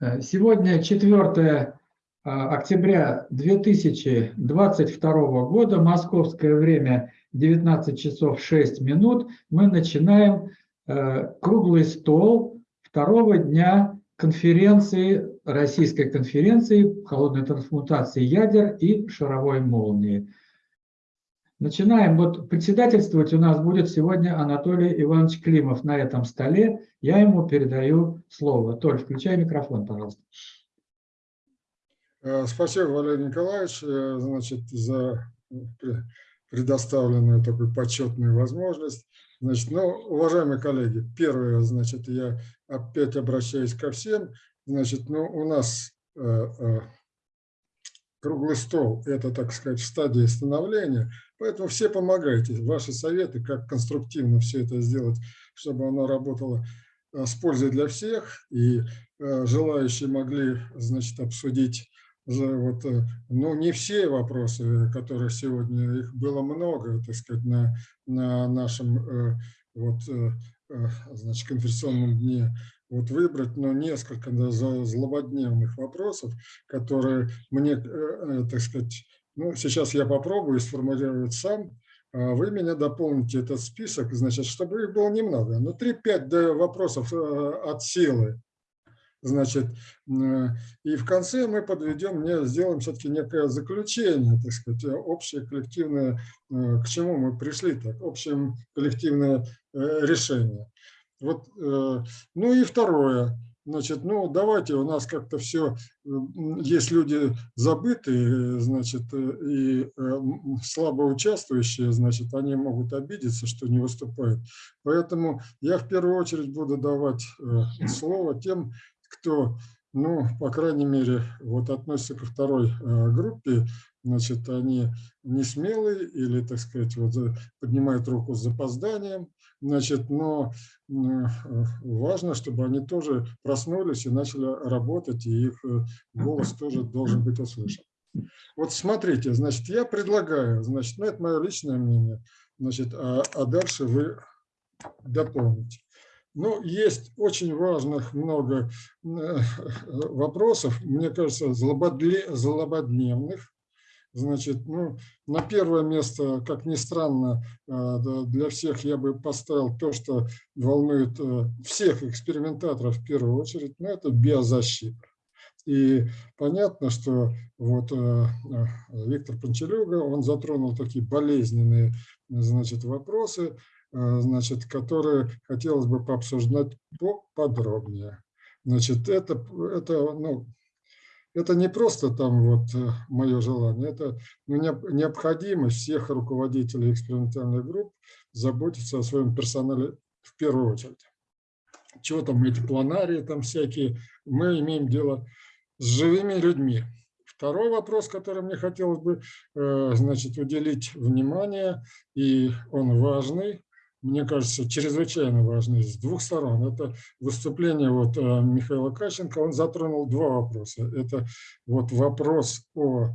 Э, сегодня 4 а, октября 2022 года, московское время 19 часов 6 минут, мы начинаем э, круглый стол второго дня конференции, российской конференции холодной трансмутации ядер и шаровой молнии. Начинаем. Вот председательствовать у нас будет сегодня Анатолий Иванович Климов на этом столе. Я ему передаю слово. Толь, включай микрофон, пожалуйста. Э, спасибо, Валерий Николаевич, э, значит, за предоставленную такую почетную возможность. Значит, ну, уважаемые коллеги, первое, значит, я опять обращаюсь ко всем. Значит, ну, у нас э, круглый стол – это, так сказать, стадия становления, поэтому все помогайте. Ваши советы, как конструктивно все это сделать, чтобы оно работало э, с пользой для всех, и э, желающие могли, значит, обсудить вот, э, ну, не все вопросы, которые сегодня, их было много, так сказать, на, на нашем вот, значит, конференционном дне вот выбрать ну, несколько да, злободневных вопросов, которые мне, э, э, так сказать, ну, сейчас я попробую сформулировать сам, а вы меня дополните этот список, значит, чтобы их было немного, но 3-5 вопросов э, от силы. Значит, и в конце мы подведем, мне сделаем все-таки некое заключение, так сказать, общее коллективное, к чему мы пришли, так, общее коллективное решение. Вот, э, ну и второе. Значит, ну давайте, у нас как-то все, есть люди забытые, значит, э, и э, слабо участвующие, значит, они могут обидеться, что не выступают. Поэтому я в первую очередь буду давать слово тем, кто, ну, по крайней мере, вот относится ко второй группе, значит, они не смелые или, так сказать, вот поднимают руку с запозданием, значит, но важно, чтобы они тоже проснулись и начали работать, и их э, голос тоже должен быть услышан. Вот смотрите, значит, я предлагаю, значит, ну, это мое личное мнение, значит, а, а дальше вы дополните. Ну, есть очень важных много э, вопросов, мне кажется, злободневных, Значит, ну, на первое место, как ни странно, э, для всех я бы поставил то, что волнует э, всех экспериментаторов в первую очередь, но это биозащита. И понятно, что вот э, Виктор Панчелюга, он затронул такие болезненные значит, вопросы, значит, которые хотелось бы пообсуждать поподробнее. Значит, это, это ну, это не просто там вот э, мое желание, это ну, необходимость всех руководителей экспериментальных групп заботиться о своем персонале в первую очередь. Чего там эти планарии там всякие, мы имеем дело с живыми людьми. Второй вопрос, который мне хотелось бы э, значит, уделить внимание, и он важный, мне кажется, чрезвычайно важный с двух сторон. Это выступление вот э, Михаила Кащенко, он затронул два вопроса. Это вот вопрос о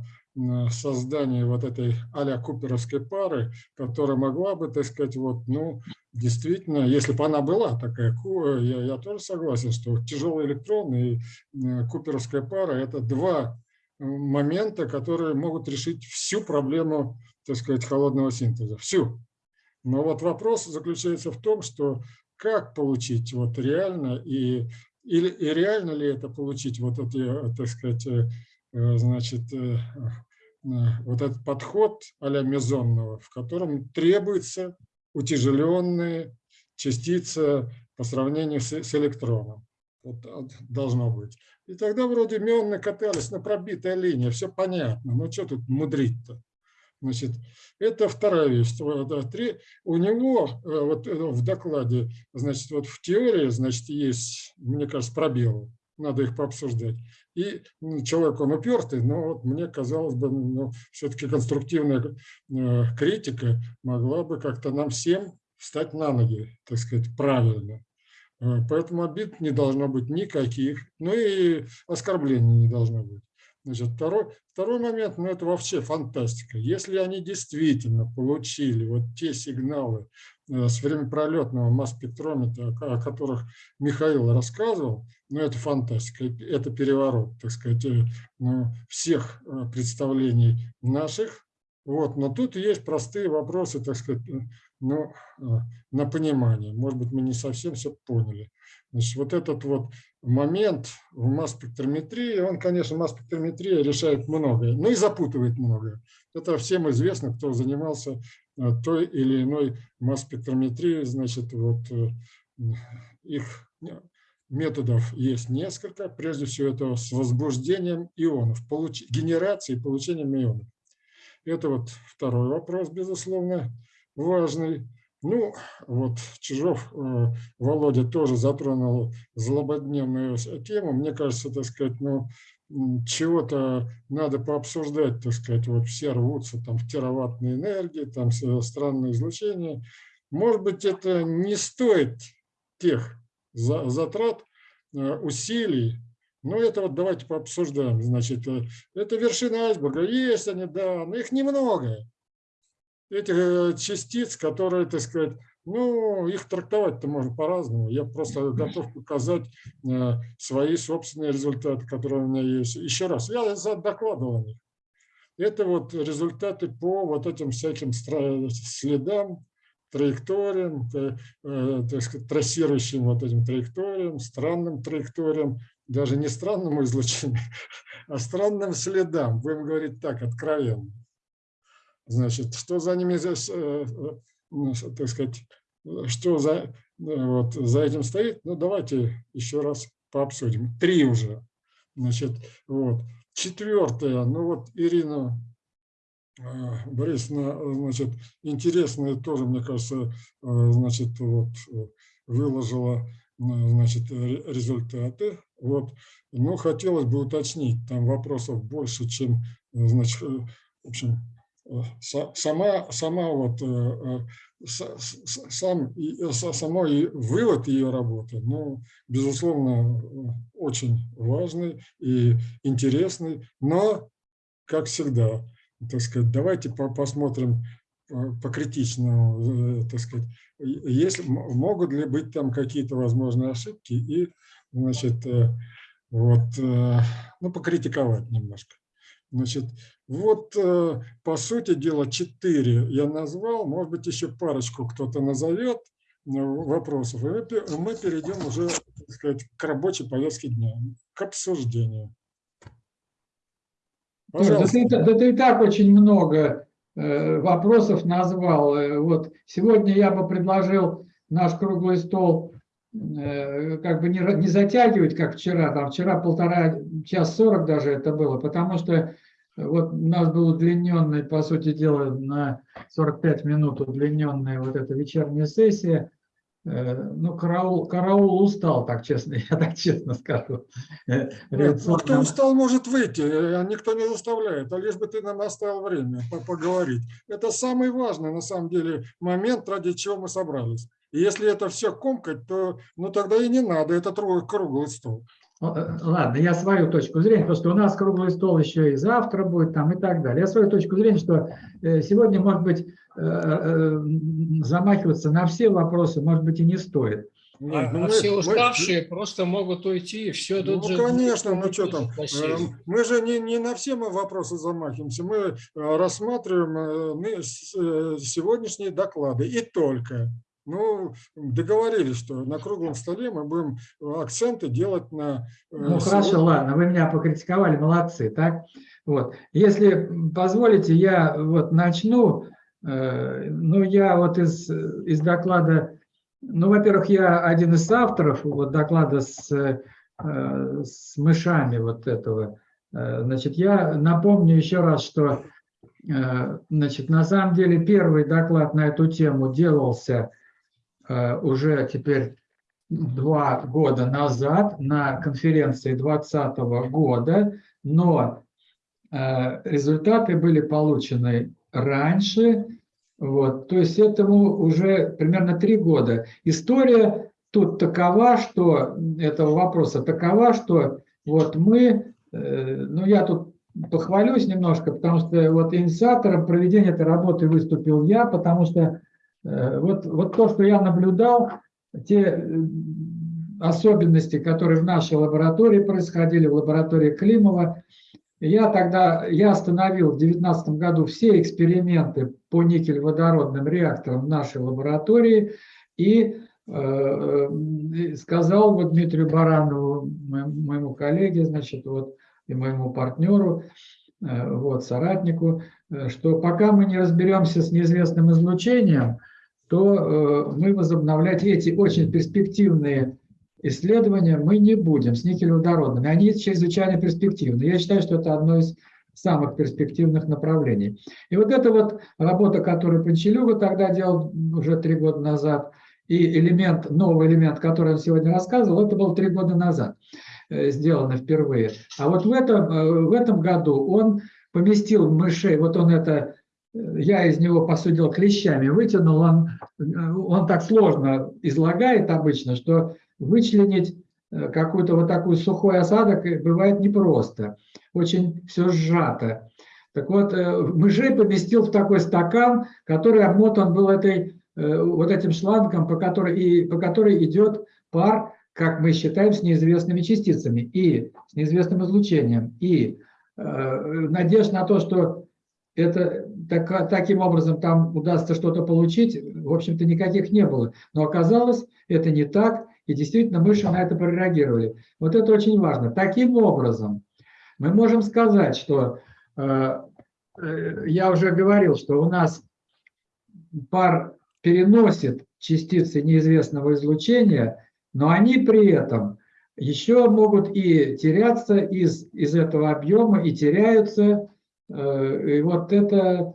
создании вот этой а куперовской пары, которая могла бы, так сказать, вот, ну, действительно, если бы она была такая, я, я тоже согласен, что тяжелый электрон и э, куперовская пара – это два момента, которые могут решить всю проблему, так сказать, холодного синтеза, всю. Но вот вопрос заключается в том, что как получить вот реально и, или, и реально ли это получить вот эти, так сказать, э, э, значит, э, вот этот подход а-ля мезонного, в котором требуется утяжеленные частицы по сравнению с, с электроном. Вот должно быть. И тогда вроде мионы катались на пробитая линия, все понятно. Ну что тут мудрить-то? Значит, это вторая вещь. У него э, вот э, в докладе, значит, вот в теории, значит, есть, мне кажется, пробелы. Надо их пообсуждать. И человек, он упертый, но вот мне казалось бы, ну, все-таки конструктивная э, критика могла бы как-то нам всем встать на ноги, так сказать, правильно. Поэтому обид не должно быть никаких, ну и оскорблений не должно быть. Значит, второй, второй момент, ну это вообще фантастика. Если они действительно получили вот те сигналы, э, с времяпролетного масс-спектрометра, о которых Михаил рассказывал, ну, это фантастика, это переворот, так сказать, э, ну, всех представлений наших. Вот, но тут есть простые вопросы, так сказать, ну, на понимание. Может быть, мы не совсем все поняли. Значит, вот этот вот момент в масс-спектрометрии, он, конечно, масс-спектрометрия решает многое, но и запутывает многое. Это всем известно, кто занимался э, той или иной масс-спектрометрией, значит, вот э, их методов есть несколько. Прежде всего, это с возбуждением ионов, получ... генерацией и получением ионов. Это вот второй вопрос, безусловно, важный. Ну, вот Чижов э, Володя тоже затронул злободневную тему. Мне кажется, так сказать, ну, чего-то надо пообсуждать, так сказать, вот все рвутся там в тераваттной энергии, там странное излучение. Может быть, это не стоит тех затрат, э, усилий, но это вот давайте пообсуждаем. Значит, э, это вершина айсберга. Есть они, да, но их немного этих э, частиц, которые, так сказать, ну, их трактовать-то можно по-разному. Я просто готов показать э, свои собственные результаты, которые у меня есть. Еще раз, я докладывал о них. Это вот результаты по вот этим всяким следам, траекториям, э, так сказать, трассирующим вот этим траекториям, странным траекториям, даже не странному излучению, а странным следам, будем говорить так, откровенно. Значит, что за ними, э, э, ну, так сказать, что за, э, вот, за этим стоит, ну давайте еще раз пообсудим. Три уже. Значит, вот. Четвертое, ну вот Ирина Борисовна, значит, интересное тоже, мне кажется, значит, вот, выложила значит, результаты. Вот. Но хотелось бы уточнить, там вопросов больше, чем, значит, в общем, сама, сама вот, э, э, сам, э, самой вывод ее работы, ну, безусловно, очень важный и интересный, но, как всегда, так сказать, давайте посмотрим покритично, так сказать, если, могут ли быть там какие-то возможные ошибки и, значит, вот, ну, покритиковать немножко. Значит, вот, э, по сути дела, четыре я назвал, может быть, еще парочку кто-то назовет э, вопросов, и мы перейдем уже, так сказать, к рабочей повестке дня, к обсуждению. Пожалуйста. Да, ты, да ты и так очень много э, вопросов назвал. Вот сегодня я бы предложил наш круглый стол как бы не, не затягивать, как вчера, там вчера полтора, час сорок даже это было, потому что вот у нас был удлиненный, по сути дела, на 45 минут удлиненная вот эта вечерняя сессия. Э, ну, караул, караул устал, так честно, я так честно скажу. Нет, ну, кто устал, может выйти, э, никто не заставляет, а лишь бы ты нам оставил время поговорить. Это самый важный, на самом деле, момент, ради чего мы собрались. И если это все комкать, то ну, тогда и не надо, это круглый стол. Э, ладно, я свою точку зрения, потому что у нас круглый стол еще и завтра будет там и так далее. Я свою точку зрения, что э, сегодня, может быть, э, замахиваться на все вопросы, может быть, и не стоит. Нет, а, ну, а все уставшие мы, просто могут уйти, и все тут ну, же... конечно, ну что там, мы же не, не на все мы вопросы замахиваемся, мы рассматриваем мы сегодняшние доклады и только. Ну, договорились, что на круглом столе мы будем акценты делать на... Э, ну, хорошо, ладно, вы меня покритиковали, молодцы, так? Вот. Если позволите, я вот начну. Э, ну, я вот из, из доклада... Ну, во-первых, я один из авторов вот доклада с, э, с мышами вот этого. Значит, я напомню еще раз, что значит, на самом деле первый доклад на эту тему делался Э, уже теперь два года назад на конференции 2020 года, но э, результаты были получены раньше, вот, то есть этому уже примерно три года. История тут такова, что этого вопроса такова, что вот мы, э, ну я тут похвалюсь немножко, потому что вот инициатором проведения этой работы выступил я, потому что Вот, вот то, что я наблюдал, те особенности, которые в нашей лаборатории происходили, в лаборатории Климова, я тогда я остановил в 2019 году все эксперименты по никель-водородным реакторам в нашей лаборатории и э, сказал вот Дмитрию Баранову, моему коллеге, значит, вот, и моему партнеру, э, вот, соратнику, э, что пока мы не разберемся с неизвестным излучением, то э, мы возобновлять эти очень перспективные исследования мы не будем с никелеводородными. Они чрезвычайно перспективны. Я считаю, что это одно из самых перспективных направлений. И вот эта вот работа, которую Панчелюга тогда делал уже три года назад, и элемент, новый элемент, который он сегодня рассказывал, это было три года назад э, сделано впервые. А вот в этом, э, в этом году он поместил мышей, вот он это, я из него посудил клещами, вытянул, он, он так сложно излагает обычно, что вычленить э, какой-то вот такой сухой осадок бывает непросто. Очень все сжато. Так вот, э, мышей поместил в такой стакан, который обмотан был этой, э, вот этим шлангом, по которой, и, по которой идет пар, как мы считаем, с неизвестными частицами и с неизвестным излучением. И э, надежда на то, что это так, таким образом там удастся что-то получить, в общем-то, никаких не было. Но оказалось, это не так. И действительно мыши на это прореагировали. Вот это очень важно. Таким образом, мы можем сказать, что э, э, я уже говорил, что у нас пар переносит частицы неизвестного излучения, но они при этом еще могут и теряться из, из этого объема, и теряются. Э, и вот это,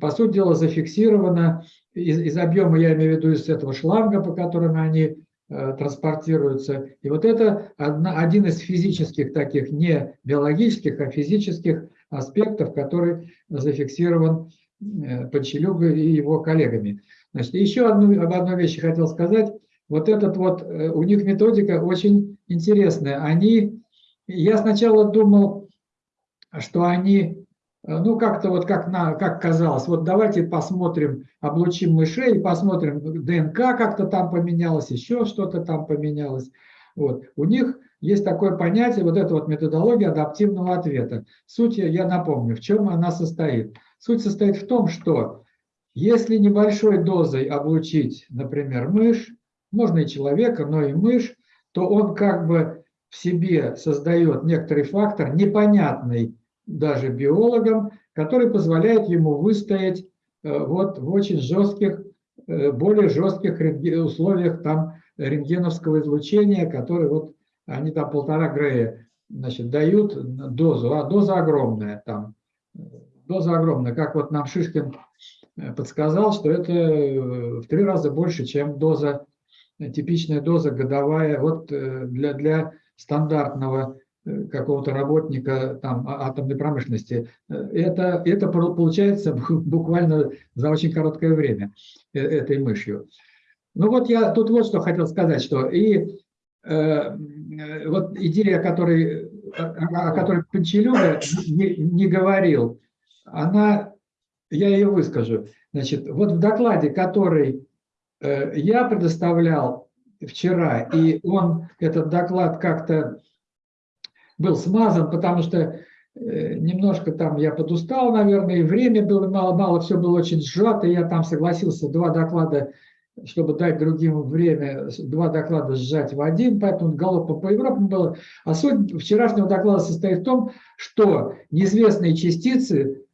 по сути дела, зафиксировано из, из объема, я имею в виду из этого шланга, по которому они Э, транспортируются. И вот это одна, один из физических таких, не биологических, а физических аспектов, который зафиксирован э, Подчелюгой и его коллегами. Значит, еще одну, об одной вещи хотел сказать. Вот этот вот, у них методика очень интересная. Они, я сначала думал, что они ну, как-то вот как, на, как казалось, вот давайте посмотрим, облучим мышей, посмотрим, ДНК как-то там поменялось, еще что-то там поменялось. Вот. У них есть такое понятие, вот эта вот методология адаптивного ответа. Суть, я напомню, в чем она состоит. Суть состоит в том, что если небольшой дозой облучить, например, мышь, можно и человека, но и мышь, то он как бы в себе создает некоторый фактор непонятный даже биологам, который позволяет ему выстоять э, вот в очень жестких, э, более жестких условиях там рентгеновского излучения, которые вот они там полтора грея значит, дают дозу, а доза огромная там, доза огромная, как вот нам Шишкин э, подсказал, что это в три раза больше, чем доза, типичная доза годовая вот для, для стандартного какого-то работника там, а, атомной промышленности. Э, это, это получается буквально за очень короткое время э, этой мышью. Ну вот я тут вот что хотел сказать, что и э, вот идея, о которой, о которой Панчелюга не, не говорил, она, я ее выскажу. Значит, вот в докладе, который э, я предоставлял вчера, и он, этот доклад как-то был смазан, потому что э, немножко там я подустал, наверное, и время было мало-мало, все было очень сжато, я там согласился два доклада, чтобы дать другим время, два доклада сжать в один, поэтому галопом по Европам было. А суть вчерашнего доклада состоит в том, что неизвестные частицы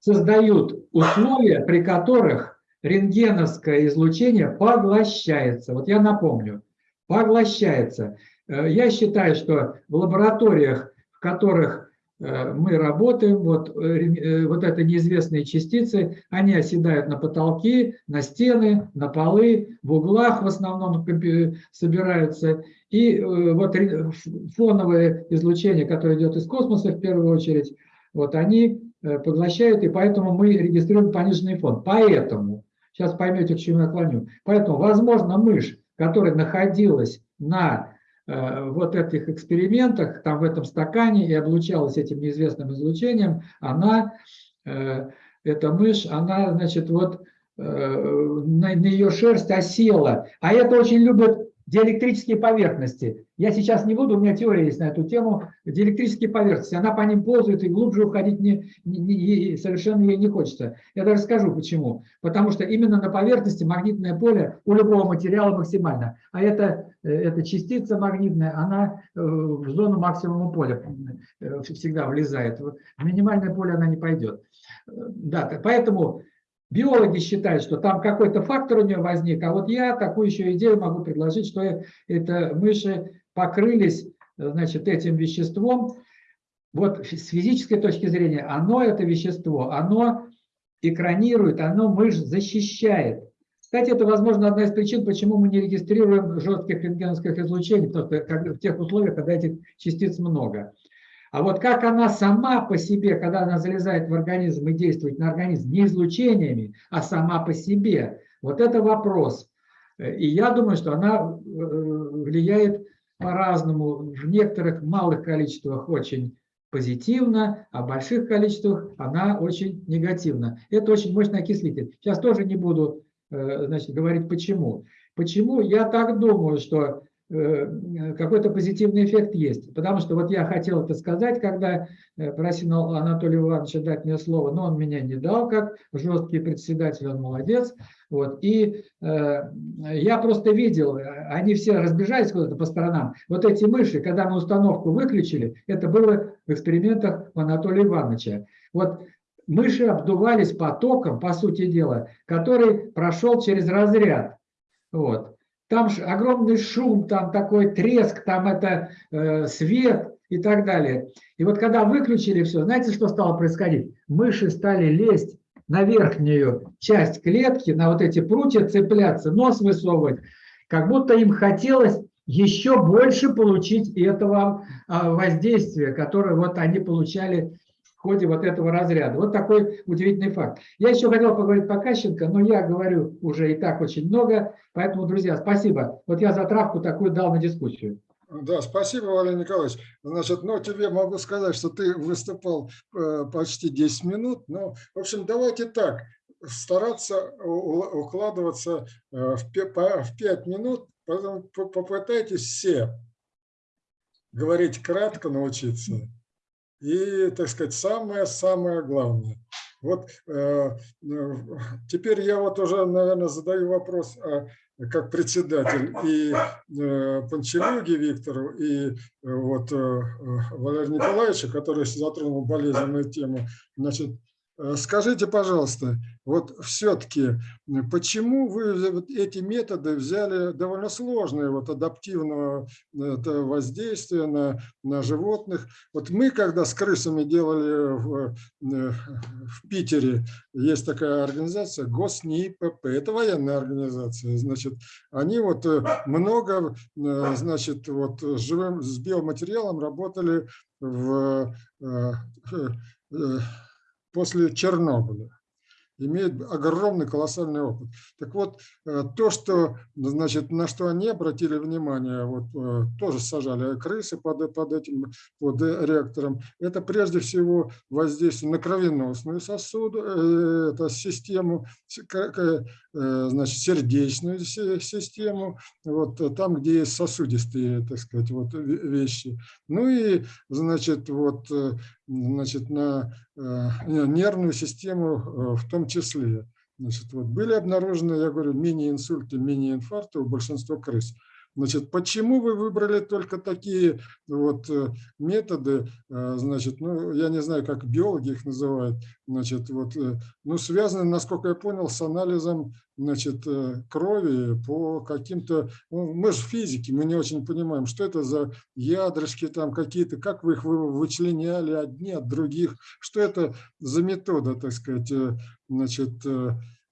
создают условия, при которых рентгеновское излучение поглощается. Вот я напомню, поглощается. Э, я считаю, что в лабораториях, в которых э, мы работаем, вот, э, вот это неизвестные частицы, они оседают на потолки, на стены, на полы, в углах в основном собираются. И вот фоновое излучение, которое идет из космоса в первую очередь, вот они поглощают, и поэтому мы регистрируем пониженный фон. Поэтому, сейчас поймете, к чему я клоню, поэтому, возможно, мышь, которая находилась на вот этих экспериментах, там в этом стакане и облучалась этим неизвестным излучением, она, э, эта мышь, она, значит, вот на, на ее шерсть осела. А это очень любят диэлектрические поверхности. Я сейчас не буду, у меня теория есть на эту тему. Диэлектрические поверхности, она по ним ползает и глубже уходить не, не, не, совершенно ей не хочется. Я даже скажу почему. Потому что именно на поверхности магнитное поле у любого материала максимально. А это, э, эта частица магнитная, она э, в зону максимума поля э, всегда влезает. В минимальное поле она не пойдет. Да, поэтому Биологи считают, что там какой-то фактор у нее возник, а вот я такую еще идею могу предложить, что это мыши покрылись значит, этим веществом. Вот с физической точки зрения, оно, это вещество, оно экранирует, оно мышь защищает. Кстати, это, возможно, одна из причин, почему мы не регистрируем жестких рентгеновских излучений, потому что в тех условиях, когда этих частиц много. А вот как она сама по себе, когда она залезает в организм и действует на организм не излучениями, а сама по себе, вот это вопрос. И я думаю, что она э, влияет по-разному. В некоторых малых количествах очень позитивно, а в больших количествах она очень негативна. Это очень мощный окислитель. Сейчас тоже не буду э, значит, говорить почему. Почему? Я так думаю, что Э, какой-то позитивный эффект есть. Потому что вот я хотел это сказать, когда э, просил Анатолия Ивановича дать мне слово, но он меня не дал, как жесткий председатель, он молодец. Вот. И э, я просто видел, они все разбежались куда-то по сторонам. Вот эти мыши, когда мы установку выключили, это было в экспериментах Анатолия Ивановича. Вот мыши обдувались потоком, по сути дела, который прошел через разряд. Вот. Там огромный шум, там такой треск, там это э, свет и так далее. И вот когда выключили все, знаете, что стало происходить? Мыши стали лезть на верхнюю часть клетки, на вот эти прутья цепляться, нос высовывать, как будто им хотелось еще больше получить этого а, воздействия, которое вот они получали ходе вот этого разряда. Вот такой удивительный факт. Я еще хотел поговорить по Кащенко, но я говорю уже и так очень много, поэтому, друзья, спасибо. Вот я затравку такую дал на дискуссию. Да, спасибо, Валерий Николаевич. Значит, ну, тебе могу сказать, что ты выступал э, почти 10 минут. Но, в общем, давайте так, стараться укладываться э, в 5 минут, поэтому попытайтесь все говорить кратко, научиться. И, так сказать, самое-самое главное. Вот э, э, теперь я вот уже, наверное, задаю вопрос, а, как председатель и э, Панчелюге Виктору, и э, вот э, Валерию Николаевичу, который затронул болезненную тему. Значит, скажите, пожалуйста, вот все-таки, почему вы эти методы взяли довольно сложные, вот адаптивного воздействия на, на животных? Вот мы, когда с крысами делали в, э, в Питере, есть такая организация ГОСНИПП, это военная организация, значит, они вот э, много, значит, вот с живым, с биоматериалом работали в после Чернобыля имеют огромный колоссальный опыт. Так вот, э, то, что, значит, на что они обратили внимание, вот э, тоже сажали крысы под, под этим под реактором, это прежде всего воздействие на кровеносную сосуд, э, это систему, значит, сердечную систему, вот там, где есть сосудистые, так сказать, вот вещи. Ну и, значит, вот значит, на э, нервную систему э, в том числе. Значит, вот были обнаружены, я говорю, мини-инсульты, мини-инфаркты у большинства крыс. Значит, почему вы выбрали только такие вот э, методы, э, значит, ну, я не знаю, как биологи их называют, значит, вот, э, ну, связаны, насколько я понял, с анализом, значит, крови по каким-то, ну, мы же физики, мы не очень понимаем, что это за ядрышки там какие-то, как вы их вычленяли одни от других, что это за метода, так сказать, значит,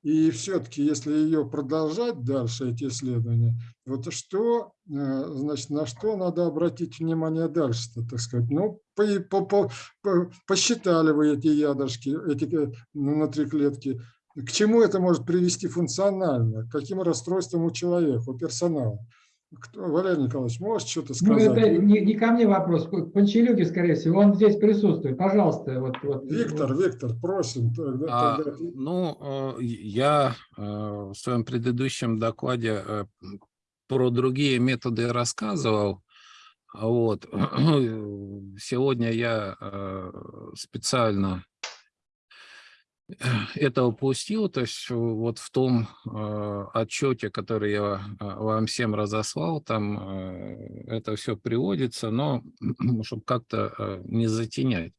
и все-таки, если ее продолжать дальше, эти исследования, вот что, э, значит, на что надо обратить внимание дальше, так сказать. Ну, по, по, по, по, посчитали вы эти ядрышки, эти э, внутриклетки, к чему это может привести функционально, к каким расстройствам у человека, у персонала. Кто, Валерий Николаевич, может что-то Ну, сказать? это не, не ко мне вопрос, к Панчелюке, скорее всего, он здесь присутствует. Пожалуйста, вот. вот Виктор, вот. Виктор, просим. Тогда, А, тогда- ну, э, я э, в своем предыдущем докладе э, про другие методы рассказывал. Вот. Сегодня я специально это упустил, то есть вот в том э, отчете, который я э, вам всем разослал, там э, это все приводится, но чтобы как-то э, не затенять.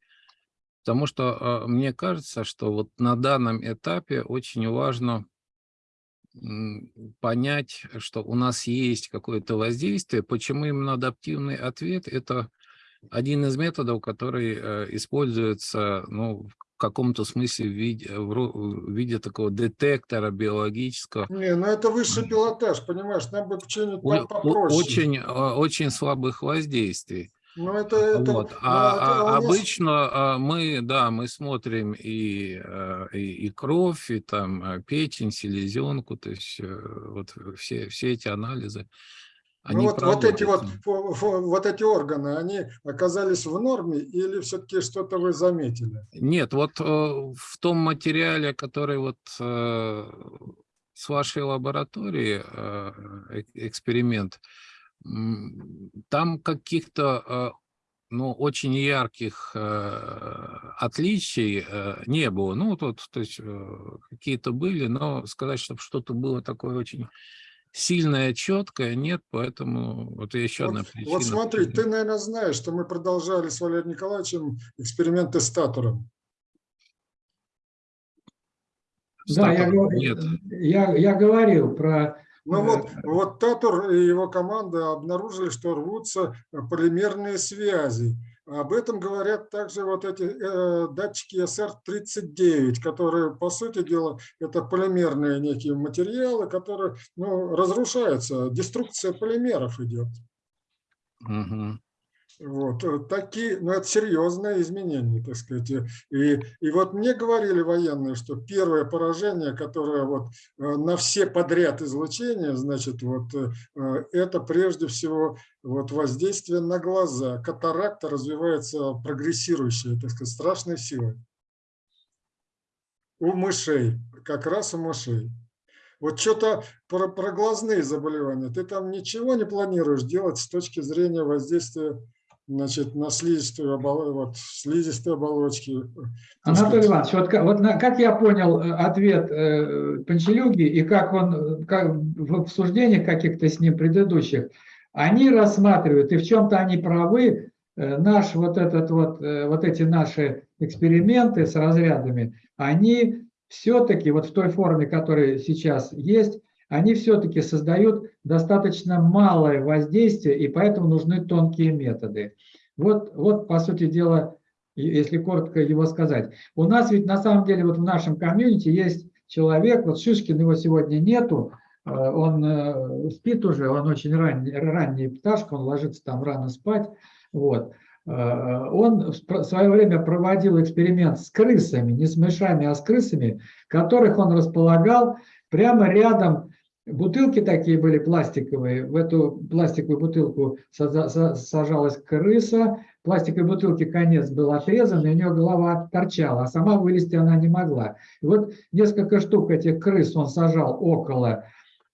Потому что э, мне кажется, что вот на данном этапе очень важно понять, что у нас есть какое-то воздействие. Почему именно адаптивный ответ? Это один из методов, который э, используется ну, каком-то смысле в виде, в виде такого детектора биологического. Не, ну это высший пилотаж, понимаешь, нам бы что-нибудь попроще. Очень, э, очень слабых воздействий. Ну это, это, Вот. ну, А, это а обычно а, мы, да, мы смотрим и, э, и, и кровь, и там э, печень, селезенку, то есть э, вот все, все эти анализы. Ну они вот, вот эти вот, вот эти органы, они оказались в норме или все-таки что-то вы заметили? Нет, вот э, в том материале, который вот э, с вашей лаборатории, э, эксперимент, там каких-то ну, очень ярких э, отличий э, не было. Ну, тут, то есть э, какие-то были, но сказать, чтобы что-то было такое очень сильное, четкое, нет, поэтому вот еще одна Вот, причина. вот смотри, ты, наверное, знаешь, что мы продолжали с Валерием Николаевичем эксперименты с татором. Да, я, нет. я, я говорил про... Ну Э, вот, вот Татур и его команда обнаружили, что рвутся полимерные связи. Об этом говорят также вот эти э, датчики SR39, которые, по сути дела, это полимерные некие материалы, которые ну, разрушаются. Деструкция полимеров идет. Мгм. Вот э, такие, ну это серьезное изменение, так сказать. И, и вот мне говорили военные, что первое поражение, которое вот э, на все подряд излучения, значит, вот э, э, это прежде всего вот воздействие на глаза. Катаракта развивается прогрессирующая, так сказать, страшной силой. У мышей, как раз у мышей. Вот что-то про, про глазные заболевания. Ты там ничего не планируешь делать с точки зрения воздействия значит, на слизистую, обол... вот, слизистые оболочки. так Анатолий. Иванович, вот как, вот на- как я понял э, ответ э, Панчелюги и как он э, как в обсуждениях каких-то с ним предыдущих, они рассматривают, и в чем-то они правы, э, наш вот этот вот, э, вот эти наши эксперименты с разрядами, они все-таки вот в той форме, которая сейчас есть, они все-таки создают достаточно малое воздействие, и поэтому нужны тонкие методы. Вот, вот по сути дела, если коротко его сказать. У нас ведь на самом деле вот в нашем комьюнити есть человек, вот Шишкин его сегодня нету, э, он э, спит уже, он очень ранний, ранний пташка, он ложится там рано спать. Вот. Э, Он в свое время проводил эксперимент с крысами, не с мышами, а с крысами, которых он располагал прямо рядом. Бутылки такие были пластиковые. В эту пластиковую бутылку сажалась крыса. Пластиковой бутылки конец был отрезан, и у нее голова торчала, а сама вылезти она не могла. И вот несколько штук этих крыс он сажал около,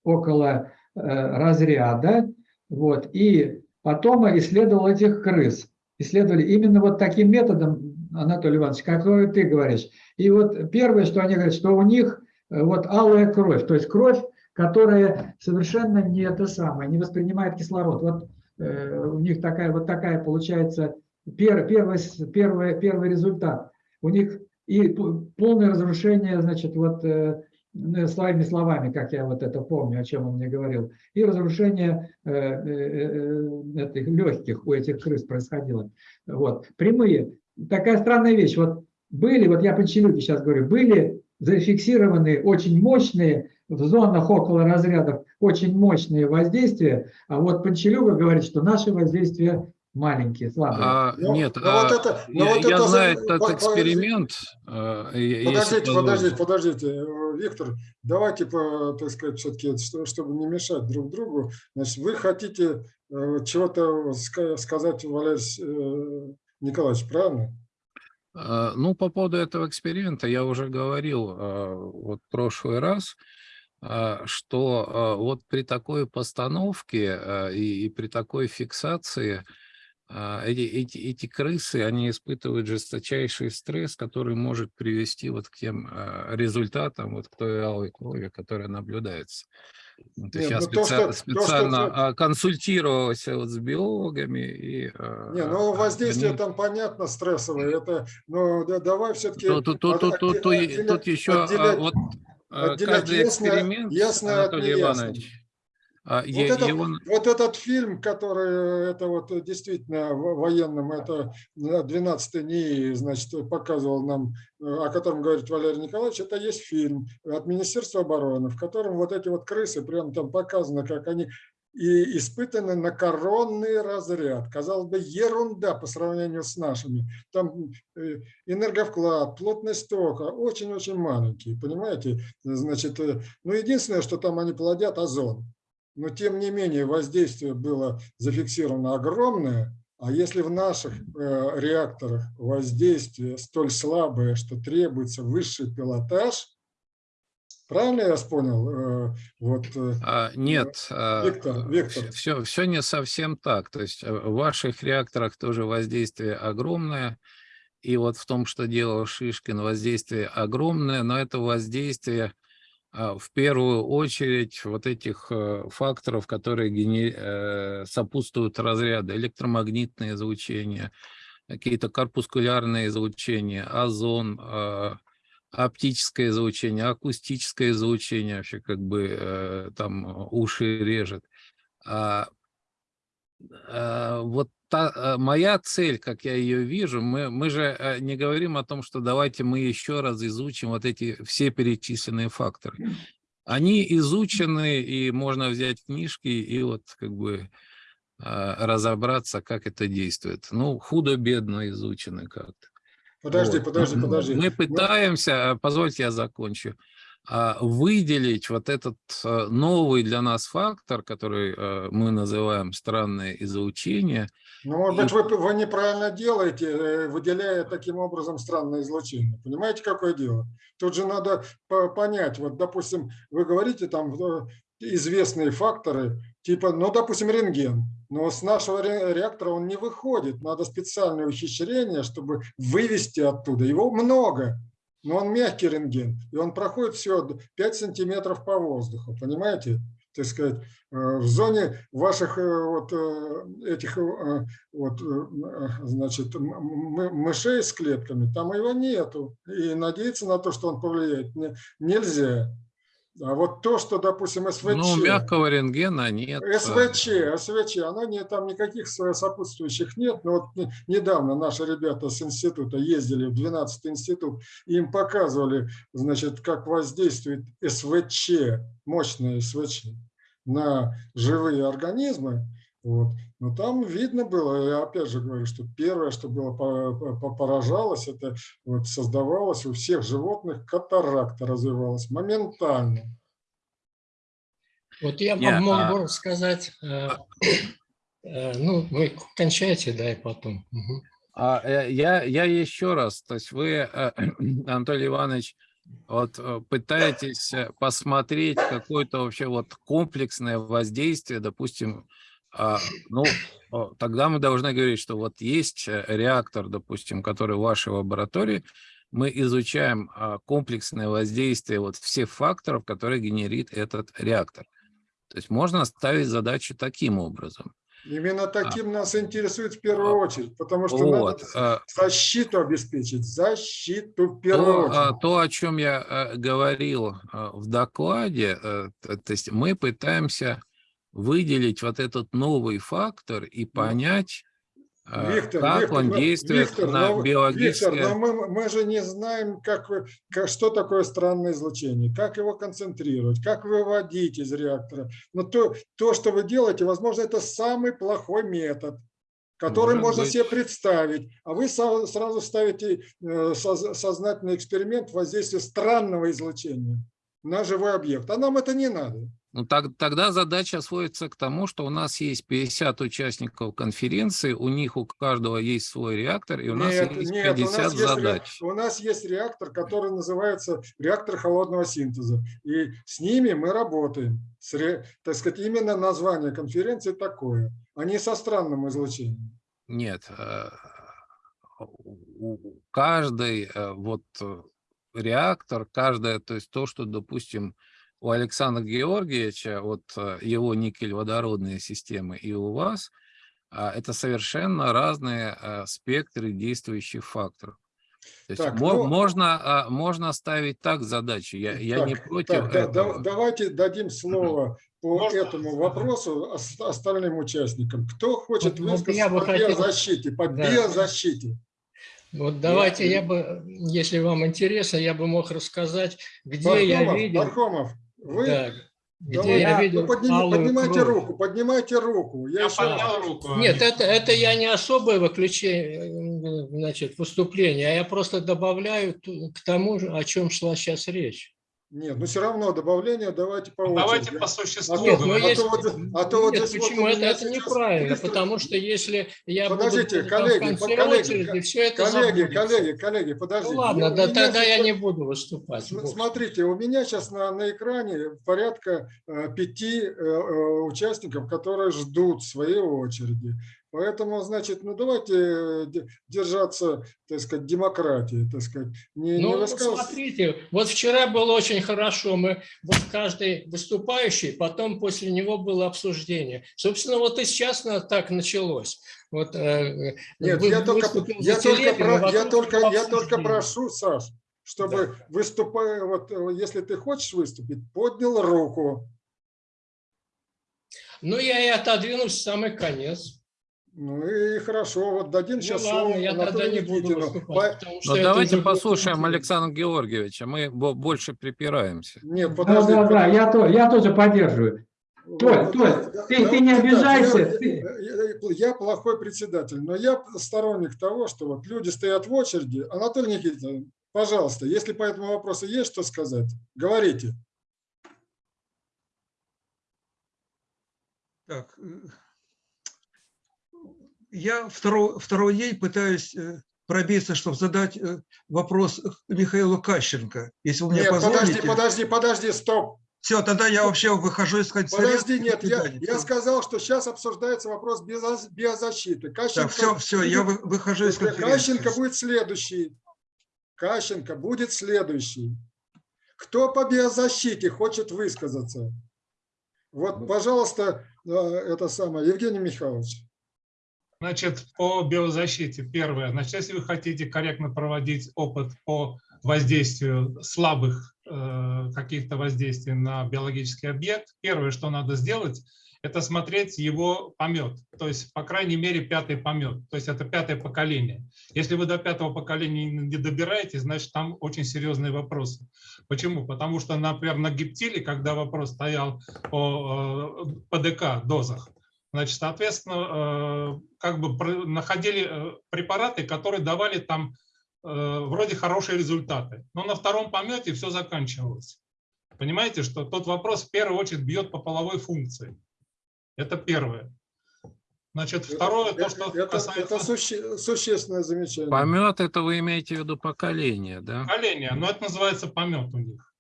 около э, разряда. Вот, и потом исследовал этих крыс. Исследовали именно вот таким методом, Анатолий Иванович, который ты говоришь. И вот первое, что они говорят, что у них э, вот алая кровь, то есть кровь, которая совершенно не это самое, не воспринимает кислород. Вот э, у них такая вот такая получается пер, первый, первый, первый результат. У них и полное разрушение, значит, вот э, ну, своими словами, как я вот это помню, о чем он мне говорил, и разрушение э, э, э, этих легких у этих крыс происходило. Вот. Прямые. Такая странная вещь. Вот были, вот я по Челюке сейчас говорю, были зафиксированы очень мощные в зонах около разрядов очень мощные воздействия, а вот Панчелюга говорит, что наши воздействия маленькие, слабые. А, Ну, нет, ну вот а, это- ну я, вот я это за- знаю по- этот эксперимент. а, Подождите, подождите, подождите, Виктор, давайте, по- так сказать, все-таки, чтобы не мешать друг другу, значит, вы хотите э, чего-то ска- сказать, Валерий э, Николаевич, правильно? А, Ну, по поводу этого эксперимента я уже говорил а, вот в прошлый раз, а, что вот при такой постановке и, при такой фиксации эти, эти, эти крысы, они испытывают жесточайший стресс, который может привести вот к тем а, результатам, вот к той алой крови, которая наблюдается. Ну, То есть Нет, я ну то, что- то, что специально ты- а, консультировался вот с биологами и... а, Не, ну воздействие они- там понятно стрессовое, это, ну да- давай все-таки Тут, тут, тут, тут, тут, тут- еще а, вот а, отделять каждый ясное- эксперимент, ясное от Анатолий. Иванович, а, Вот, е- этот, его- вот этот фильм, который это вот действительно военным, это 12 НИИ, значит, показывал нам, э, о котором говорит Валерий Николаевич, это есть фильм от Министерства обороны, в котором вот эти вот крысы, прям там показано, как они и испытаны на коронный разряд. Казалось бы, ерунда по сравнению с нашими. Там э, энерговклад, плотность тока очень-очень маленький, понимаете? Значит, э, ну единственное, что там они плодят озон. Но тем не менее воздействие было зафиксировано огромное, а если в наших э, реакторах воздействие столь слабое, что требуется высший пилотаж, правильно я понял? Э, вот, э, а, нет, а, Виктор, Виктор. Все, все не совсем так. То есть э, в ваших реакторах тоже воздействие огромное. И вот в том, что делал Шишкин, воздействие огромное, но это воздействие в первую очередь вот этих э, факторов, которые э, сопутствуют разряду, электромагнитное излучение, какие-то корпускулярные излучения, озон, э, оптическое излучение, акустическое излучение, вообще как бы э, там уши режет. А, а, вот та, а, моя цель, как я ее вижу, мы, мы же э, не говорим о том, что давайте мы еще раз изучим вот эти все перечисленные факторы. Они изучены, и можно взять книжки и вот как бы а, разобраться, как это действует. Ну, худо-бедно изучены как-то. подожди, Вот. подожди, подожди. Мы пытаемся, а, позвольте я закончу, выделить вот этот а, новый для нас фактор, который а, мы называем странное излучение. Ну, может быть, вы, вы неправильно делаете, э, выделяя таким образом странное излучение. Понимаете, какое дело? Тут же надо по- понять, вот, допустим, вы говорите там э, известные факторы, типа, ну, допустим, рентген, но с нашего ре- реактора он не выходит, надо специальное ухищрение, чтобы вывести оттуда. Его много, но он мягкий рентген, и он проходит все 5 сантиметров по воздуху, понимаете? Так сказать, э, в зоне ваших э, вот э, этих вот, значит, мышей с клетками, там его нету. И надеяться на то, что он повлияет, не- нельзя. А вот то, что, допустим, СВЧ... Ну, мягкого рентгена нет. а, СВЧ, СВЧ, оно не, там никаких со- сопутствующих нет. Но вот не- недавно наши ребята с института ездили в 12 институт, и им показывали, значит, как воздействует СВЧ, мощное СВЧ, на живые организмы. Вот. Но там видно было, я опять же говорю, что первое, что было по- по- поражалось, это вот создавалось у всех животных катаракта развивалась моментально. Вот я Не, вам мог а- бы сказать, э, э, ну, вы кончайте, да, и потом. А, э, я, я еще раз, то есть вы, э, Анатолий Иванович, вот э, пытаетесь э, посмотреть какое-то вообще вот комплексное воздействие, допустим, ну, о, тогда мы должны говорить, что вот есть э, реактор, допустим, который в вашей лаборатории, мы изучаем а, комплексное воздействие вот всех факторов, которые генерит этот реактор. То есть можно ставить задачу таким образом. Именно таким нас интересует в первую очередь, потому что Вот. надо защиту обеспечить, защиту в первую То, а, очередь. то, о чем я э, говорил э, в докладе, то есть мы пытаемся выделить вот этот новый фактор и понять, э, Виктор, как Виктор, он действует Виктор, на ну, биологическое... Виктор, но мы, мы же не знаем, как, как, что такое странное излучение, как его концентрировать, как выводить из реактора. Но то, то, что вы делаете, возможно, это самый плохой метод. который Может можно быть. себе представить, а вы сразу ставите э, соз- сознательный эксперимент воздействия странного излучения на живой объект. А нам это не надо. Ну, так, тогда задача сводится к тому, что у нас есть 50 участников конференции, у них у каждого есть свой реактор, и у нас Нет, есть нет, у 50 нас есть, задач. у нас есть реактор, который называется реактор холодного синтеза. И с ними мы работаем. С так сказать, именно название конференции такое, а не со странным излучением. Нет, э, у- каждый э, вот э, реактор, каждое, то есть то, что, допустим, у Александра Георгиевича, вот э, его никель-водородные системы и у вас, а, это совершенно разные э, спектры действующих факторов. То есть Так, мо- ну- можно, а, можно ставить так задачи. Я, я не Так, против так, да- да- этого. давайте дадим слово по Можно? этому вопросу ос- остальным участникам. Кто хочет Вот- высказаться я по хотел- биозащите? По Да. биозащите. Вот давайте я бы, если вам интересно, я бы мог рассказать, где я Пархомов, видел, Пархомов, вы да, где давайте, я видел алую поднимайте кровь. руку, поднимайте руку. Я, Я еще поднял руку. Нет, это, это я не особое выключение, значит, выступление, а я просто добавляю к тому, о чем шла сейчас речь. Нет, ну все равно добавление давайте по Давайте очереди. по существу. А то- Нет, ну говорить. а если- то вот- а то вот Нет, здесь вот почему у это, это сейчас неправильно? Потому что если я Подождите, буду коллеги, в конце коллеги, очереди, все это Коллеги, забудется. коллеги, коллеги, подождите. Ну ладно, Я- да тогда я сейчас- не буду выступать. Смотрите, у меня сейчас на, на экране порядка э, пяти э, э, участников, которые ждут своей очереди. Поэтому, значит, ну давайте э, де- держаться, так сказать, демократии, так сказать. Не, не Ну, высказываться- смотрите, вот вчера было очень хорошо. Мы, вот каждый выступающий, потом после него было обсуждение. Собственно, вот и сейчас так началось. Вот, э, Нет, вы- я только, я только, про- я только, я только прошу, Саш, чтобы выступая, вот э, если ты хочешь выступить, поднял руку. Ну, я и отодвинусь в самый конец. Ну и хорошо, вот дадим Ну, сейчас ладно, слово я тогда не буду выступать, По- Но Ну, давайте послушаем. Александра Георгиевича. Мы бо- больше припираемся. Нет, Да, подожди. да, да, я, то, я тоже поддерживаю. Толь, Вот, Толь, да, ты- да, ты не да, обижайся, Я, ты- я- я плохой председатель, но я сторонник того, что вот люди стоят в очереди. Анатолий Никитич, пожалуйста, если по этому вопросу есть что сказать, говорите. Так, э, я второй, второй день пытаюсь э, пробиться, чтобы задать э, вопрос Михаилу Кащенко. Если вы мне Нет, подожди, позволите. подожди, подожди, стоп. Все, тогда я вообще выхожу из конца. Подожди, нет, я, я сказал, что сейчас обсуждается вопрос биоза- биозащиты. Кащенко, Так, все, все, я вы- выхожу из конференции. Кащенко будет следующий. Кащенко будет следующий. Кто по биозащите хочет высказаться? Вот, пожалуйста, э, это самое, Евгений Михайлович. Значит, по биозащите. Первое. Значит, если вы хотите корректно проводить опыт по воздействию слабых э, каких-то воздействий на биологический объект, первое, что надо сделать, это смотреть его помет. То есть, по крайней мере, пятый помет. То есть, это пятое поколение. Если вы до пятого поколения не добираетесь, значит, там очень серьезные вопросы. Почему? Потому что, например, на гептиле, когда вопрос стоял о э, ПДК дозах, Значит, соответственно, э, как бы находили э, препараты, которые давали там э, вроде хорошие результаты. Но на втором помете все заканчивалось. Понимаете, что тот вопрос в первую очередь бьет по половой функции. Это первое. Значит, второе, то, что это, касается это суще- существенное замечание. Помет это вы имеете в виду поколение, да? поколения, но это называется помет у них.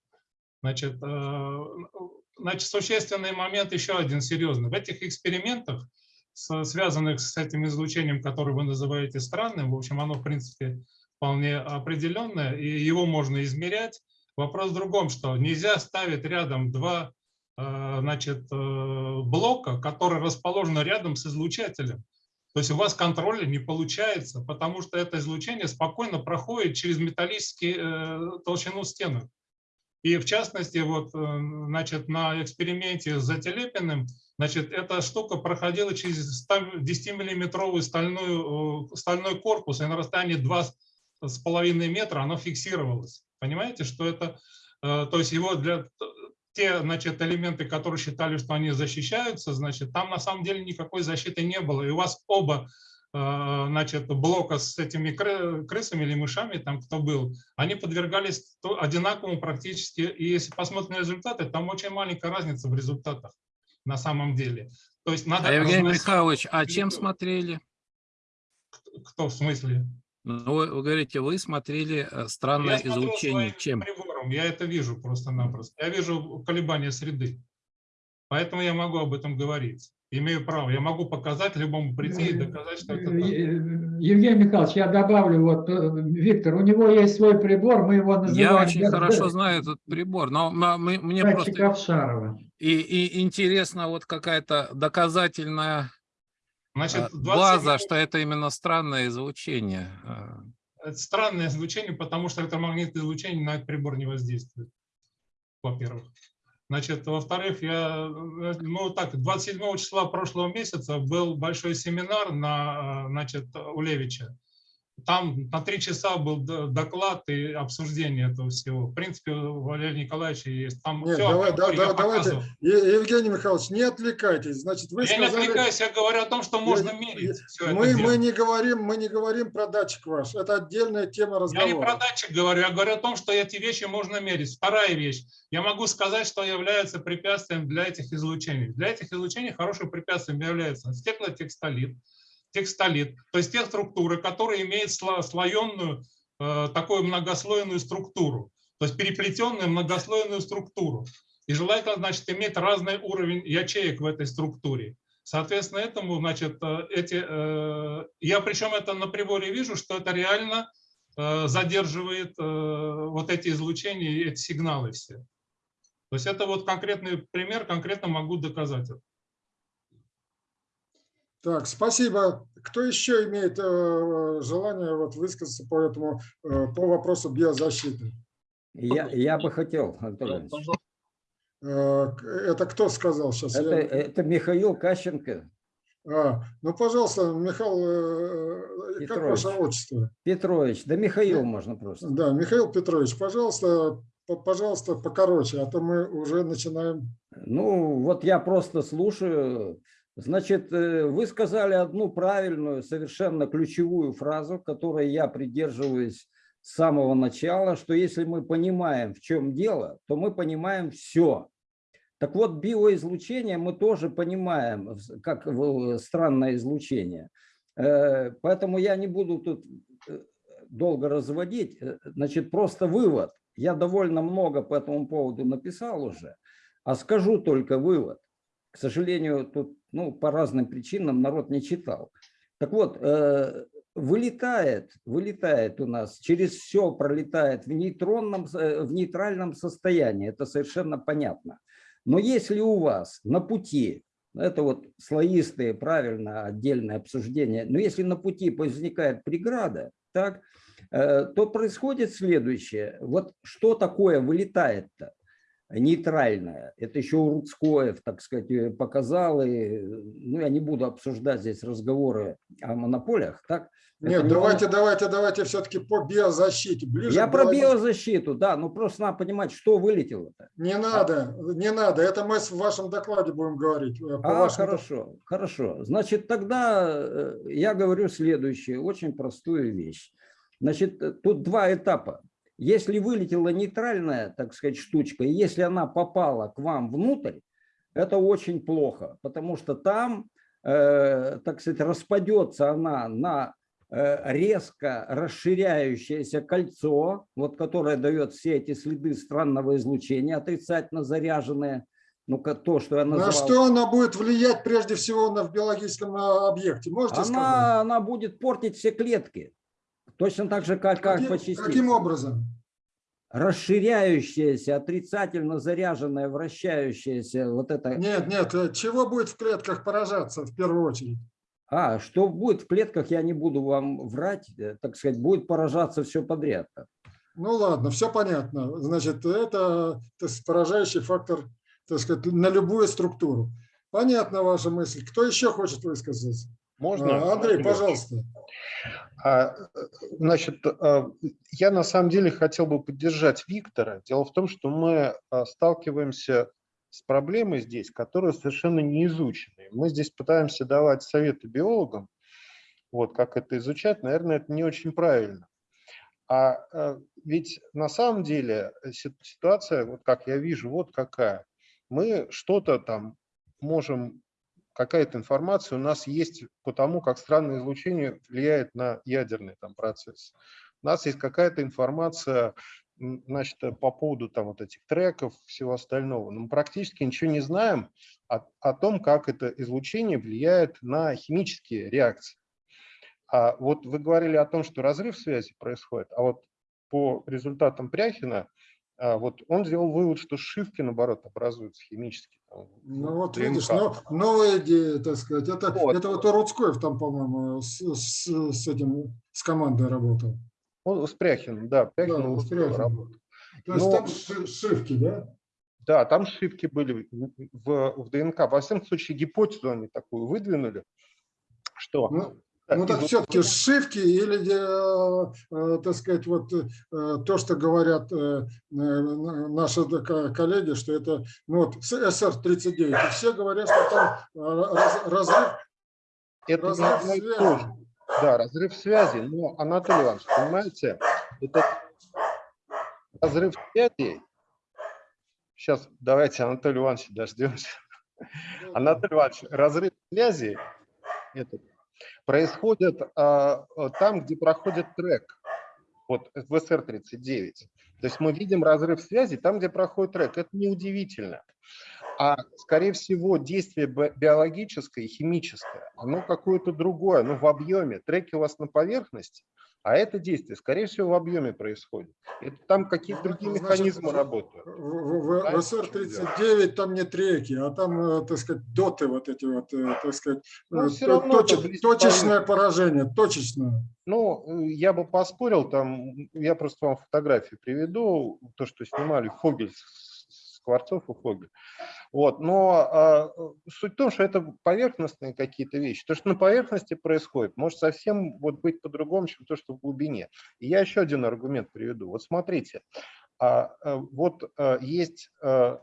Значит, значит, существенный момент еще один серьезный. В этих экспериментах, связанных с этим излучением, которое вы называете странным, в общем, оно, в принципе, вполне определенное, и его можно измерять. Вопрос в другом, что нельзя ставить рядом два э, значит, э, блока, которые расположены рядом с излучателем. То есть у вас контроля не получается, потому что это излучение спокойно проходит через металлические э, толщину стенок. И в частности, вот, э, значит, на эксперименте с Зателепиным, значит, эта штука проходила через 10-миллиметровый стальную, э, стальной корпус, и на расстоянии 2,5 метра оно фиксировалось. Понимаете, что это, э, то есть его для те, значит, элементы, которые считали, что они защищаются, значит, там на самом деле никакой защиты не было. И у вас оба значит, блока с этими кры- крысами или мышами, там кто был, они подвергались одинаковому практически. И если посмотреть на результаты, там очень маленькая разница в результатах на самом деле. То есть надо А, Евгений разносить- Михайлович, а чем смотрели? Кто в смысле? Ну, вы, вы говорите, вы смотрели э, странное Я излучение. Чем? прибором, я это вижу просто-напросто. Я вижу колебания среды. Поэтому я могу об этом говорить. Имею право. Я могу показать любому прийти и доказать, что это так. Евгений Михайлович, я добавлю, вот, э, Виктор, у него есть свой прибор, мы его называем... Я очень хорошо знаю этот прибор, но м- мы- мне датчик просто и, и интересно вот какая-то доказательная Значит, а, 27 база, что это именно странное излучение. А, Это странное излучение, потому что электромагнитное излучение на этот прибор не воздействует, во-первых. Значит, во-вторых, я, э, ну так, 27 числа прошлого месяца был большой семинар на, э, значит, у Левича. Там на три часа был доклад и обсуждение этого всего. В принципе, у Валерия Николаевича есть. Там Нет, всё давай, да, я да, давайте, Евгений Михайлович, не отвлекайтесь. Значит, вы Я не сказали... отвлекаюсь, я говорю о том, что можно Я- мерить все Мы, мы не говорим, мы не говорим про датчик ваш. Это отдельная тема Я разговора. не про датчик говорю, я говорю о том, что эти вещи можно мерить. Вторая вещь. Я могу сказать, что является препятствием для этих излучений. Для этих излучений хорошим препятствием является стеклотекстолит, текстолит, то есть те структуры, которые имеют сло- слоенную, э, такую многослойную структуру, то есть переплетенную многослойную структуру. И желательно, значит, иметь разный уровень ячеек в этой структуре. Соответственно, этому, значит, э, эти, э, я причем это на приборе вижу, что это реально задерживает вот эти излучения, эти сигналы все. То есть это вот конкретный пример, конкретно могу доказать это. Так, спасибо. Кто еще имеет э, желание вот, высказаться по этому э, по вопросу биозащиты? Я, я бы хотел, Иванович. Э, это кто сказал сейчас? Это, это Михаил Кащенко А, ну, пожалуйста, Михаил, э, как Петрович. ваше отчество? Петрович. Да Михаил можно просто. Да, Михаил Петрович, пожалуйста, по- пожалуйста, покороче, а то мы уже начинаем. Ну, вот я просто слушаю. Значит, э, вы сказали одну правильную, совершенно ключевую фразу, которой я придерживаюсь с самого начала, что если мы понимаем, в чем дело, то мы понимаем все. Так вот, биоизлучение мы тоже понимаем, как странное излучение. Э, Поэтому я не буду тут э, долго разводить. Значит, просто вывод. Я довольно много по этому поводу написал уже, а скажу только вывод. К сожалению, тут ну, по разным причинам народ не читал. Так вот, э, вылетает, вылетает у нас, через все пролетает в, нейтронном, э, в нейтральном состоянии, это совершенно понятно. Но если у вас на пути, это вот слоистые, правильно, отдельное обсуждение, но если на пути возникает преграда, так, э, то происходит следующее. Вот что такое вылетает-то? Нейтральная. Это еще Уруцкоев, так сказать, э, показал. И, ну, я не буду обсуждать здесь разговоры о монополиях. Так? Нет, Это не давайте, давайте, давайте все-таки по биозащите. Ближе Я про биологии. биозащиту, да, ну просто надо понимать, что вылетело-то. Не надо, не надо. Это мы в вашем докладе будем говорить. э, по А, вашему хорошо, хорошо. Значит, тогда э, я говорю следующее, очень простую вещь. Значит, тут два этапа. Если вылетела нейтральная, так сказать, штучка, и если она попала к вам внутрь, это очень плохо, потому что там, э, так сказать, распадется она на э, резко расширяющееся кольцо, вот которое дает все эти следы странного излучения, отрицательно заряженные, ну, то, что я назвал. На что она будет влиять прежде всего на, в биологическом а, объекте? Можете сказать? она, она будет портить все клетки. Точно так же, как, как по Каким, частицам. каким образом? Расширяющаяся, отрицательно заряженная, вращающаяся вот это. Нет, нет, э, чего будет в клетках поражаться в первую очередь? А, что будет в клетках, я не буду вам врать, э, так сказать, будет поражаться все подряд. Ну ладно, все понятно. Значит, это то есть, поражающий фактор, так сказать, на любую структуру. Понятна ваша мысль. Кто еще хочет высказаться? Можно? А, Андрей, Андрей? пожалуйста. А, э, Значит, а, я на самом деле хотел бы поддержать Виктора. Дело в том, что мы а, сталкиваемся с проблемой здесь, которая совершенно не изучена. Мы здесь пытаемся давать советы биологам, вот как это изучать, наверное, это не очень правильно. А э, ведь на самом деле э, си- ситуация, вот как я вижу, вот какая. Мы что-то там можем, какая-то информация у нас есть по тому, как странное излучение влияет на ядерный там процесс. У нас есть какая-то информация, значит, э, по поводу там вот этих треков, всего остального. Но мы практически ничего не знаем о, о том, как это излучение влияет на химические реакции. А вот вы говорили о том, что разрыв связи происходит, а вот по результатам Пряхина, а, вот он сделал вывод, что сшивки, наоборот, образуются химически. Ну вот ДНК. видишь, но, новая идея, так сказать. Это Вот. это вот Рудскоев там, по-моему, с, с, с этим, с командой работал. Он с Пряхиным, да, Пряхин Да, вот с Пряхиным. работал. То есть Ну, там ши- шивки, да? Да, там ошибки были в, в- ДНК. Во всяком случае, гипотезу они такую выдвинули, что... Ну, Ну так все-таки шивки или, э, э, так сказать, вот э, то, что говорят наши ко- коллеги, что это, ну вот СР-39, и все говорят, что там раз- разрыв, это разрыв связи. то же. Да, разрыв связи. Но, Анатолий Иванович, понимаете, это разрыв связи... Сейчас давайте Анатолий Иванович дождемся. Анатолий Иванович, разрыв связи этот, происходит а, а, там, где проходит трек, вот в СР-39. То есть мы видим разрыв связи там, где проходит трек. Это неудивительно. А, скорее всего, действие би- биологическое и химическое, оно какое-то другое, оно в объеме. Треки у вас на поверхности, а это действие, скорее всего, в объеме происходит. Это там какие-то Ну, другие значит, механизмы работают. в, в- в Понимаете, в чем дело? СР-39 там не треки, а там, э, так сказать, доты вот эти вот, э, так сказать, Ну, э, всё то- равно точе- это близко точечное поражение, точечное. Ну, я бы поспорил, там, я просто вам фотографии приведу, то, что снимали Фогель, Скворцов и Фогель. Вот, но а, суть в том, что это поверхностные какие-то вещи. То, что на поверхности происходит, может совсем вот быть по-другому, чем то, что в глубине. И я еще один аргумент приведу. Вот смотрите, а, а, вот а, есть э,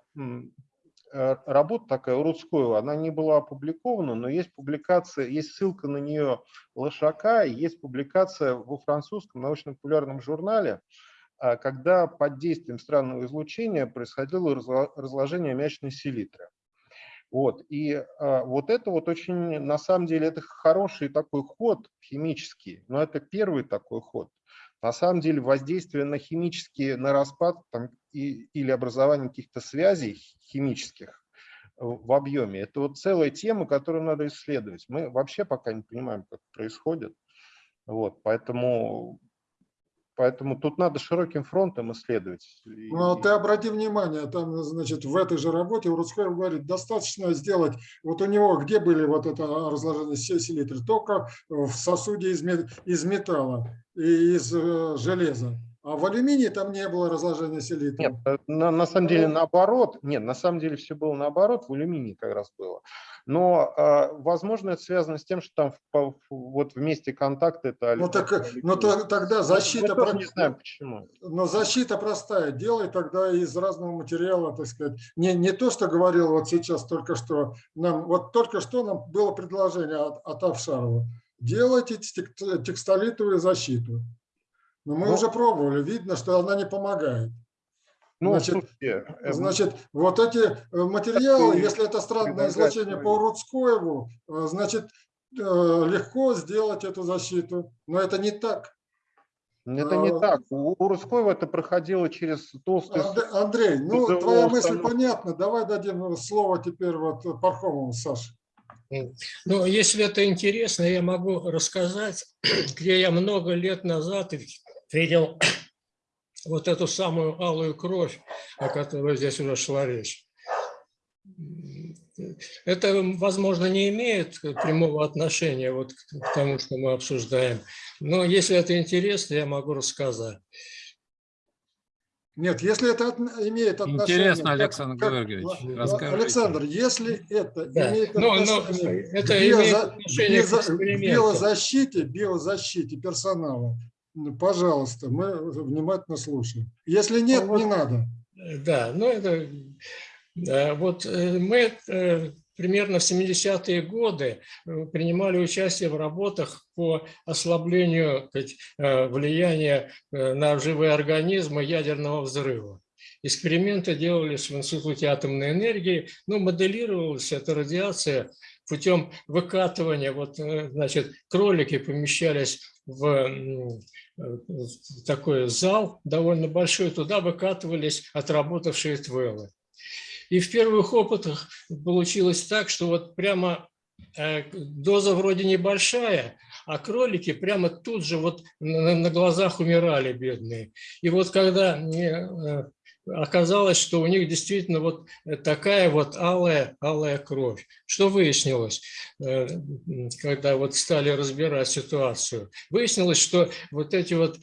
работа такая у Рудского, она не была опубликована, но есть публикация, есть ссылка на нее Лошака, есть публикация во французском научно-популярном журнале, когда под действием странного излучения происходило разло- разложение аммиачной селитры. Вот. И а, вот это вот очень, на самом деле, это хороший такой ход химический, но это первый такой ход. На самом деле воздействие на химические, на распад там, и, или образование каких-то связей химических в объеме, это вот целая тема, которую надо исследовать. Мы вообще пока не понимаем, как происходит. Вот, поэтому, поэтому тут надо широким фронтом исследовать. И- Ну, а ты обрати внимание, там, значит, в этой же работе Рудскоев говорит, достаточно сделать, вот у него где были вот это разложение се- селитры? Только в сосуде из, из металла и из э, железа. А в алюминии там не было разложения селитры. Нет, э, на, на самом деле наоборот. Нет, на самом деле все было наоборот, в алюминии как раз было. Но, э, возможно, это связано с тем, что там в- вот в месте контакта это Ну, алю- так, алюминий. ну то- тогда Мы защита... тоже про- не знаем почему. Но защита простая. Делай тогда из разного материала, так сказать. Не, не то, что говорил вот сейчас только что. Нам, вот только что нам было предложение от, от Авшарова. Делайте тек- текстолитовую защиту. Но мы Ну. уже пробовали. Видно, что она не помогает. Ну, Значит, слушайте, э, Значит, вот эти э, материалы, Такой если это странное излучение по Рудскоеву, э, значит, легко сделать эту защиту. Но это не так. это не а- так. У, Русского это проходило через толстый Анд- Андрей, ну твоя мысль понятна. Давай дадим слово теперь вот Пархомову, Саше. Ну, если это интересно, я могу рассказать, где я много лет назад видел вот эту самую алую кровь, о которой здесь уже шла речь. Это, возможно, не имеет прямого отношения вот к тому, что мы обсуждаем. Но если это интересно, я могу рассказать. Нет, если это от- имеет отношение... Интересно, Александр как- Георгиевич, расскажите. Александр, если это Да. имеет Ну, ну, отношение это к имеет биоза- отношение к биоза- экспериментам. биозащите, биозащите персонала, пожалуйста, мы внимательно слушаем. Если нет, Ну, вот- не надо. Да, ну это да, вот э, мы э, примерно в 70-е годы э, принимали участие в работах по ослаблению сказать, э, влияния э, на живые организмы ядерного взрыва. Эксперименты делались в Институте атомной энергии, но моделировалась эта радиация путем выкатывания. Вот, значит, кролики помещались в м, в такой зал довольно большой, туда выкатывались отработавшие твеллы. И в первых опытах получилось так, что вот прямо э, доза вроде небольшая, а кролики прямо тут же вот на, глазах умирали бедные. И вот когда э, оказалось, что у них действительно вот такая вот алая, алая кровь. Что выяснилось, э, когда вот стали разбирать ситуацию? Выяснилось, что вот эти вот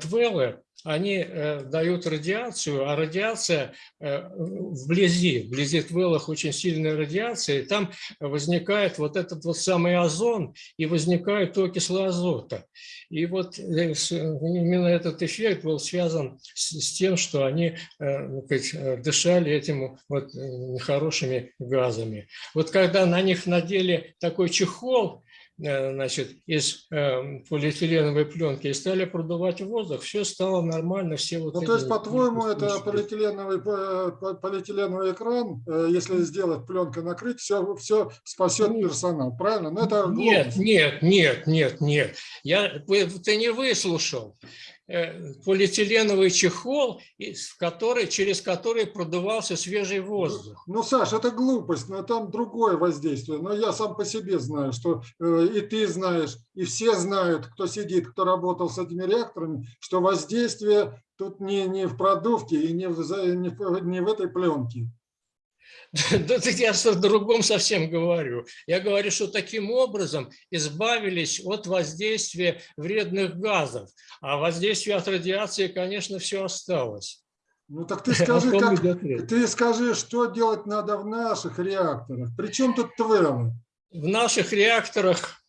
твеллы, они э, дают радиацию, а радиация э, вблизи, вблизи твеллах очень сильная радиация, и там возникает вот этот вот самый озон, и возникают окислы азота. И вот э, именно этот эффект был связан с, с тем, что они ну, сказать, дышали этими вот нехорошими газами. Вот когда на них надели такой чехол, Э, значит, из э, полиэтиленовой пленки и стали продувать воздух, все стало нормально, все вот Ну, то есть, по-твоему, это полиэтиленовый, э, полиэтиленовый экран, если сделать пленкой накрыть, все, все спасет персонал, правильно? Но это нет, нет, нет, нет, нет. Я, ты не выслушал. Э, полиэтиленовый чехол, в который, через который продувался свежий воздух. Ну, Саш, это глупость, но там другое воздействие. Но я сам по себе знаю, что э, и ты знаешь, и все знают, кто сидит, кто работал с этими реакторами, что воздействие тут не, не в продувке и не в, не в, не в этой пленке. Да я о другом совсем говорю. Я говорю, что таким образом избавились от воздействия вредных газов. А воздействие от радиации, конечно, все осталось. Ну так ты скажи, как, ты скажи, что делать надо в наших реакторах. Причем тут ТВЛ? В наших реакторах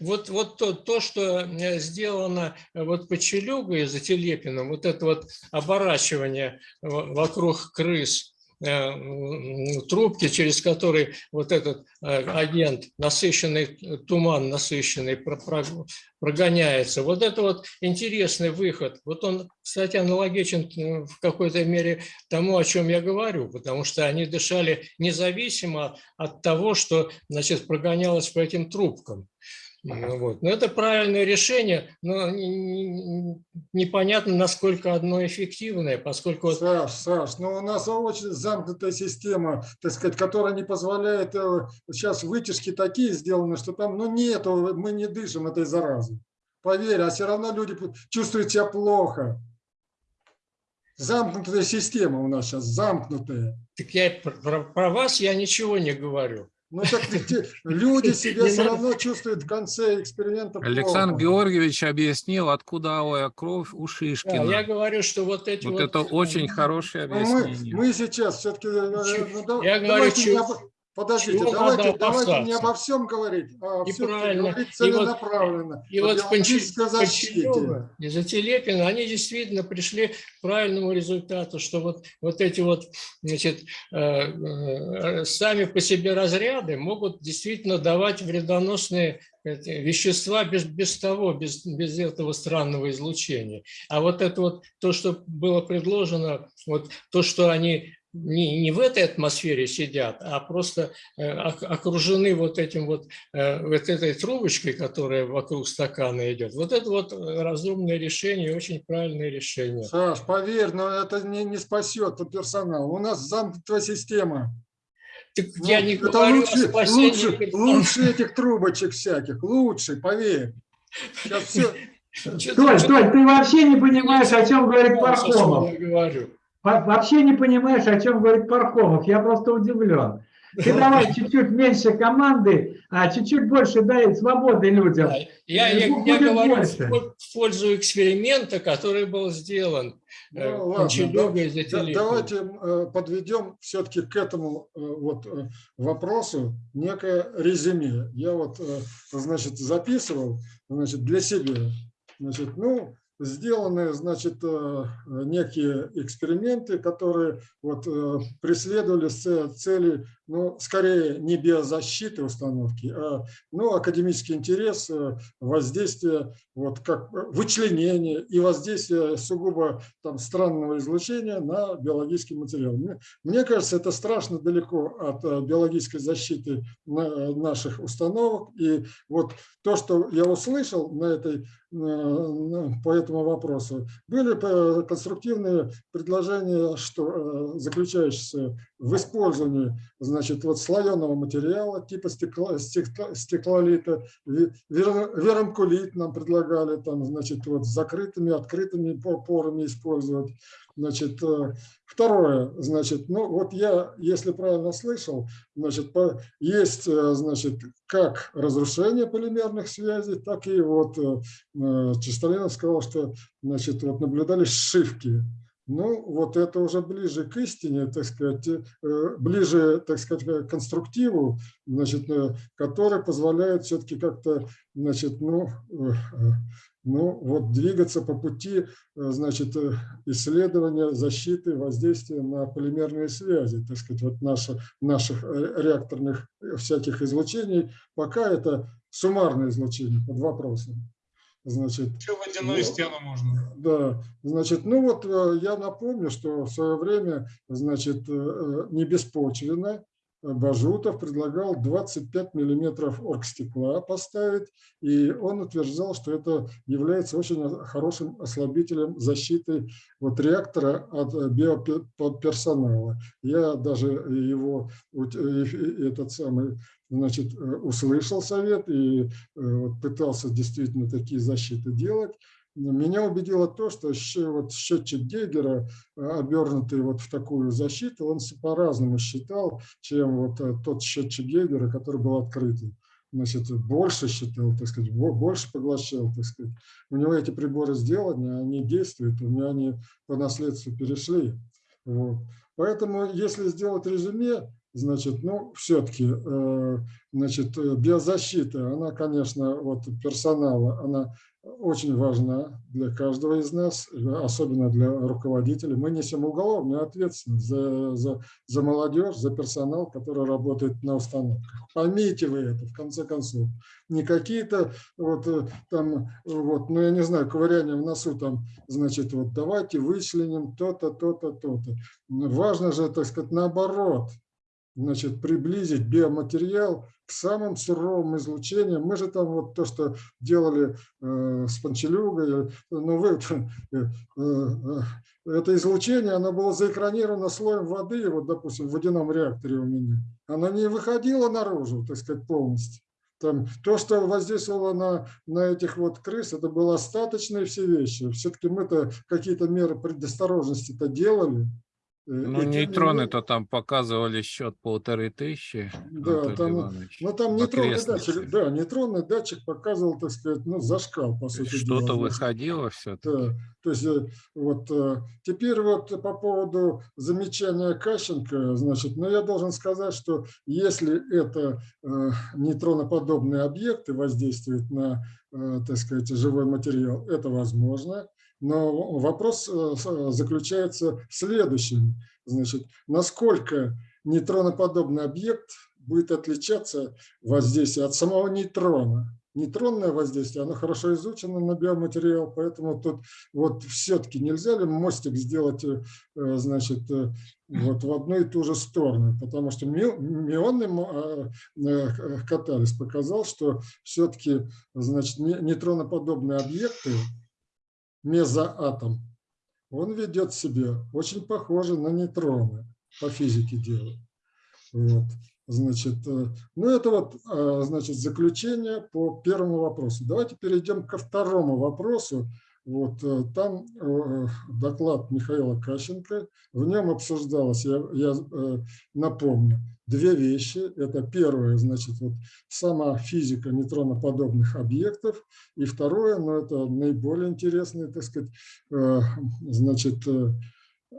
вот, вот то, то, что э, сделано вот по Челюгу и за Телепиным, вот это вот оборачивание вокруг крыс, Э, трубки, через которые вот этот э, агент, насыщенный туман, насыщенный, прогоняется. Вот это вот интересный выход. Вот он, кстати, аналогичен э, в какой-то мере тому, о чем я говорю, потому что они дышали независимо от того, что значит, прогонялось по этим трубкам. Ну вот. Но это правильное решение, но непонятно, насколько одно эффективное, поскольку... Саш, Саш, но ну у нас очень замкнутая система, так сказать, которая не позволяет... Э, сейчас вытяжки такие сделаны, что там, ну нету, мы не дышим этой заразой. Поверь, а все равно люди чувствуют себя плохо. Замкнутая система у нас сейчас, замкнутая. Так я про, про вас я ничего не говорю. Ну так люди себя все равно чувствуют в конце эксперимента. Александр Георгиевич объяснил, откуда алая кровь у Шишкина. я говорю, что вот эти вот... Вот это очень хорошее объяснение. Мы, мы сейчас все-таки... Э, ну, я говорю, что... Подождите, Чего давайте, давайте не обо всем говорить, а и правильно. говорить целенаправленно. И вот, и вот Панчелева и Зателепина, они действительно пришли к правильному результату, что вот, вот эти вот значит, э, э, сами по себе разряды могут действительно давать вредоносные вещества без, без того, без, без этого странного излучения. А вот это вот то, что было предложено, вот то, что они не, не в этой атмосфере сидят, а просто э, окружены вот этим вот, э, вот этой трубочкой, которая вокруг стакана идет. Вот это вот разумное решение, очень правильное решение. Саш, поверь, но это не, не спасет персонал. У нас замкнутая система. Так ну, я не это говорю лучше, о спасении. Лучше, лучше этих трубочек всяких, лучше, поверь. Сейчас все... Стой, стой, ты вообще не понимаешь, о чем говорит Пархомов. Я говорю вообще не понимаешь, о чем говорит Пархомов. Я просто удивлен. Ты давай чуть-чуть меньше команды, а чуть-чуть больше дай свободы людям. Я, я, я говорю больше. в пользу эксперимента, который был сделан. Ну, э, ладно, да, давайте э, подведем все-таки к этому э, вот вопросу некое резюме. Я вот, значит, записывал, значит, для себя. Значит, ну, сделаны, значит, э, некие эксперименты, которые вот, э, преследовали цели ну, скорее не биозащиты установки, а ну, академический интерес, э, воздействие, вот как э, вычленение и воздействие сугубо там, странного излучения на биологический материал. Мне, мне кажется, это страшно далеко от э, биологической защиты на, наших установок. И вот то, что я услышал на этой по этому вопросу. Были конструктивные предложения, что заключающиеся в использовании значит, вот слоеного материала типа стекла, стекла, стеклолита, верамкулит нам предлагали там, значит, вот с закрытыми, открытыми порами использовать. Значит, э, второе, значит, ну вот я, если правильно слышал, значит, есть, э, значит, как разрушение полимерных связей, так и вот э, Чистолинов сказал, что, значит, вот наблюдались сшивки ну, вот это уже ближе к истине, так сказать, э, ближе, так сказать, к конструктиву, значит, э, который позволяет все-таки как-то, значит, ну, э, ну, вот двигаться по пути, значит, исследования, защиты, воздействия на полимерные связи, так сказать, вот наши, наших реакторных всяких излучений, пока это суммарное излучение под вопросом. Значит, Еще водяную ну, стену можно. Да, значит, ну вот э, я напомню, что в свое время, значит, э, э, не беспочвенно Бажутов предлагал 25 миллиметров оргстекла поставить, и он утверждал, что это является очень хорошим ослабителем защиты вот реактора от биоперсонала. Я даже его, этот самый значит, э, услышал совет и э, пытался действительно такие защиты делать. Меня убедило то, что вот счетчик Гейгера, э, обернутый вот в такую защиту, он по-разному считал, чем вот тот счетчик Гейгера, который был открытый. Значит, больше считал, так сказать, больше поглощал, так сказать. У него эти приборы сделаны, они действуют, у меня они по наследству перешли. Вот. Поэтому, если сделать резюме, Значит, ну, все-таки, э, значит, э, биозащита, она, конечно, вот персонала, она очень важна для каждого из нас, особенно для руководителей. Мы несем уголовную ответственность за, за, за молодежь, за персонал, который работает на установках. Поймите вы это, в конце концов. Не какие-то вот э, там, вот, ну я не знаю, ковыряние в носу там, значит, вот давайте вычленим то-то, то-то, то-то. Важно же, так сказать, наоборот, значит, приблизить биоматериал к самым суровым излучениям. Мы же там вот то, что делали э, с Панчелюгой, ну вы, э, э, это излучение, оно было заэкранировано слоем воды, вот, допустим, в водяном реакторе у меня. Оно не выходило наружу, так сказать, полностью. Там, то, что воздействовало на, на этих вот крыс, это было остаточные все вещи. Все-таки мы-то какие-то меры предосторожности-то делали. Э, ну, нейтроны-то там показывали счет полторы тысячи. Да, там, ну, там нейтронный датчик, да, нейтронный датчик показывал, так сказать, ну, зашкал, по сути Что-то выходило все Да, то есть, э, вот, э, теперь вот по поводу замечания Кащенко, значит, ну, я должен сказать, что если это нейтроноподобные объекты воздействуют на, так сказать, живой материал, это возможно. Но вопрос э, заключается в следующем. Значит, насколько нейтроноподобный объект будет отличаться воздействие от самого нейтрона. Нейтронное воздействие, оно хорошо изучено на биоматериал, поэтому тут вот все-таки нельзя ли мостик сделать э, значит, э, вот в одну и ту же сторону, потому что мионный катализ показал, что все-таки значит, нейтроноподобные объекты мезоатом, он ведет себя очень похоже на нейтроны по физике дела. Вот. Значит, э, ну это вот, э, значит, заключение по первому вопросу. Давайте перейдем ко второму вопросу. Вот э, там доклад Михаила Кащенко, в нем обсуждалось, я, я напомню, две вещи. Это первое, значит, вот сама физика нейтроноподобных объектов. И второе, но это наиболее интересный, так сказать, э, значит, э,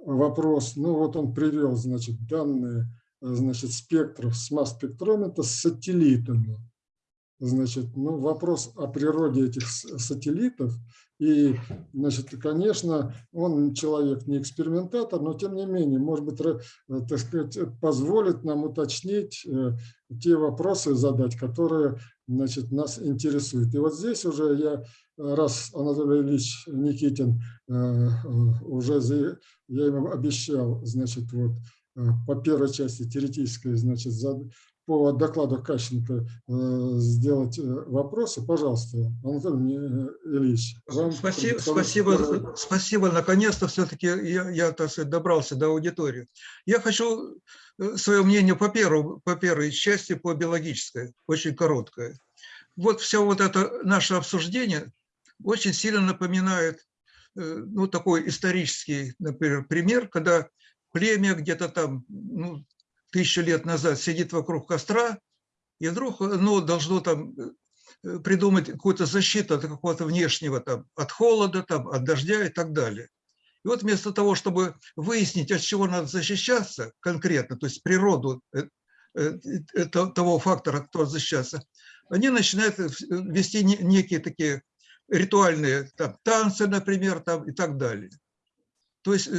вопрос. Ну вот он привел, значит, данные значит, спектров с масс-спектрометра с сателлитами. значит, ну, вопрос о природе этих сателлитов. И, значит, конечно, он человек не экспериментатор, но тем не менее, может быть, э, так сказать, позволит нам уточнить э, те вопросы задать, которые, значит, нас интересуют. И вот здесь уже я, э, раз Анатолий Ильич Никитин уже, я ему обещал, значит, вот по первой части теоретической, значит, по докладу Кащенко э, сделать э, вопросы, пожалуйста, Анатолий Ильич. вам Спасибо, спасибо, спасибо. Наконец-то все-таки я, я, так сказать, добрался до аудитории. Я хочу э, свое мнение по, первому, по первой части, по биологической, очень короткое. Вот все вот это наше обсуждение очень сильно напоминает ну, такой исторический, например, пример, когда племя где-то там ну, тысячу лет назад сидит вокруг костра, и вдруг ну, должно там э, придумать какую-то защиту от какого-то внешнего, там, от холода, там, от дождя и так далее. И вот вместо того, чтобы выяснить, от чего надо защищаться конкретно, то есть природу э, э, того фактора, кто защищаться, они начинают вести не- некие такие ритуальные там, танцы, например, там, и так далее. То есть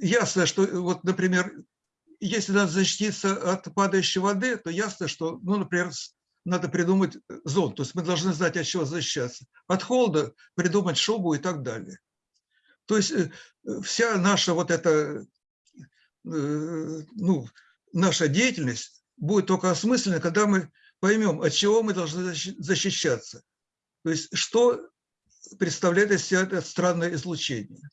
ясно, что, вот, например, если надо защититься от падающей воды, то ясно, что, ну, например, надо придумать зонт. То есть мы должны знать, от чего защищаться. От холода придумать шубу и так далее. То есть э, э, вся наша вот эта, э, ну, наша деятельность будет только осмыслена, когда мы поймем, от чего мы должны защи- защищаться. То есть что представляет из себя это странное излучение.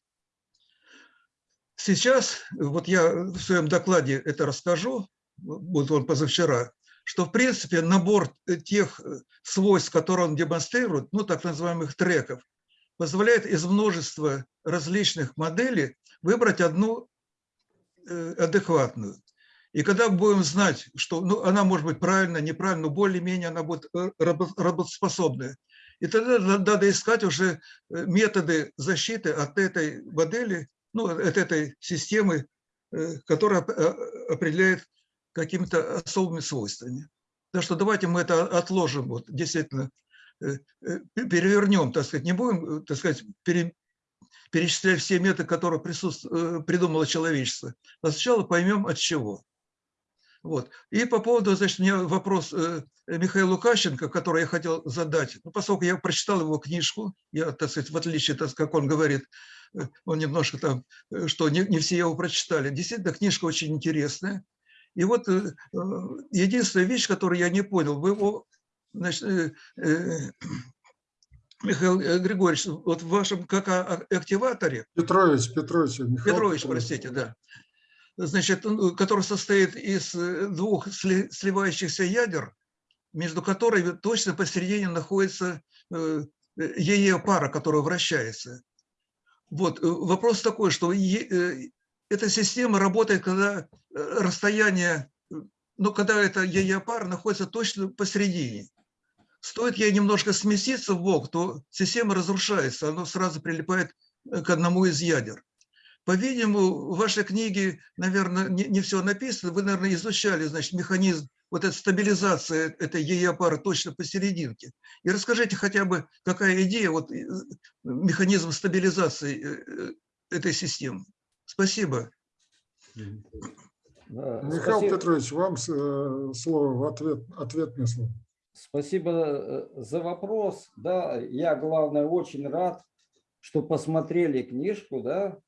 Сейчас, вот я в своем докладе это расскажу, вот он позавчера, что в принципе набор тех э, свойств, которые он демонстрирует, ну так называемых треков, позволяет из множества различных моделей выбрать одну э, адекватную. И когда будем знать, что ну, она может быть правильно, неправильно, но более-менее она будет э, рабо- работоспособная, и тогда на- надо искать уже э, методы защиты от этой модели, ну, от этой системы, э, которая э, определяет какими-то особыми свойствами. Так что давайте мы это отложим, вот действительно, э, э, перевернем, так сказать, не будем, э, так сказать, пере- перечислять все методы, которые присутств- э, придумало человечество, а сначала поймем от чего. Вот. И по поводу, значит, у меня вопрос э, Михаилу Лукащенко, который я хотел задать. Ну, поскольку я прочитал его книжку, я, так сказать, в отличие, так, как он говорит, э, он немножко там, э, что не, не все его прочитали. Действительно, книжка очень интересная. И вот единственная вещь, которую я не понял, вы его, значит, Михаил Григорьевич, вот в вашем как активаторе, Петрович, Петрович, Михаил Петрович, простите, да. Значит, ну, который состоит из э, двух сли- сливающихся ядер, между которыми точно посередине находится э, ее пара, которая вращается. Вот, э, вопрос такой, что э, эта система работает, когда э, расстояние, э, ну, когда эта ее пара находится точно посередине. Стоит ей немножко сместиться в бок, то система разрушается, она сразу прилипает э, к одному из ядер. По-видимому, в вашей книге, наверное, не, не все написано. Вы, наверное, изучали, значит, механизм вот этой стабилизации этой ее пары точно посерединке. И расскажите хотя бы, какая идея, вот э, механизм стабилизации э, э, этой системы. Спасибо. Да, Михаил спасибо. Петрович, вам слово в ответ, ответное слово. Спасибо за вопрос. Да, я, главное, очень рад, что посмотрели книжку, да.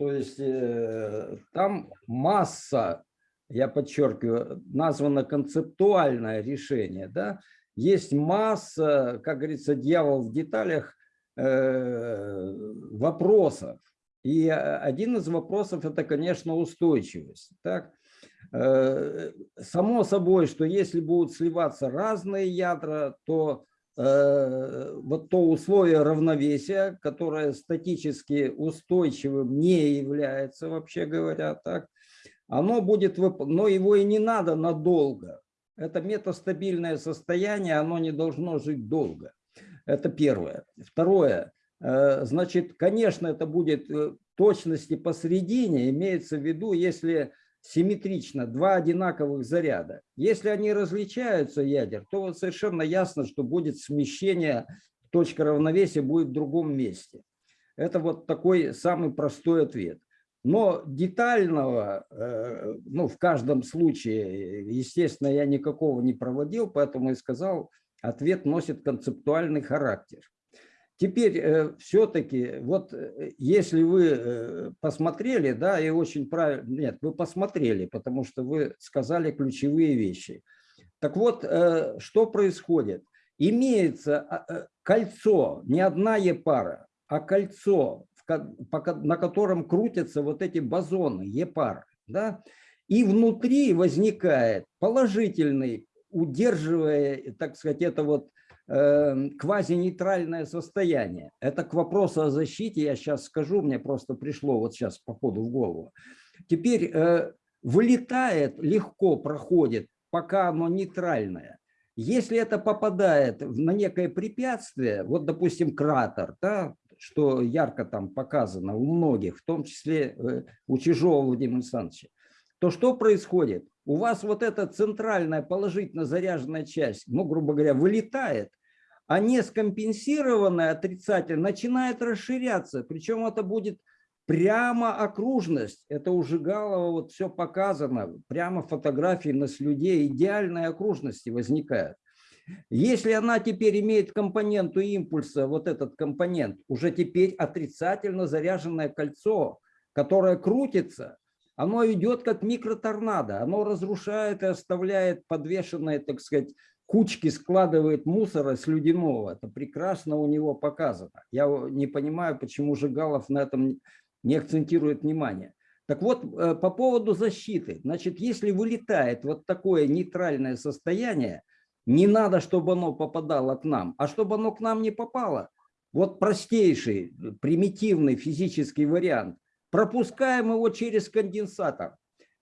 То есть э, там масса, я подчеркиваю, названо концептуальное решение, да. Есть масса, как говорится, дьявол в деталях э, вопросов. И э, один из вопросов – это, конечно, устойчивость. Так? Само собой, что если будут сливаться разные ядра, то вот то условие равновесия, которое статически устойчивым не является, вообще говоря, так, оно будет, но его и не надо надолго. Это метастабильное состояние, оно не должно жить долго. Это первое. Второе. э, Значит, конечно, это будет э, точности посередине, имеется в виду, если симметрично, два одинаковых заряда. Если они различаются, ядер, то вот совершенно ясно, что будет смещение, точка равновесия будет в другом месте. Это вот такой самый простой ответ. Но детального, э, ну, в каждом случае, естественно, я никакого не проводил, поэтому и сказал, ответ носит концептуальный характер. Теперь все-таки, вот э, если вы э, посмотрели, да, и очень правильно, нет, вы посмотрели, потому что вы сказали ключевые вещи. Так вот, что происходит? Имеется а, кольцо, не одна Е-пара, а кольцо, на котором крутятся вот эти бозоны, Е-пары. Да? И внутри возникает положительный, удерживая, так сказать, это вот э, квазинейтральное состояние. Это к вопросу о защите, я сейчас скажу, мне просто пришло вот сейчас по ходу в голову. Теперь э, вылетает, легко проходит, пока оно нейтральное. Если это попадает на некое препятствие, вот, допустим, кратер, да, что ярко там показано у многих, в том числе э, у Чижова Владимира Александровича, то что происходит? У вас вот эта центральная положительно заряженная часть, ну, грубо говоря, вылетает, а не скомпенсированная отрицательно начинает расширяться. Причем это будет прямо окружность. Это у Жигалова вот все показано. Прямо фотографии на слюде идеальной окружности возникают. Если она теперь имеет компоненту импульса, вот этот компонент, уже теперь отрицательно заряженное кольцо, которое крутится, оно идет как микроторнадо, оно разрушает и оставляет подвешенные, так сказать, кучки, складывает мусора слюдяного. Это прекрасно у него показано. Я не понимаю, почему Жигалов на этом не акцентирует внимание. Так вот, э, по поводу защиты. Значит, если вылетает вот такое нейтральное состояние, не надо, чтобы оно попадало к нам, а чтобы оно к нам не попало. Вот простейший, примитивный физический вариант. Пропускаем его через конденсатор.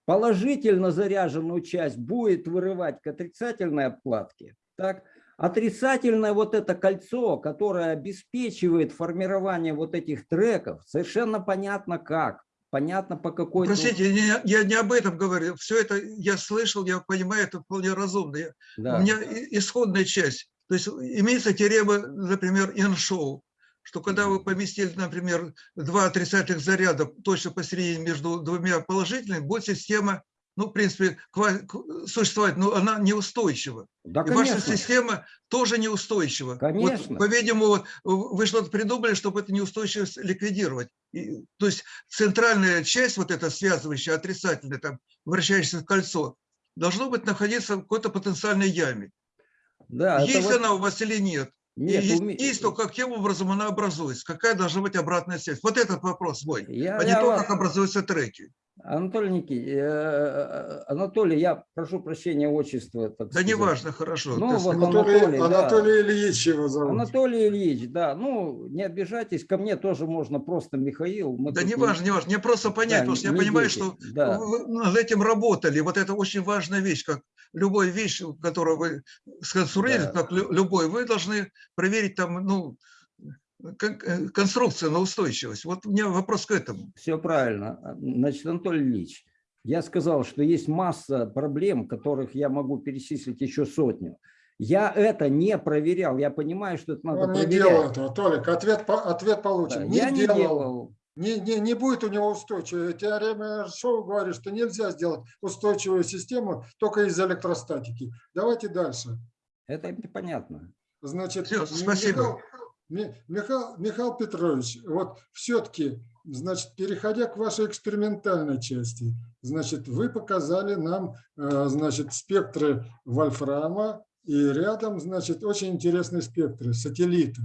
Положительно заряженную часть будет вырывать к отрицательной обкладке. Так? Отрицательное вот это кольцо, которое обеспечивает формирование вот этих треков, совершенно понятно как понятно по какой Простите, я, я не об этом говорю. Все это я слышал, я понимаю, это вполне разумно. Да. У меня исходная часть. То есть имеется теорема, например, Эншоу, что когда вы поместили, например, два отрицательных заряда точно посередине между двумя положительными, будет система ну, в принципе, существовать, но она неустойчива. Да, и ваша система тоже неустойчива. Конечно. Вот, По-видимому, вы что-то придумали, чтобы эту неустойчивость ликвидировать. И, то есть центральная часть, вот эта связывающая, отрицательная, там, вращающееся кольцо, должно быть находиться в какой-то потенциальной яме. Да, есть вот... она у вас или нет? Нет, есть, уме... есть, то каким образом она образуется? Какая должна быть обратная связь? Вот этот вопрос мой, я, а не я то, вас... как образуются треки. Анатолий Никитич, э, э, Анатолий, я прошу прощения, отчество. Так да неважно, хорошо. Ну, вот Анатолий, Анатолий, Анатолий да. Ильич его зовут. Анатолий Ильич, да. Ну, не обижайтесь, ко мне тоже можно просто Михаил. Мы да неважно, не... важно. Мне просто понять, да, потому что я понимаю, дети. что да. вы над этим работали. Вот это очень важная вещь, как любой вещь, которую вы сконструировали, да. как любой, вы должны проверить там, ну, Э, конструкция на устойчивость. Вот у меня вопрос к этому. Все правильно. Значит, Анатолий Ильич, я сказал, что есть масса проблем, которых я могу перечислить еще сотню. Я это не проверял. Я понимаю, что это надо Он проверять. не делал этого, Толик. Ответ, ответ получен. Да, не я делал. не делал. Не, не, не будет у него устойчивой. Теорема Шоу говорит, что нельзя сделать устойчивую систему только из электростатики. Давайте дальше. Это понятно. Значит, Все, спасибо. Михаил, Михаил Петрович, вот все-таки, значит, переходя к вашей экспериментальной части, значит, вы показали нам, э, значит, спектры вольфрама и рядом, значит, очень интересные спектры, сателлиты.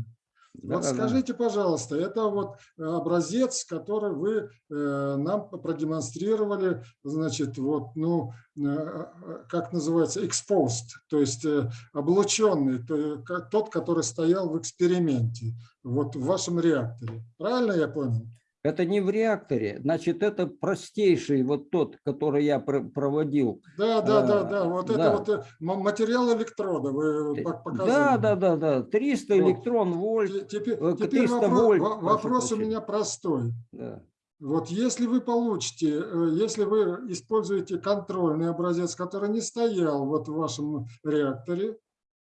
Да, вот да, скажите, пожалуйста, это вот э, образец, который вы э, нам продемонстрировали, значит, вот, ну, э, как называется, exposed, то есть облученный, то, тот, который стоял в эксперименте, вот в вашем реакторе. Правильно я понял? Это не в реакторе, значит, это простейший вот тот, который я проводил. Да, да, да, а, да, вот да. это вот э, материал электрода вы показывали. Да, да, да, да, 300 вот. электрон вольт, теперь, 300 теперь вопрос, вольт. Вопрос у меня простой. Да. Вот если вы получите, э, если вы используете контрольный образец, который не стоял вот в вашем реакторе,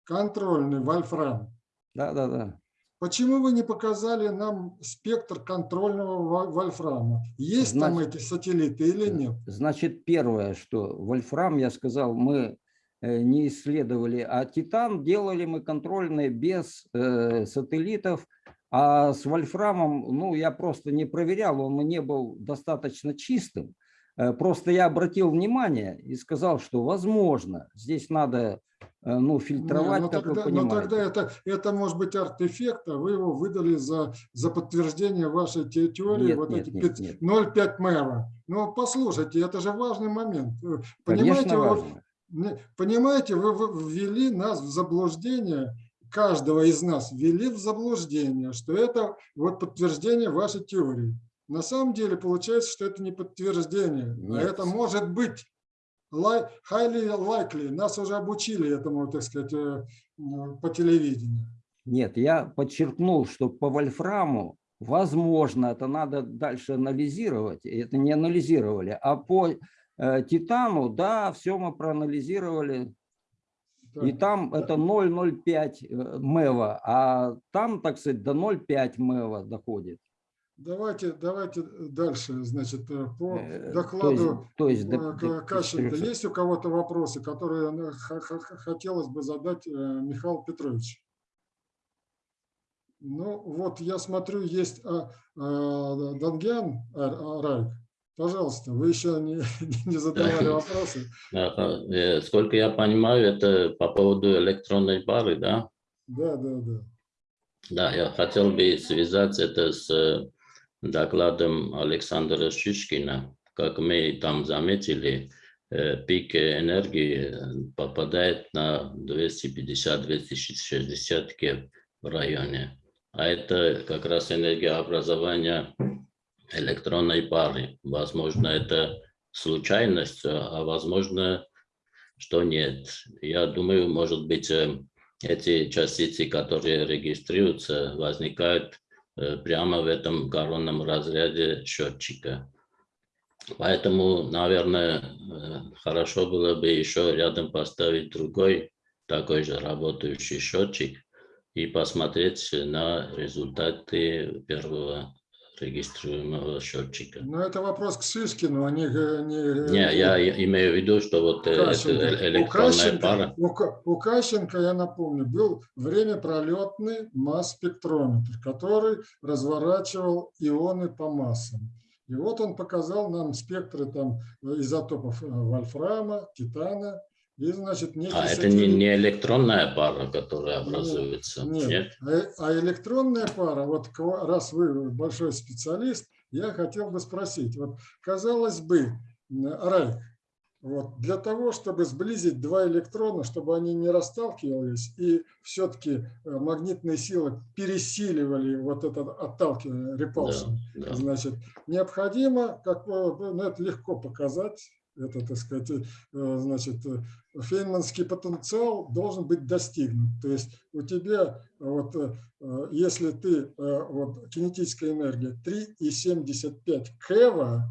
контрольный вольфрам, Да, да, да. Почему вы не показали нам спектр контрольного во- вольфрама? Есть там Значит, эти сателлиты или нет? Значит, первое, что вольфрам, я сказал, мы э, не исследовали, а титан делали мы контрольные без э, сателлитов, а с вольфрамом, ну, я просто не проверял, он не был достаточно чистым. Э, Просто я обратил внимание и сказал, что возможно, здесь надо, э, ну, Не, фильтровать, ну как тогда, вы но понимаете. тогда это, это может быть арт-эффект, а вы его выдали за, за подтверждение вашей те- теории, Нет, вот нет, эти нет, пят- нет. 0,5 мэва. Ну, послушайте, это же важный момент. Э, Понимаете, Конечно, вы, важно. не- понимаете, вы вы ввели нас в заблуждение, каждого из нас ввели в заблуждение, что это вот подтверждение вашей теории. На самом деле получается, что это не подтверждение, а Нет. это может быть highly likely. Нас уже обучили этому, так сказать, э, по телевидению. Нет, я подчеркнул, что по вольфраму, возможно, это надо дальше анализировать, и это не анализировали, а по э, титану, да, все мы проанализировали, и Так, там это 0,05 э, мэва, а там, так сказать, до 0,5 мэва доходит. Давайте, давайте дальше, значит, э, по Э, докладу то есть, то есть до- К- до Кащенко. 400. Есть у кого-то вопросы, которые э, хотелось бы задать Михаилу Петровичу? Ну, вот я смотрю, есть а, а, Дангян а, Райк. Пожалуйста, вы еще не, не задавали вопросы. Сколько я понимаю, это по поводу электронной пары, да? Да, да, да. Да, я хотел бы связать это с докладом Александра Шишкина. Как мы там заметили, э, пик энергии э, попадает на 250-260 кев в районе. А это как раз энергообразование электронной пары. Возможно, это случайность, а возможно, что нет. Я думаю, может быть, э, эти частицы, которые регистрируются, возникают прямо в этом коронном разряде счетчика. Поэтому, наверное, э, хорошо было бы еще рядом поставить другой такой же работающий счетчик и посмотреть на результаты первого регистрируемого счетчика. Но это вопрос к Шишкину, а не... не Не, я и- имею в виду, что вот э, это У электронная Кащенко- пара. У, у Кащенко, я напомню, был времяпролетный масс-спектрометр, который разворачивал ионы по массам. И вот он показал нам спектры там изотопов э, вольфрама, титана, и, значит, некий А это не, не электронная пара, которая Нет, образуется? Нет, Нет? А, а электронная пара, вот раз вы большой специалист, я хотел бы спросить, вот казалось бы, Райк, вот для того, чтобы сблизить два электрона, чтобы они не расталкивались и все-таки магнитные силы пересиливали вот это отталкивание, repulsion, Да, да. значит, необходимо, как э, ну, это легко показать, это, так сказать, э, значит, э, фейнманский потенциал должен быть достигнут. То есть у тебя, вот, э, э, если ты, вот, кинетическая энергия 3,75 кева,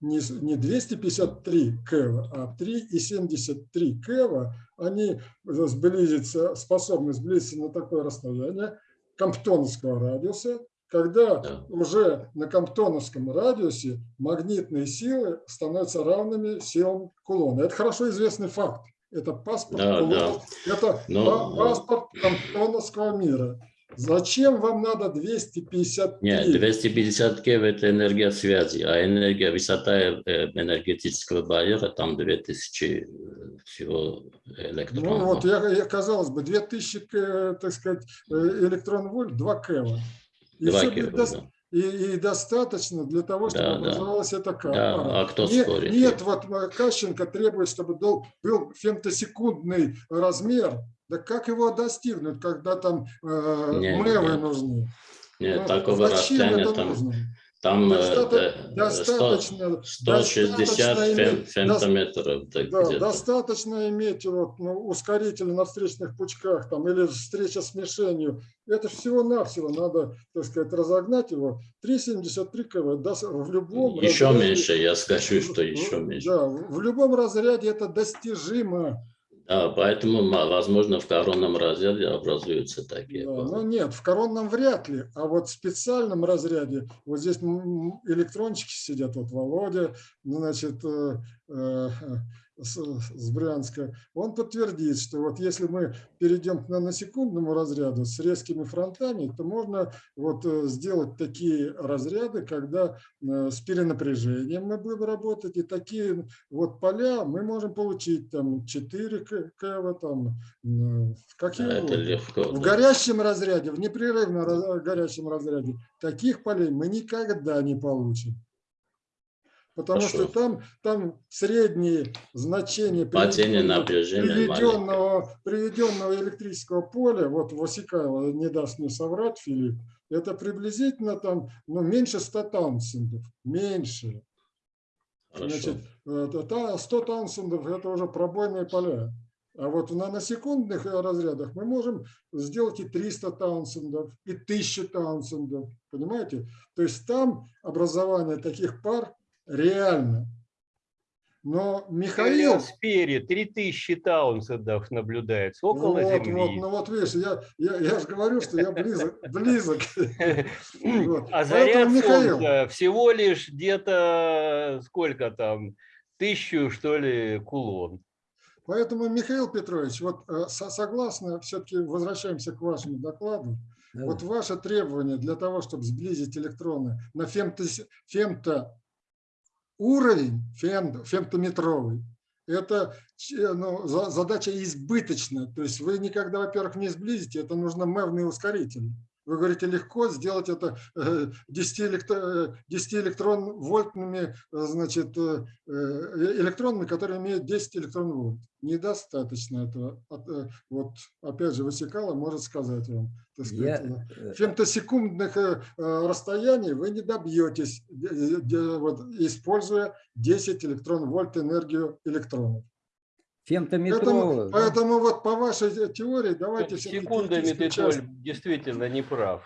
не, с- не 253 кева, а 3,73 кева, они сблизятся, способны сблизиться на такое расстояние Комптоновского радиуса, когда Да. уже на Комптоновском радиусе магнитные силы становятся равными силам Кулона. Это хорошо известный факт. Это паспорт Да, Кулона. да. Это Но- па- паспорт Комптоновского мира. Зачем вам надо 253? Нет, 250 кев это энергия связи, а энергия, высота э, энергетического барьера, там 2000 всего электронов. Ну вот, я, я, казалось бы, 2000, э, так сказать, э, электрон-вольт, 2 кева. И, Два дос- да. и, и достаточно для того, чтобы Да, да. образовалась эта ка- Да, а кто нет, спорит? Нет, вот э, Кащенко требует, чтобы дол- был фемтосекундный размер. Да как его достигнуть, когда там э, Нет, мэвы нет. нужны? Нет, Ну, такого расстояния там нужно? Там э, достаточно, 100 160 достаточно иметь- фемтометров. Да, достаточно иметь вот, ну, ускоритель на встречных пучках там, или встреча с мишенью. Это всего-навсего надо, так сказать, разогнать его. 3,73 кВт да, в любом Еще разряде- меньше, я скажу, что еще меньше. Да, в любом разряде это достижимо. Да, поэтому, возможно, в коронном разряде образуются такие Да, ну нет, в коронном вряд ли, а вот в специальном разряде, вот здесь электрончики сидят, вот Володя, значит, э, э, с, с Брянска, он подтвердит, что вот если мы перейдем к наносекундному разряду с резкими фронтами, то можно вот э, сделать такие разряды, когда э, с перенапряжением мы будем работать, и такие вот поля мы можем получить там 4 КВ, там, какие это легко. В да. горящем разряде, в непрерывно горящем разряде, таких полей мы никогда не получим. Потому Хорошо. что там, там средние значения приведенного- приведенного, приведенного электрического поля, вот Васикайло не даст мне соврать, Филипп, это приблизительно там ну, меньше 100 таунсендов, меньше. Хорошо. Значит, э, та- та 100 таунсендов – это уже пробойные поля. А вот в наносекундных э, разрядах мы можем сделать и 300 таунсендов, и 1000 таунсендов. Понимаете? То есть там образование таких пар реально. Но Михаил... Михаил... 3000 таунсендов наблюдается около вот, вот, Земли. ну вот видишь, я, я, я же говорю, что я близок. близок. Вот. А заряд Михаил, Солнца всего лишь где-то сколько там, тысячу что ли кулон. Поэтому, Михаил Петрович, вот э, со- согласно, все-таки возвращаемся к вашему докладу. Да. Вот ваше требование для того, чтобы сблизить электроны на фемто, фемто уровень, фем- фемтометровый, это ч- ну, за- задача избыточная. То есть вы никогда, во-первых, не сблизите, это нужно мевные ускорители. Вы говорите, легко сделать это э, 10, электро, э, 10 электрон вольтными, э, значит, э, э, электронами, которые имеют 10 электрон вольт. Недостаточно этого. От, Вот опять же, Васикала может сказать вам. Сказать, Я, фемтосекундных э, расстояний вы не добьетесь, используя 10 электрон вольт энергию электронов. Поэтому, фемтометровую, да? поэтому вот по вашей теории давайте Секундами ты, Толь, действительно не прав.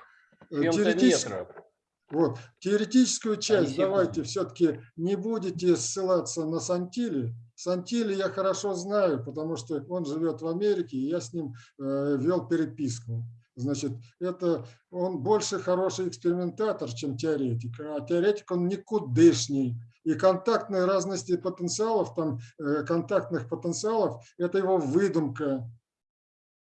э, теоретическую- Фемтометров. Вот, теоретическую часть секунды. давайте все-таки не будете ссылаться на Сантили. Сантили я хорошо знаю, потому что он живет в Америке, и я с ним э, вел переписку. Значит, это он больше хороший экспериментатор, чем теоретик, а теоретик он никудышний. И контактные разности потенциалов, там э, контактных потенциалов, это его выдумка.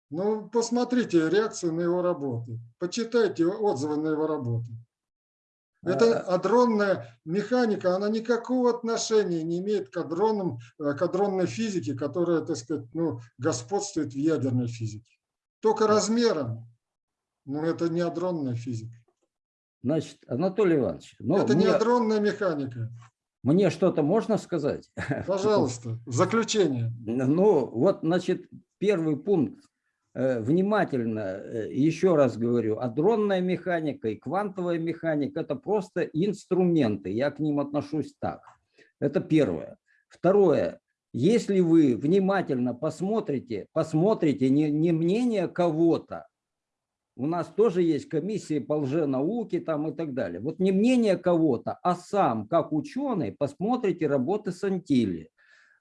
Ну, посмотрите реакцию на его работы, почитайте отзывы на его работы. Это А- адронная механика, она никакого отношения не имеет к, адронным, э, к адронной физике, которая, так сказать, ну, господствует в ядерной физике. Только размером, но это не адронная физика. Значит, Анатолий Иванович, ну, это не мне, адронная механика. Мне что-то можно сказать? Пожалуйста, в заключение. Ну, вот, значит, первый пункт. Э, Внимательно, э, еще раз говорю, адронная механика и квантовая механика – это просто инструменты, я к ним отношусь так. Это первое. Второе, если вы внимательно посмотрите, посмотрите не, не мнение кого-то, у нас тоже есть комиссии по лженауке там и так далее. Вот не мнение кого-то, а сам, как ученый, посмотрите работы Сантили.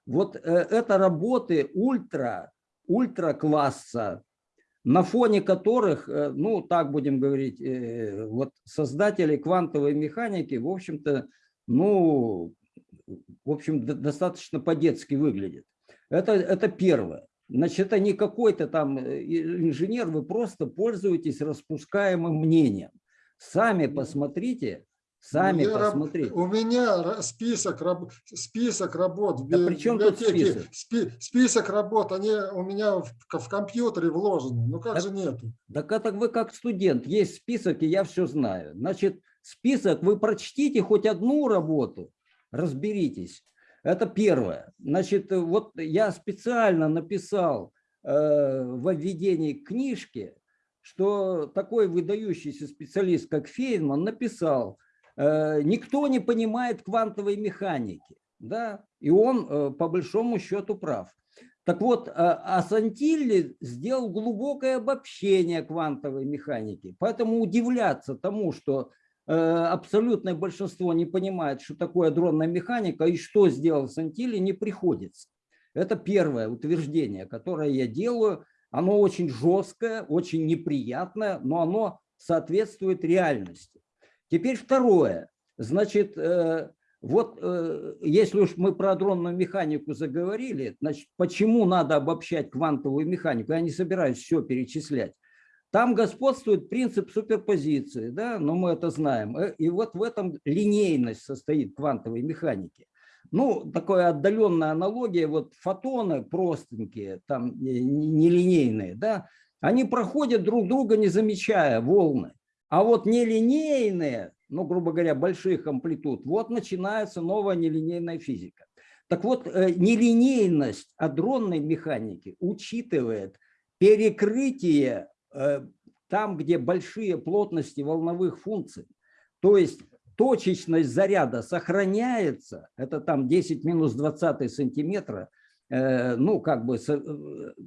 Вот э, это работы ультра, ультра класса, на фоне которых, э, ну так будем говорить, э, вот создатели квантовой механики, в общем-то, ну, в общем, до- достаточно по-детски выглядят. Это, это первое. Значит, это не какой-то там э, инженер, вы просто пользуетесь распускаемым мнением. Сами посмотрите, сами Я раб- посмотрите. У меня список, раб- список работ в Да при чем тут список? Спи- Список работ, они у меня в, в компьютере вложены. Ну как Так- же нету? Так это вы как студент, есть список, и я все знаю. Значит, список, вы прочтите хоть одну работу, разберитесь. Это первое. Значит, э, вот я специально написал э, во введении к книжке, что такой выдающийся специалист, как Фейнман, написал, э, никто не понимает квантовой механики, да, и он э, по большому счету прав. Так вот, а Сантилли сделал глубокое обобщение квантовой механики, поэтому удивляться тому, что абсолютное большинство не понимает, что такое адронная механика и что сделал Сантилли, не приходится. Это первое утверждение, которое я делаю. Оно очень жесткое, очень неприятное, но оно соответствует реальности. Теперь второе. Значит, вот э, если уж мы про адронную механику заговорили, значит, почему надо обобщать квантовую механику? Я не собираюсь все перечислять. Там господствует принцип суперпозиции, да, но мы это знаем. Э, и вот в этом линейность состоит квантовой механики. Ну, такая отдаленная аналогия, вот фотоны простенькие, там нелинейные, да, они проходят друг друга, не замечая волны. А вот нелинейные, ну, грубо говоря, больших амплитуд, вот начинается новая нелинейная физика. Так вот, э, нелинейность адронной механики учитывает перекрытие там, где большие плотности волновых функций. То есть точечность заряда сохраняется, это там 10 минус 20 сантиметра, э, ну, как бы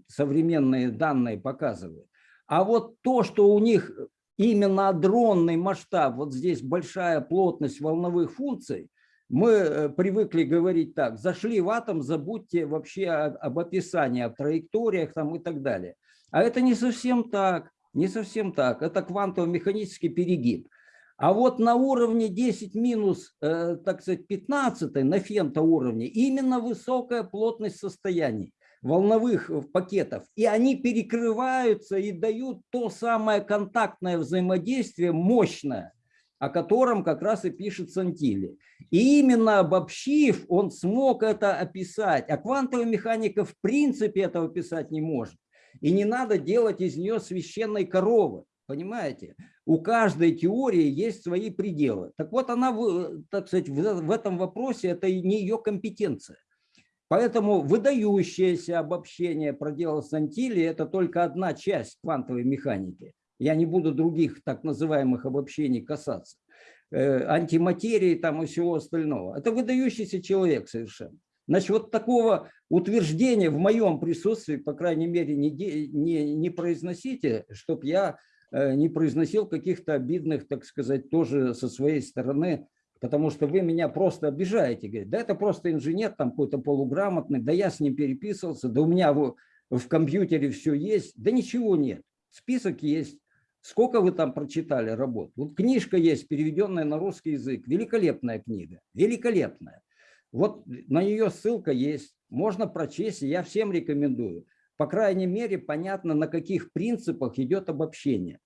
современные данные показывают. А вот то, что у них именно адронный масштаб, вот здесь большая плотность волновых функций, мы э, привыкли говорить так, зашли в атом, забудьте вообще об описании, о траекториях там и так далее. А это не совсем так, не совсем так, это квантово-механический перегиб. А вот на уровне 10 минус, э, так сказать, 15, на фемто уровне, именно высокая плотность состояний волновых пакетов, и они перекрываются и дают то самое контактное взаимодействие мощное, о котором как раз и пишет Сантили. И именно обобщив, он смог это описать. А квантовая механика в принципе этого писать не может. И не надо делать из нее священной коровы. Понимаете? У каждой теории есть свои пределы. Так вот, она, так сказать, в этом вопросе это не ее компетенция. Поэтому выдающееся обобщение проделал Сантили – это только одна часть квантовой механики. Я не буду других так называемых обобщений касаться. Э, антиматерии там и всего остального. Это выдающийся человек совершенно. Значит, вот такого утверждения в моем присутствии, по крайней мере, не, не, не произносите, чтобы я э, не произносил каких-то обидных, так сказать, тоже со своей стороны потому что вы меня просто обижаете. Говорит, да это просто инженер там какой-то полуграмотный, да я с ним переписывался, да у меня в, в компьютере все есть. Да ничего нет, список есть. Сколько вы там прочитали работ? Вот книжка есть, переведенная на русский язык. Великолепная книга, великолепная. Вот на нее ссылка есть, можно прочесть, я всем рекомендую. По крайней мере, понятно, на каких принципах идет обобщение.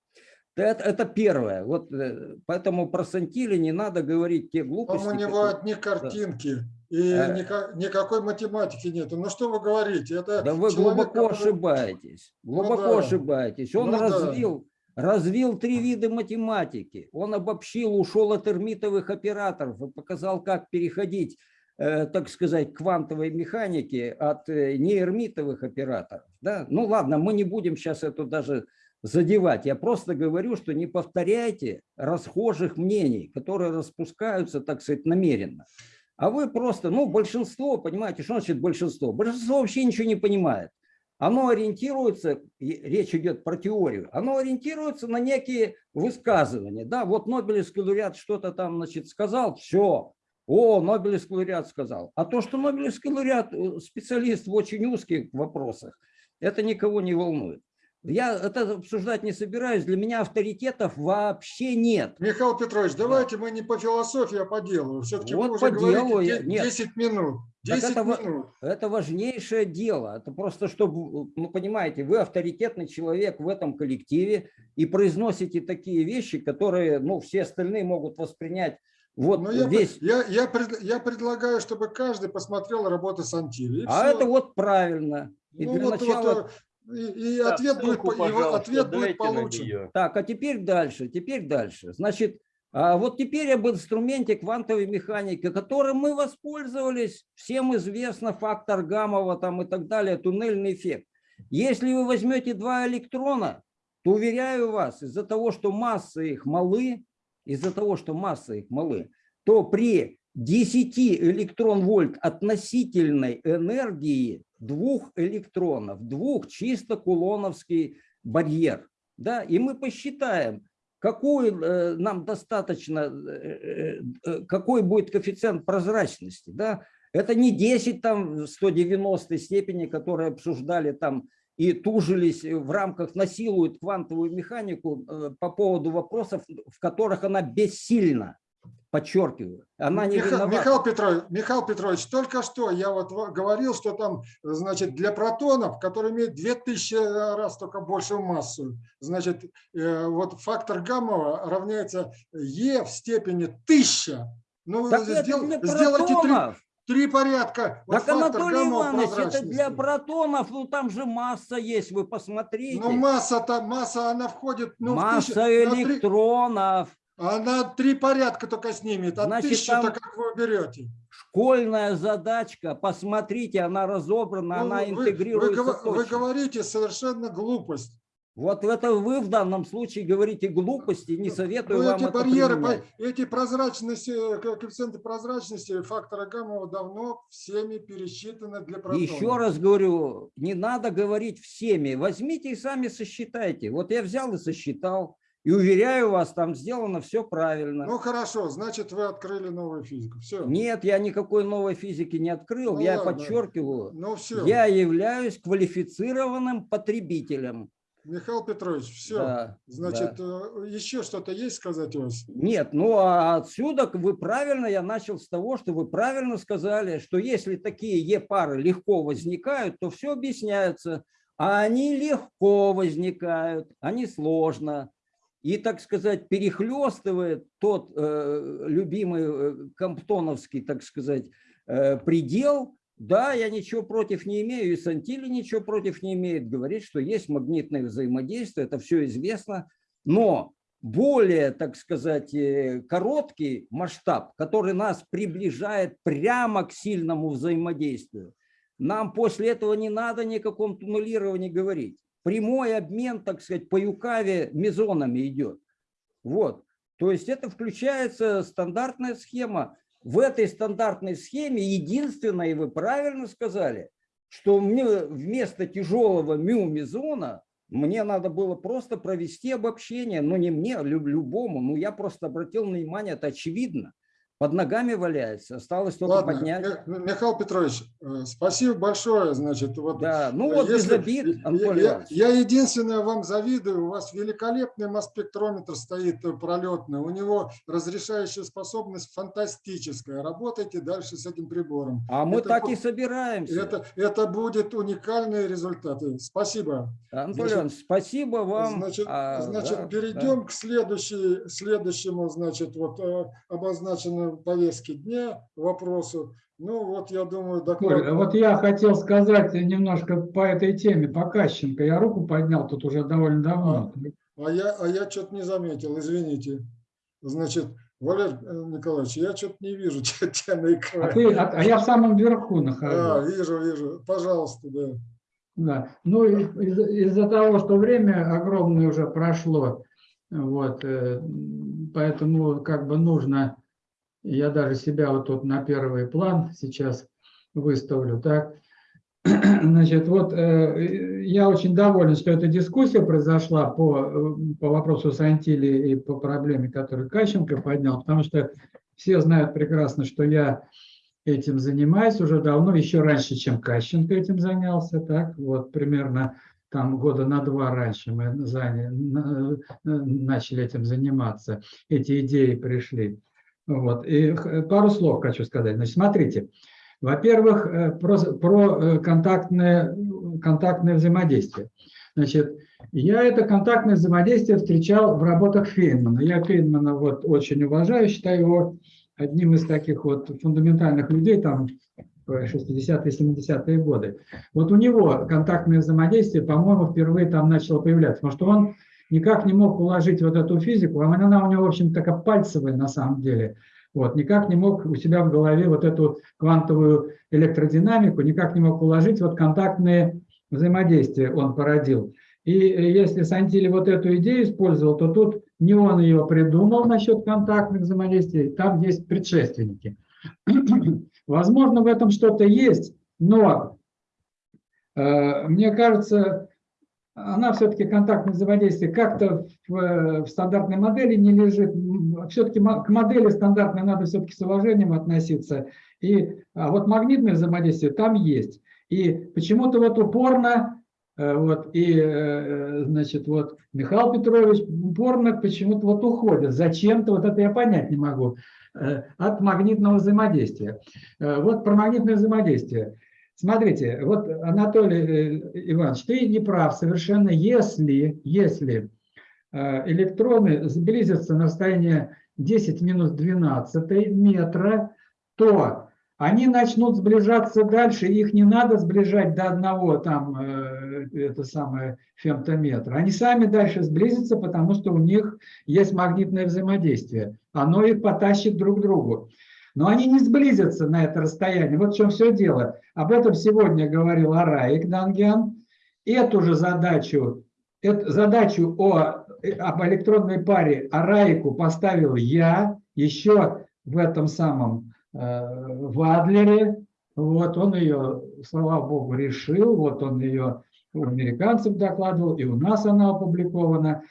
Это, это первое. Вот э, поэтому про Сантили не надо говорить те глупости. Там у него которые... одни картинки. И никак, никакой математики нет. Ну что вы говорите? Это да вы человек, глубоко который... ошибаетесь. Глубоко ну, да. ошибаетесь. Он ну, развил, да. развил три вида математики. Он обобщил, ушел от эрмитовых операторов и показал, как переходить, так сказать, квантовой механике от э, неэрмитовых операторов. Да? Ну ладно, мы не будем сейчас это даже задевать. Я просто говорю, что не повторяйте расхожих мнений, которые распускаются, так сказать, намеренно. А вы просто, ну, большинство, понимаете, что значит большинство? Большинство вообще ничего не понимает. Оно ориентируется, речь идет про теорию, оно ориентируется на некие высказывания. Да, вот Нобелевский лауреат что-то там, значит, сказал, все, о, Нобелевский лауреат сказал. А то, что Нобелевский лауреат э, специалист в очень узких вопросах, это никого не волнует. Я это обсуждать не собираюсь, для меня авторитетов вообще нет. Михаил Петрович, давайте да. мы не по философии, а по делу. Все-таки вот вы уже по делу говорите 10 нет. минут. 10 это, минут. Это важнейшее дело. Это просто, чтобы, ну понимаете, вы авторитетный человек в этом коллективе и произносите такие вещи, которые ну, все остальные могут воспринять вот Но я, весь. Я, я, пред, я предлагаю, чтобы каждый посмотрел работы Сантили. А все. это вот правильно. И ну, для вот, начала... вот, и, и так, ответ, ссылку, будет, его ответ будет получен. Так, а теперь дальше, теперь дальше. Значит, а вот теперь об инструменте квантовой механики, которым мы воспользовались, всем известно фактор Гамова там и так далее, туннельный эффект. Если вы возьмете два электрона, то, уверяю вас, из-за того, что массы их малы, из-за того, что масса их малы, то при 10 электрон-вольт относительной энергии двух электронов, двух чисто кулоновский барьер. Да? И мы посчитаем, какой э, нам достаточно, э, э, какой будет коэффициент прозрачности. Да? Это не 10 там в 190 степени, которые обсуждали там и тужились в рамках, насилуют квантовую механику по поводу вопросов, в которых она бессильна подчеркиваю, она не Миха, виновата. Михаил Петрович, Михаил Петрович, только что я вот говорил, что там, значит, для протонов, которые имеют 2000 раз только большую массу, значит, э, вот фактор гамма равняется Е в степени 1000. Ну, Так сдел- сделайте три. Три порядка. Вот Так, Анатолий Иванович, это для протонов, ну там же масса есть, вы посмотрите. Ну, масса-то, масса, она входит... Ну, в масса три- электронов. она три порядка только снимет, а Значит, тысячу-то как вы берете? Школьная задачка, посмотрите, она разобрана, Ну, она вы- интегрируется вы, вы говорите совершенно глупость. Вот это вы в данном случае говорите глупости, не советую Ну, вам эти это барьеры, применять. эти прозрачности, э, ко- коэффициенты прозрачности фактора гамма давно всеми пересчитаны для протонов. Еще раз говорю, не надо говорить всеми. Возьмите и сами сосчитайте. Вот я взял и сосчитал. И уверяю вас, там сделано все правильно. Ну хорошо, значит вы открыли новую физику. Все. Нет, я никакой новой физики не открыл. Ну я ладно. подчеркиваю, Ну все, я являюсь квалифицированным потребителем. Михаил Петрович, все. Да, Значит, э, еще что-то есть сказать у вас? Нет, ну а отсюда вы правильно, я начал с того, что вы правильно сказали, что если такие Е-пары легко возникают, то все объясняется. А они легко возникают, они сложно. И, так сказать, перехлестывает тот э, любимый э, комптоновский, так сказать, э, предел, да, я ничего против не имею, и Сантили ничего против не имеет, говорит, что есть магнитное взаимодействие, это все известно, но более, так сказать, э, короткий масштаб, который нас приближает прямо к сильному взаимодействию, нам после этого не надо ни о каком туннелировании говорить. Прямой обмен, так сказать, по юкаве мезонами идет. Вот. То есть это включается стандартная схема. В этой стандартной схеме единственное, и вы правильно сказали, что мне вместо тяжелого мю-мезона мне надо было просто провести обобщение, но не мне, лю- любому. Ну, я просто обратил внимание, это очевидно. Под ногами валяется, осталось только Ладно, поднять. Ми- Михаил Петрович, э, спасибо большое. Значит, вот Да, ну э, вот без если- обид, я- Анатолий я, Иванович. я единственное вам завидую, у вас великолепный масс-спектрометр стоит э, пролетный, у него разрешающая способность фантастическая. Работайте дальше с этим прибором. А мы это так и собираемся. Это, это будет уникальные результаты. Спасибо. Анатолий Иванович, спасибо вам. Значит, А, значит да, перейдем да. к следующей, следующему, значит, вот э, обозначенному повестке дня вопросу. Ну вот, я думаю, доклад... Коль, а вот я хотел сказать немножко по этой теме, по Кащенко. Я руку поднял тут уже довольно давно. А я, а я что-то не заметил, извините. Значит, Валерий э, Николаевич, я что-то не вижу тебя, на А, экране. ты, а, а я в самом верху А, нахожусь. вижу, вижу. Пожалуйста, да. Да. Ну, и из- из-за того, что время огромное уже прошло, вот, э, поэтому как бы нужно, я даже себя вот тут на первый план сейчас выставлю, так. Значит, вот э, я очень доволен, что эта дискуссия произошла по, э, по вопросу Сантили и по проблеме, которую Кащенко поднял, потому что все знают прекрасно, что я этим занимаюсь уже давно, еще раньше, чем Кащенко этим занялся, так, вот примерно там года на два раньше мы заня- на- начали этим заниматься, эти идеи пришли. Вот. И х- пару слов хочу сказать. Значит, смотрите, во-первых, э, про, про э, контактное, контактное взаимодействие. Значит, я это контактное взаимодействие встречал в работах Фейнмана. Я Фейнмана вот очень уважаю, считаю его одним из таких вот фундаментальных людей там в 60-е, 70-е годы. Вот у него контактное взаимодействие, по-моему, впервые там начало появляться, потому что он никак не мог уложить вот эту физику, а она у него, в общем, такая пальцевая на самом деле, вот, никак не мог у себя в голове вот эту квантовую электродинамику, никак не мог уложить вот контактные взаимодействия он породил. И э, если Сантили вот эту идею использовал, то тут не он ее придумал насчет контактных взаимодействий, там есть предшественники. Возможно, в этом что-то есть, но э, мне кажется, она все-таки контактное взаимодействие как-то в, э, в стандартной модели не лежит. Все-таки к модели стандартной надо все-таки с уважением относиться. И, а вот магнитное взаимодействие там есть. И почему-то вот упорно, э, вот, и, э, значит, вот Михаил Петрович упорно почему-то вот уходит. Зачем-то, вот это я понять не могу, от магнитного взаимодействия. Вот про магнитное взаимодействие. Смотрите, вот, Анатолий Иванович, ты не прав совершенно, если, если электроны сблизятся на расстояние 10 минус 12 метра, то они начнут сближаться дальше, их не надо сближать до одного там, э, это самое, фемтометра. Они сами дальше сблизятся, потому что у них есть магнитное взаимодействие. Оно их потащит друг к другу. Но они не сблизятся на это расстояние. Вот в чем все дело. Об этом сегодня говорил Араик Дангян. Эту же задачу, эту задачу о, об электронной паре Араику поставил я еще в этом самом Э, в Адлере. Вот он ее, слава богу, решил. Вот он ее у американцев докладывал, и у нас она опубликована.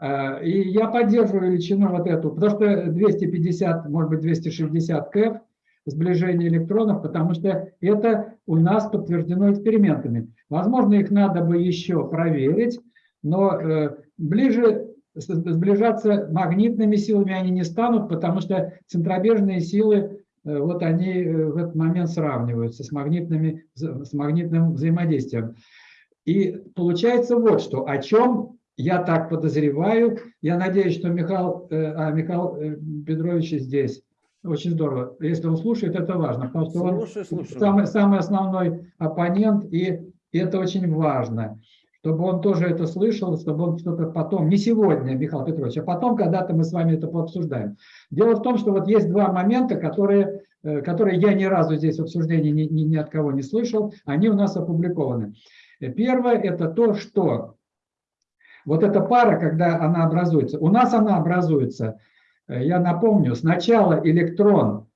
Э, и я поддерживаю величину вот эту, потому что 250, может быть 260 КЭФ, сближение электронов, потому что это у нас подтверждено экспериментами. Возможно, их надо бы еще проверить, но э, ближе сближаться магнитными силами они не станут, потому что центробежные силы Э, вот они в этот момент сравниваются с, магнитными, с магнитным взаимодействием. И получается вот что, о чем я так подозреваю, я надеюсь, что Михаил, э, а, Михаил Петрович здесь. Очень здорово. Если он слушает, это важно, потому что он слушаю, слушаю. Самый, самый основной оппонент, и, и это очень важно чтобы он тоже это слышал, чтобы он что-то потом, не сегодня, Михаил Петрович, а потом когда-то мы с вами это пообсуждаем. Дело в том, что вот есть два момента, которые, э, которые я ни разу здесь в обсуждении ни, ни, ни от кого не слышал, они у нас опубликованы. Первое – это то, что вот эта пара, когда она образуется, у нас она образуется, э, я напомню, сначала электрон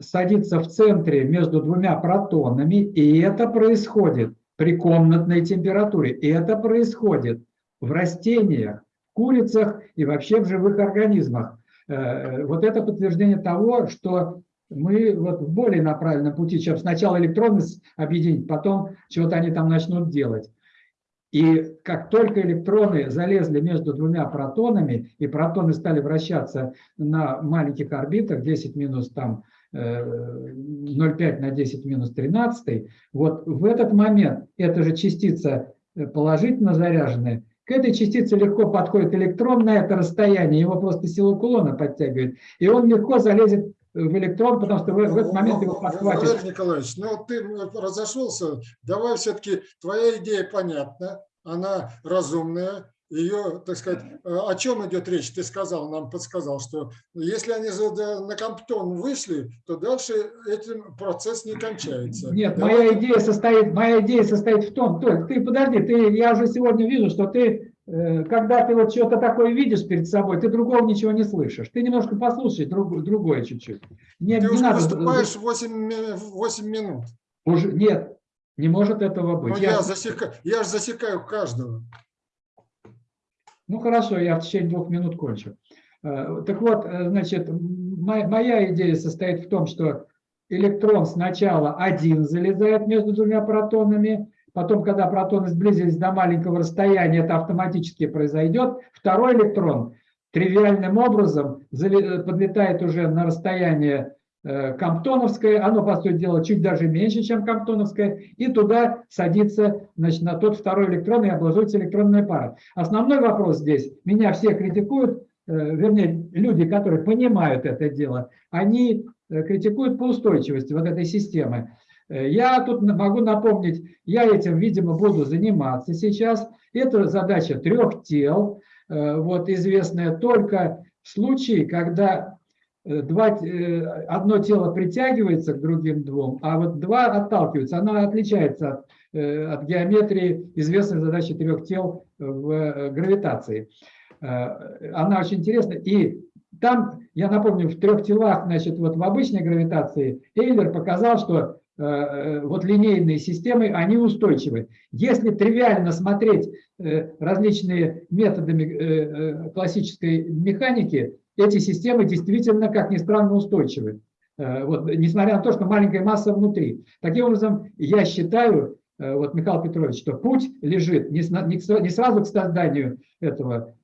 садится в центре между двумя протонами, и это происходит – при комнатной температуре. И это происходит в растениях, в курицах и вообще в живых организмах. Э, вот это подтверждение того, что мы вот более на правильном пути, чем сначала электроны объединить, потом чего-то они там начнут делать. И как только электроны залезли между двумя протонами, и протоны стали вращаться на маленьких орбитах, 10 минус там 0,5 на 10 минус 13, вот в этот момент эта же частица э, положительно заряженная, к этой частице легко подходит электрон на это расстояние, его просто сила кулона подтягивает, и он легко залезет в электрон, потому что в, в этот момент его подхватит. Валерий Николаевич, ну ты разошелся, давай все-таки, твоя идея понятна, она разумная, ее, так сказать, э, о чем идет речь, ты сказал, нам подсказал, что если они на Комптон вышли, то дальше этим процесс не кончается. Нет, Давай... моя идея состоит, моя идея состоит в том, Толь, ты подожди, ты, я уже сегодня вижу, что ты, э, когда ты вот что-то такое видишь перед собой, ты другого ничего не слышишь. Ты немножко послушай друг, другое чуть-чуть. Ты не уже надо... выступаешь 8, 8 минут. Уже, нет, не может этого быть. Но я, я, засека... я же засекаю каждого. Ну хорошо, я в течение двух минут кончу. Э, так вот, э, значит, моя идея состоит в том, что электрон сначала один залезает между двумя протонами, потом, когда протоны сблизились до маленького расстояния, это автоматически произойдет. Второй электрон тривиальным образом подлетает уже на расстояние Э, Комптоновская, оно, по сути дела, чуть даже меньше, чем Комптоновская, и туда садится значит, на тот второй электрон и образуется электронная пара. Основной вопрос здесь, меня все критикуют, э, вернее, люди, которые понимают это дело, они э, критикуют по устойчивости вот этой системы. Я тут могу напомнить, я этим, видимо, буду заниматься сейчас. Это задача трех тел, вот, известная только в случае, когда э, два, э, одно тело притягивается к другим двум, а вот два отталкиваются. Она отличается от, э, от геометрии известной задачи трех тел в э, гравитации. Э, Она очень интересна. И там, я напомню, в трех телах, значит, вот в обычной гравитации Эйлер показал, что э, э, вот линейные системы, они устойчивы. Если тривиально смотреть э, различными методами э, э, классической механики, эти системы действительно, как ни странно, устойчивы. Э, Вот, несмотря на то, что маленькая масса внутри. Таким образом, я считаю, э, вот, Михаил Петрович, что путь лежит не, сразу к созданию этого э,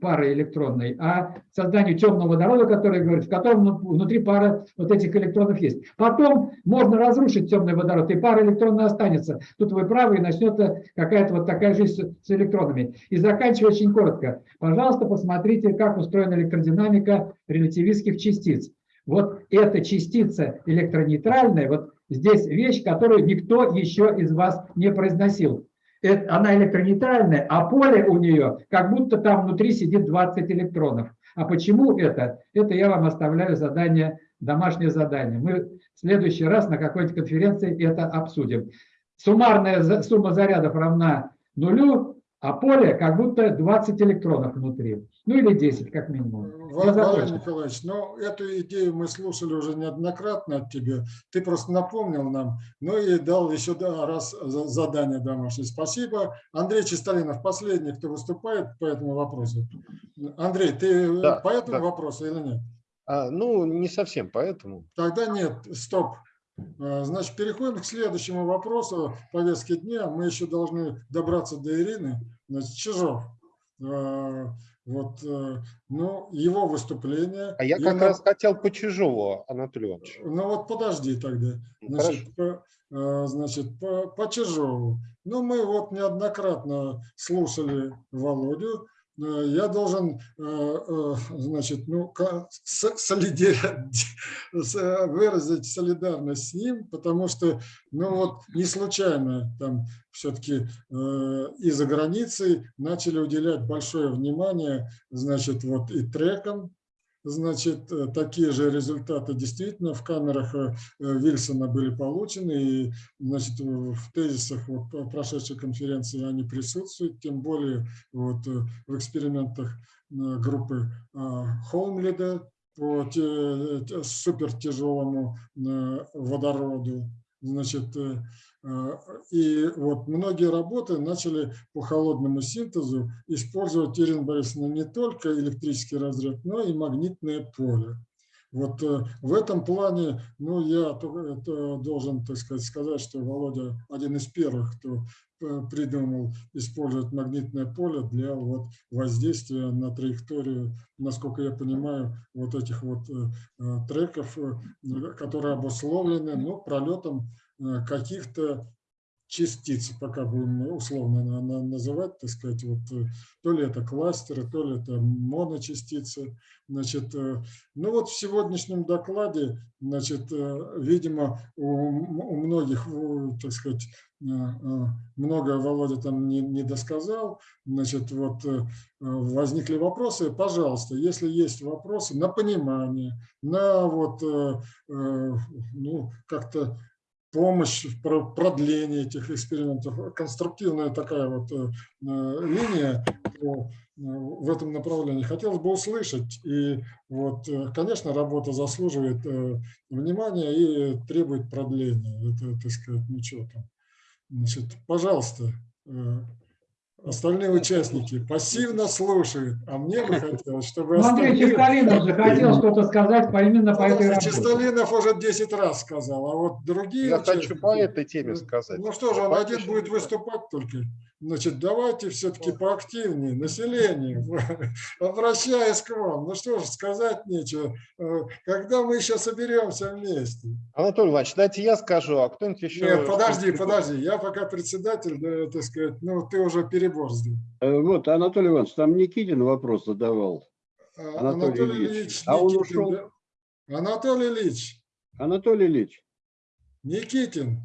пары электронной, а созданию темного водорода, который говорит, в котором ну- внутри пара вот этих электронов есть. Потом можно разрушить темный водород, и пара электронная останется. Тут вы правы, и начнется какая-то вот такая жизнь с электронами. И заканчивая очень коротко. Пожалуйста, посмотрите, как устроена электродинамика релятивистских частиц. Вот эта частица электронейтральная, вот здесь вещь, которую никто еще из вас не произносил. Она электронейтральная, а поле у нее, как будто там внутри сидит 20 электронов. А почему это? Это я вам оставляю задание, домашнее задание. Мы в следующий раз на какой-нибудь конференции это обсудим. Суммарная сумма зарядов равна нулю, а поле как будто 20 электронов внутри. Ну или 10, как минимум. Владимир. Николаевич, ну эту идею мы слушали уже неоднократно от тебя. Ты просто напомнил нам, ну и дал еще раз за- задание домашнее. Спасибо. Андрей Чистолинов, последний, кто выступает по этому вопросу. Андрей, ты Да, по этому да. вопросу или нет? А, ну, не совсем поэтому. Тогда нет, стоп. А, Значит, переходим к следующему вопросу повестки дня. Мы еще должны добраться до Ирины. Значит, Чижов. А, Вот, э, ну, его выступление. А я Я как нап- раз хотел по Чижову, Анатолий Иванович. Ну вот подожди тогда. Ну, Значит, по, э, значит, по, по Чижову. Ну, мы вот неоднократно слушали Володю. Э, Я должен, э, э, значит, ну, выразить солидарность с ним, потому что, ну вот, не случайно там все-таки из-за границы начали уделять большое внимание, значит, вот и трекам, Значит, э, такие же результаты действительно в камерах э, э, Вильсона были получены, и значит, в тезисах вот прошедшей конференции они присутствуют, тем более вот в экспериментах группы Холмлида по супертяжелому водороду. Значит, э, э, и вот многие работы начали по холодному синтезу использовать, Ирина Борисовна, не только электрический разряд, но и магнитное поле. Вот э, в этом плане, ну, я должен, так сказать, сказать, что Володя один из первых, кто э, придумал использовать магнитное поле для вот воздействия на траекторию, насколько я понимаю, вот этих вот э, треков, которые обусловлены, ну, пролетом каких-то частиц, пока будем условно на- на- называть, так сказать, вот э, то ли это кластеры, то ли это моночастицы. Значит, э, ну вот в сегодняшнем докладе, значит, э, видимо, у, у многих, так сказать, э, э, много Володя там не, не досказал, значит, вот возникли вопросы, пожалуйста, если есть вопросы на понимание, на вот, ну, как-то помощь в про- продлении этих экспериментов, конструктивная такая вот э, э, линия э, в этом направлении. Хотелось бы услышать. И вот, конечно, работа заслуживает внимания и требует продления. Это, так сказать, что там. Значит, пожалуйста, остальные участники пассивно слушают, а мне бы хотелось, чтобы Андрей остальные... Чистолинов же хотел что-то сказать по, именно по этой работе. Чистолинов уже 10 раз сказал, а вот другие Я хочу участники- по этой теме сказать. Ну что же, он один будет выступать только. Значит, давайте все-таки поактивнее, население, обращаясь к вам. Ну что ж, сказать нечего. Э, Когда мы еще соберемся вместе? Анатолий Иванович, дайте я скажу, а кто-нибудь еще... Нет, подожди, подожди. Я пока председатель, да, так сказать, ну ты уже перебор сделал. Э, Вот, Анатолий Иванович, там Никитин вопрос задавал. А, Анатолий Ильич. А он Никитин, ушел? да? Анатолий Ильич, Анатолий Ильич Никитин.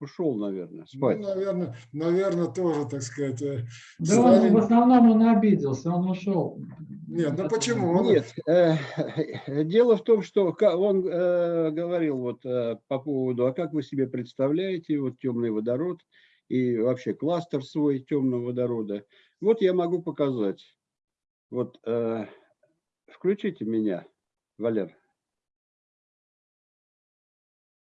ушел, наверное, Ну, спать. наверное, наверное, тоже, так сказать, э, Да он, Сталин- в основном он обиделся, он ушел. Нет, ну почему? Он- Нет, э, дело в том, что он э, говорил вот э, по поводу, а как вы себе представляете вот темный водород и вообще кластер свой темного водорода. Вот я могу показать. Вот э, включите меня, Валер.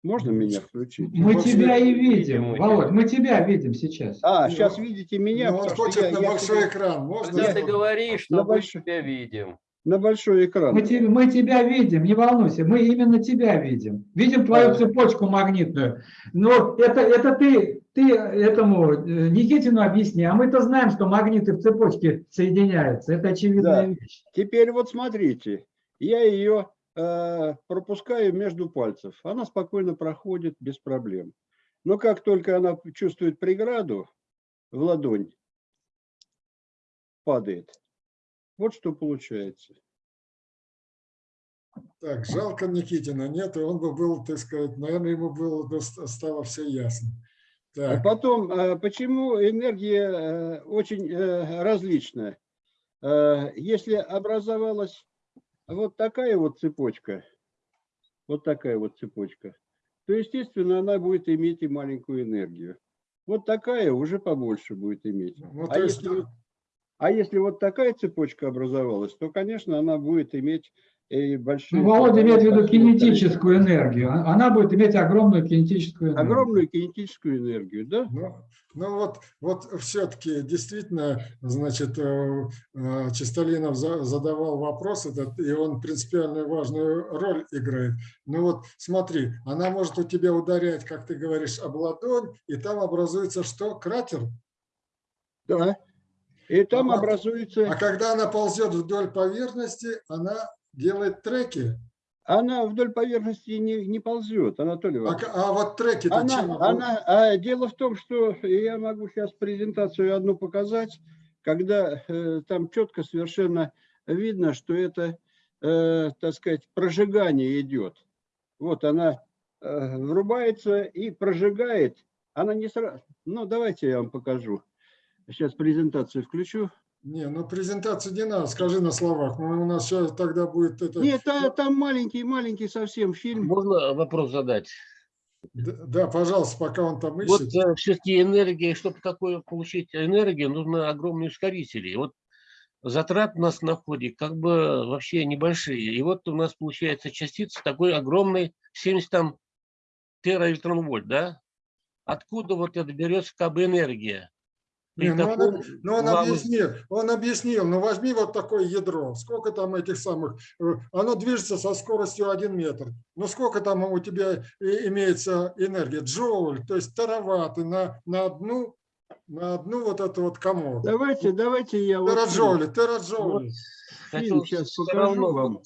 Можно меня включить? Мы Вот тебя и видим Володь, тебя. мы тебя видим сейчас. А, Ну, сейчас видите меня. Ну, он хочет я- на я большой себе- экран. Можно? Когда ты я- говоришь, что На мы большой- тебя видим. на большой экран. Мы, те- мы тебя видим, не волнуйся, мы именно тебя видим. Видим твою цепочку магнитную. Но это, это ты, ты этому э, Никитину объясни, а мы-то знаем, что магниты в цепочке соединяются. Это очевидная Да. вещь. Теперь вот смотрите, я ее э, пропускаю между пальцев. Она спокойно проходит без проблем. Но как только она чувствует преграду в ладонь, падает. Вот что получается. Так, жалко Никитина нет, и он бы был, так сказать, наверное, ему было бы ст- стало все ясно. А Так, потом, э, почему энергия э, очень э, различная? Э, Если образовалась вот такая вот цепочка, вот такая вот цепочка, то, естественно, она будет иметь и маленькую энергию. Вот такая уже побольше будет иметь. ну, А то есть, если, а если вот такая цепочка образовалась, то, конечно, она будет иметь и большие... Ну, Володя имеет в виду кинетическую энергию. Она будет иметь огромную кинетическую энергию. Огромную кинетическую энергию, да? Ну, ну вот, вот все-таки действительно, значит, э, э, Чистолинов за- задавал вопрос этот, и он принципиально важную роль играет. Ну вот смотри, она может у тебя ударять, как ты говоришь, об ладонь, и там образуется что? Кратер? Да. И там А- образуется... А когда она ползет вдоль поверхности, она делает треки. Она вдоль поверхности не, не ползет, Анатолий А, Иванович. а вот треки-то чем? Она, она, а дело в том, что я могу сейчас презентацию одну показать, когда э, там четко совершенно видно, что это, э, так сказать, прожигание идет. Вот она э, врубается и прожигает. Она не сразу... Ну, давайте я вам покажу. Сейчас презентацию включу. Не, ну презентацию не надо, скажи на словах. Ну, у нас сейчас тогда будет это... Нет, та- там маленький-маленький совсем фильм. Можно вопрос задать? Д- Да, пожалуйста, пока он там Вот ищет. все-таки энергия, чтобы такое получить энергию, нужно огромные ускорители. И Вот затрат у нас на входе как бы вообще небольшие. И вот у нас получается частица такой огромной, 70 там тераэлектронвольт, да? Откуда вот это берется как бы энергия? Не, ну, он, ну, он объяснил, он объяснил, ну возьми вот такое ядро, сколько там этих самых, э, оно движется со скоростью 1 метр, ну сколько там у тебя и- имеется энергия, джоуль, то есть тераватты на, на одну, на одну вот эту вот комод. Давайте, давайте я вот... Тераджоули, Вот хотел сейчас покажу вам.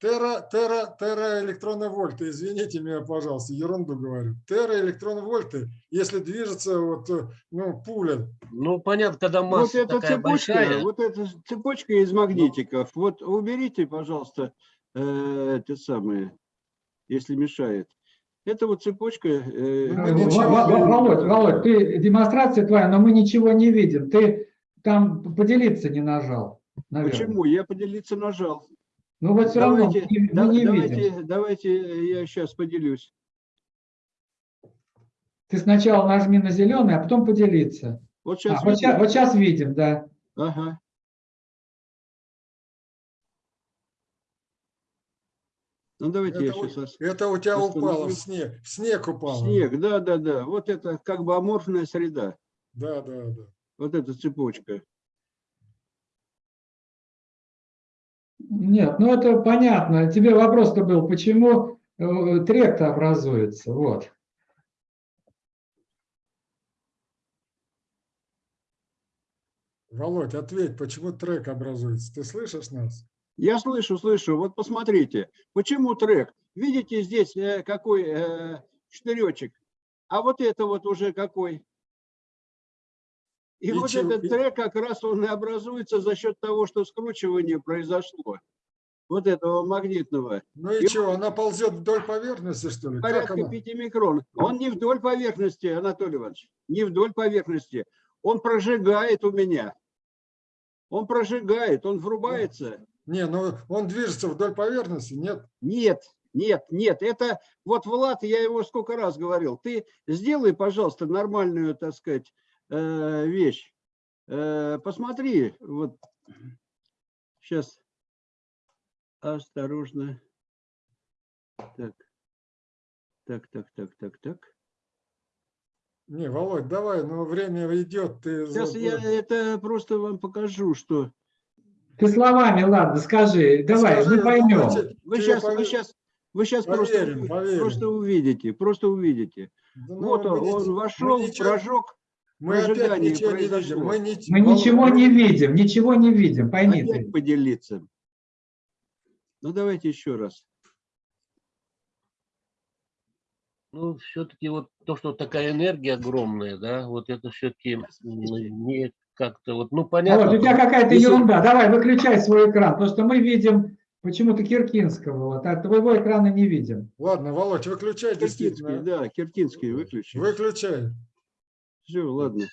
Тера, тера, тера электроновольты, извините меня, пожалуйста, ерунду говорю. Тера электроновольты, если движется вот, э, ну, пуля, Ну, понятно, когда Вот масса эта такая цепочка, большая, вот эта цепочка из магнитиков. Вот уберите, пожалуйста, э, те самые, если мешает. Это вот цепочка. э, Ну. Володь, Володь, ты демонстрация твоя, но мы ничего не видим. Ты там поделиться не нажал. Наверное. Почему? Я поделиться нажал. Ну вот все равно Давайте, не- мы да- не давайте, видим. давайте я сейчас поделюсь. Ты сначала нажми на зеленый, а потом поделиться. Вот А, сейчас. вот, ща- вот сейчас видим, да. Ага. Ну давайте я это, у- сейчас. это у тебя упало в снег, снег упало. Снег, да, да, да. Вот это как бы аморфная среда. Да, да, да. Вот эта цепочка. Нет, ну это понятно. Тебе вопрос-то был, почему э, трек-то образуется. Вот. Володь, ответь, почему трек образуется? Ты слышишь нас? Я слышу, слышу. Вот посмотрите, почему трек? Видите здесь э, какой э, штыречек? А вот это вот уже какой? И, И вот этот трек как раз он и образуется за счет того, что скручивание произошло. Вот этого магнитного. Ну и И- что, она ползет вдоль поверхности, что ли? Порядка она? 5 микрон. Он не вдоль поверхности, Анатолий Иванович. Не вдоль поверхности. Он прожигает у меня. Он прожигает, он врубается. Не, ну он движется вдоль поверхности, нет? Нет, нет, нет. Это вот Влад, я его сколько раз говорил. Ты сделай, пожалуйста, нормальную, так сказать, э, вещь. Э, Посмотри, вот сейчас осторожно. Так, так, так, так, так, так. Не, Володь, давай, но время идет. Ты Сейчас я это просто вам покажу, что Ты словами, ладно, скажи, давай, Скажи, мы поймем. давайте, вы сейчас, вы пове- сейчас, вы сейчас просто, Поверим, уви- поверим. просто увидите, просто увидите. Да ну, вот он, он вошел, ничего- прожег, Мы опять прожигание ничего не видим. Мы, ни- Мы ничего мы- не видим, ничего не видим, пойми опять ты. поделиться. Ну давайте еще раз. Ну, все-таки вот то, что такая энергия огромная, да, вот это все-таки не как-то вот, ну, понятно. Вот, у тебя какая-то ерунда. Давай, выключай свой экран, потому что мы видим почему-то Киркинского, вот, а твоего экрана не видим. Ладно, Володь, выключай действительно. да, Киртинский выключи. Выключай. Все, ладно.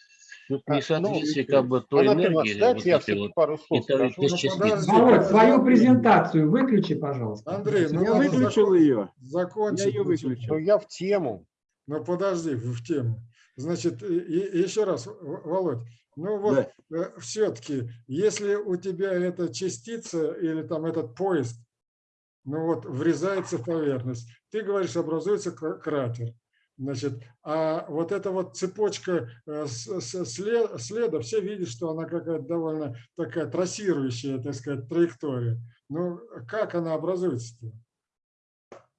Тут А, ну, несоответствие как бы той энергии. Вот я вот, пару слов Ну. Володь, свою презентацию выключи, пожалуйста. Андрей, ну Я выключил закон- ее. Я закончить. ее выключил. Ну, я в тему. Ну подожди, в в тему. Значит, и- и- еще раз, Володь, ну вот Да. все-таки, если у тебя эта частица или там этот поезд, ну вот врезается в поверхность, ты говоришь, образуется кра- кратер. Значит, а вот эта вот цепочка э, следа, все видят, что она какая-то довольно такая трассирующая, так сказать, траектория. Ну, как она образуется-то?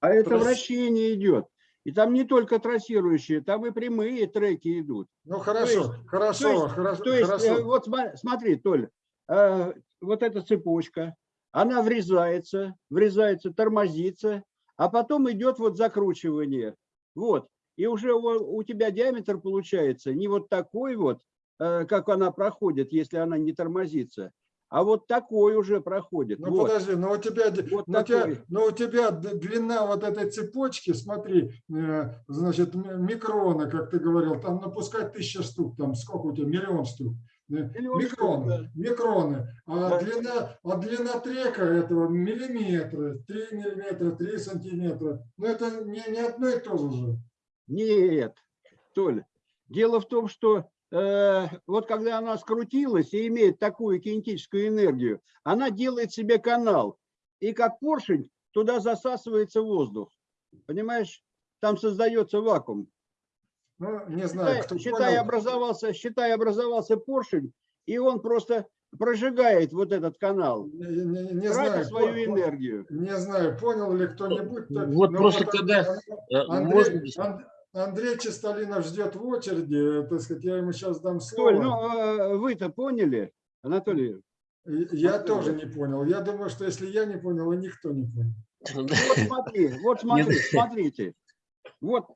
А это Трасс- вращение идет. И там не только трассирующие, там и прямые треки идут. Ну, хорошо, есть- хорошо, то есть- хорошо. То есть, хорошо. э, вот сма- смотри, Толь, э, вот эта цепочка, она врезается, врезается, тормозится, а потом идет вот закручивание. Вот. И уже у, у тебя диаметр получается не вот такой вот, э, как она проходит, если она не тормозится, а вот такой уже проходит. Ну вот. подожди, но у тебя, Вот но у тебя, но у тебя длина вот этой цепочки, смотри, э, значит, м- микроны, как ты говорил, там напускать тысяча штук, там сколько у тебя, миллион штук. Э, штук, Микроны, да. микроны. А, Да. длина, а длина трека этого миллиметра, 3 миллиметра, 3 сантиметра. Ну это не, не одно и то же. Нет, Толя, дело в том, что э, вот когда она скрутилась и имеет такую кинетическую энергию, она делает себе канал. И как поршень туда засасывается воздух. Понимаешь? Там создается вакуум. Ну, не знаю, Считай, кто считай, понял. образовался, считай, образовался поршень, и он просто прожигает вот этот канал, Не, не- не знаю, свою по- по- энергию. Не знаю, понял ли кто-нибудь. то- Вот но просто потому- когда, э, Андрей, можно Ан- Андрей Чистолинов ждет в очереди, так сказать, я ему сейчас дам Толь, слово. ну э, вы-то поняли, Анатолий? Я тоже не понял. Я думаю, что если я не понял, и никто не понял. Вот смотри, вот смотри, смотрите. Вот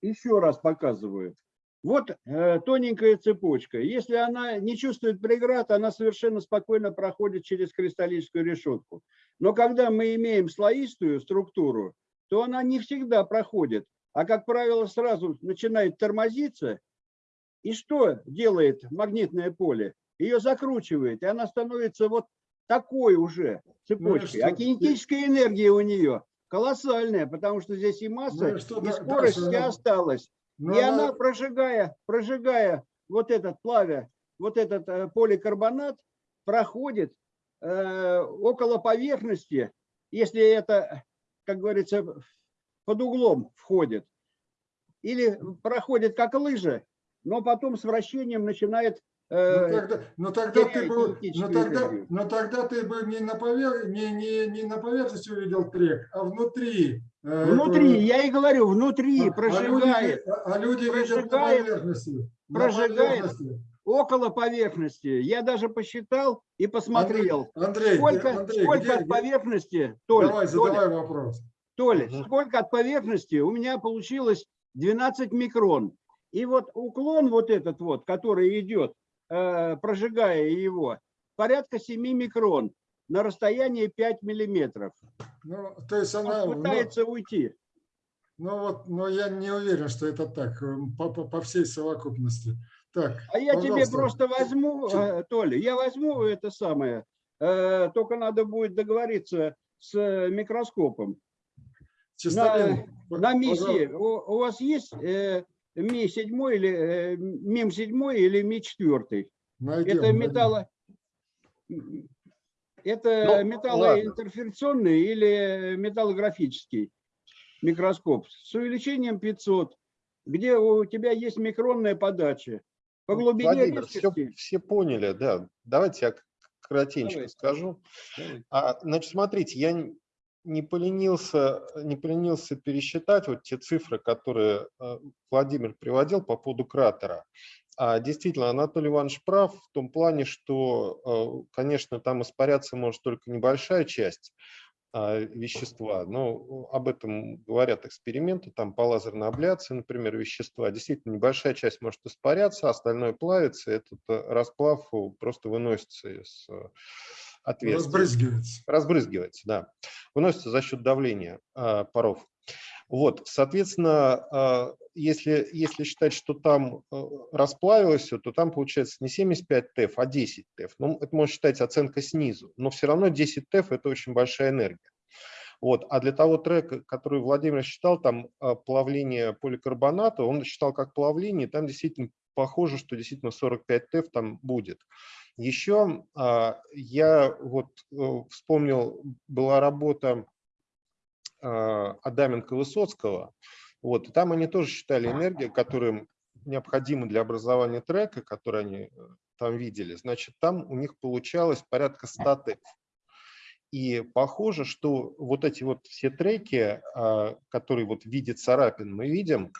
еще раз показываю. Вот э, тоненькая цепочка. Если она не чувствует преград, она совершенно спокойно проходит через кристаллическую решетку. Но когда мы имеем слоистую структуру, то она не всегда проходит, а, как правило, сразу начинает тормозиться. И что делает магнитное поле? Ее закручивает, и она становится вот такой уже цепочкой. что, а кинетическая энергия у нее колоссальная, потому что здесь и масса, Ну и что, и да- скорость дальше вся осталась. Но и она- она, прожигая, прожигая вот этот плавя, вот этот э, поликарбонат, проходит э, около поверхности, если это, как говорится, под углом входит, или проходит как лыжа, но потом с вращением начинает Ну э, тогда, но тогда ты бы, но кинетическую тогда, но тогда ты бы не на, повер... не, не, не на поверхности увидел трек, а внутри. э, внутри, этого- я и говорю, внутри А- прожигает. А люди, а люди видят на Прожигает, поверхности. на прожигает. поверхности. около поверхности. Я даже посчитал и посмотрел. Андрей, сколько Андрей, сколько где- от поверхности, Толь, Давай, Толя, задавай вопрос. Толя, Мгм. сколько от поверхности у меня получилось 12 микрон. И вот уклон вот этот вот, который идет, э, прожигая его, порядка 7 микрон на расстоянии 5 миллиметров. Ну, то есть она... Он ну, пытается уйти. Ну вот, но я не уверен, что это так, э, по, по- по всей совокупности. Так, А я тебе просто возьму, э, Толя, я возьму это самое, только надо будет договориться с микроскопом. Чистолин, На МИ пожалуйста. у, у вас есть э, МИ 7 или э, МИМ 7 или МИ 4? Найдем, Это найдем. металло... Это Ну, металлоинтерференционный или металлографический микроскоп с увеличением 500, где у тебя есть микронная подача. По глубине Владимир, все, резкости. все поняли, да. Давайте я к- коротенько Давай. скажу. Давай. А, значит, смотрите, я не поленился, не поленился пересчитать вот те цифры, которые э, Владимир приводил по поводу кратера. А, действительно, Анатолий Иванович прав в том плане, что, э, конечно, там испаряться может только небольшая часть а, вещества, но об этом говорят эксперименты, там по лазерной абляции, например, вещества. Действительно, небольшая часть может испаряться, а остальное плавится, этот э, расплав просто выносится из э, отверстия. Разбрызгивается. Разбрызгивается, да. Выносится за счет давления а, паров. Вот, соответственно, а, если, если считать, что там э, расплавилось все, то там получается не 75 ТЭФ, а 10 ТЭФ. Ну, это можно считать оценка снизу, но все равно 10 ТЭФ – это очень большая энергия. Вот. А для того трека, который Владимир считал, там а, плавление поликарбоната, он считал как плавление, там действительно похоже, что действительно 45 ТЭФ там будет. Еще а, я вот э, вспомнил, была работа а, Адаменко Высоцкого, вот, и там они тоже считали энергию, которая необходима для образования трека, который они э, там видели, значит, там у них получалось порядка 100 ТЭФ. И похоже, что вот эти вот все треки, а, которые вот в виде царапин мы видим,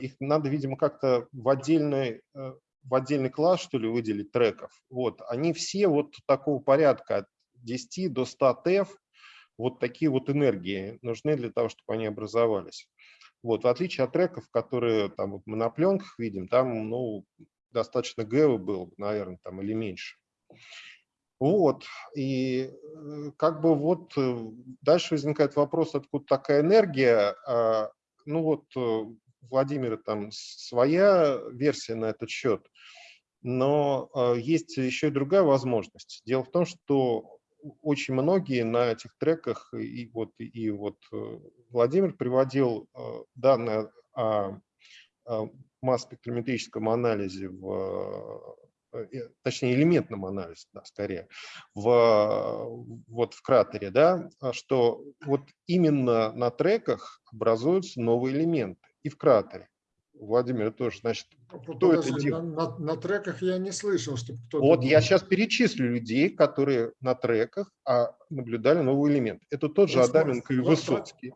их надо, видимо, как-то в отдельный, э, в отдельный класс, что ли, выделить треков. Вот, они все вот такого порядка от 10 до 100 ТЭФ, вот такие вот энергии нужны для того, чтобы они образовались. Вот, в отличие от треков, которые там вот мы на пленках видим, там, ну, достаточно гэвы было, наверное, там или меньше. Вот, и э, как бы вот э, дальше возникает вопрос, откуда такая энергия. А, Ну вот, Владимира там своя версия на этот счет, но э, есть еще и другая возможность. Дело в том, что очень многие на этих треках, и вот, и вот э, Владимир приводил э, данные о, масс-спектрометрическом анализе в э, точнее элементном анализе, да, скорее, в, вот в кратере, да, а что вот именно на треках образуются новые элементы и в кратере. Владимир тоже, значит, кто это делал? на- на треках я не слышал, чтобы кто-то... Вот я делал. сейчас перечислю людей, которые на треках а, наблюдали новый элемент. Это тот же Адаменко и Высоцкий.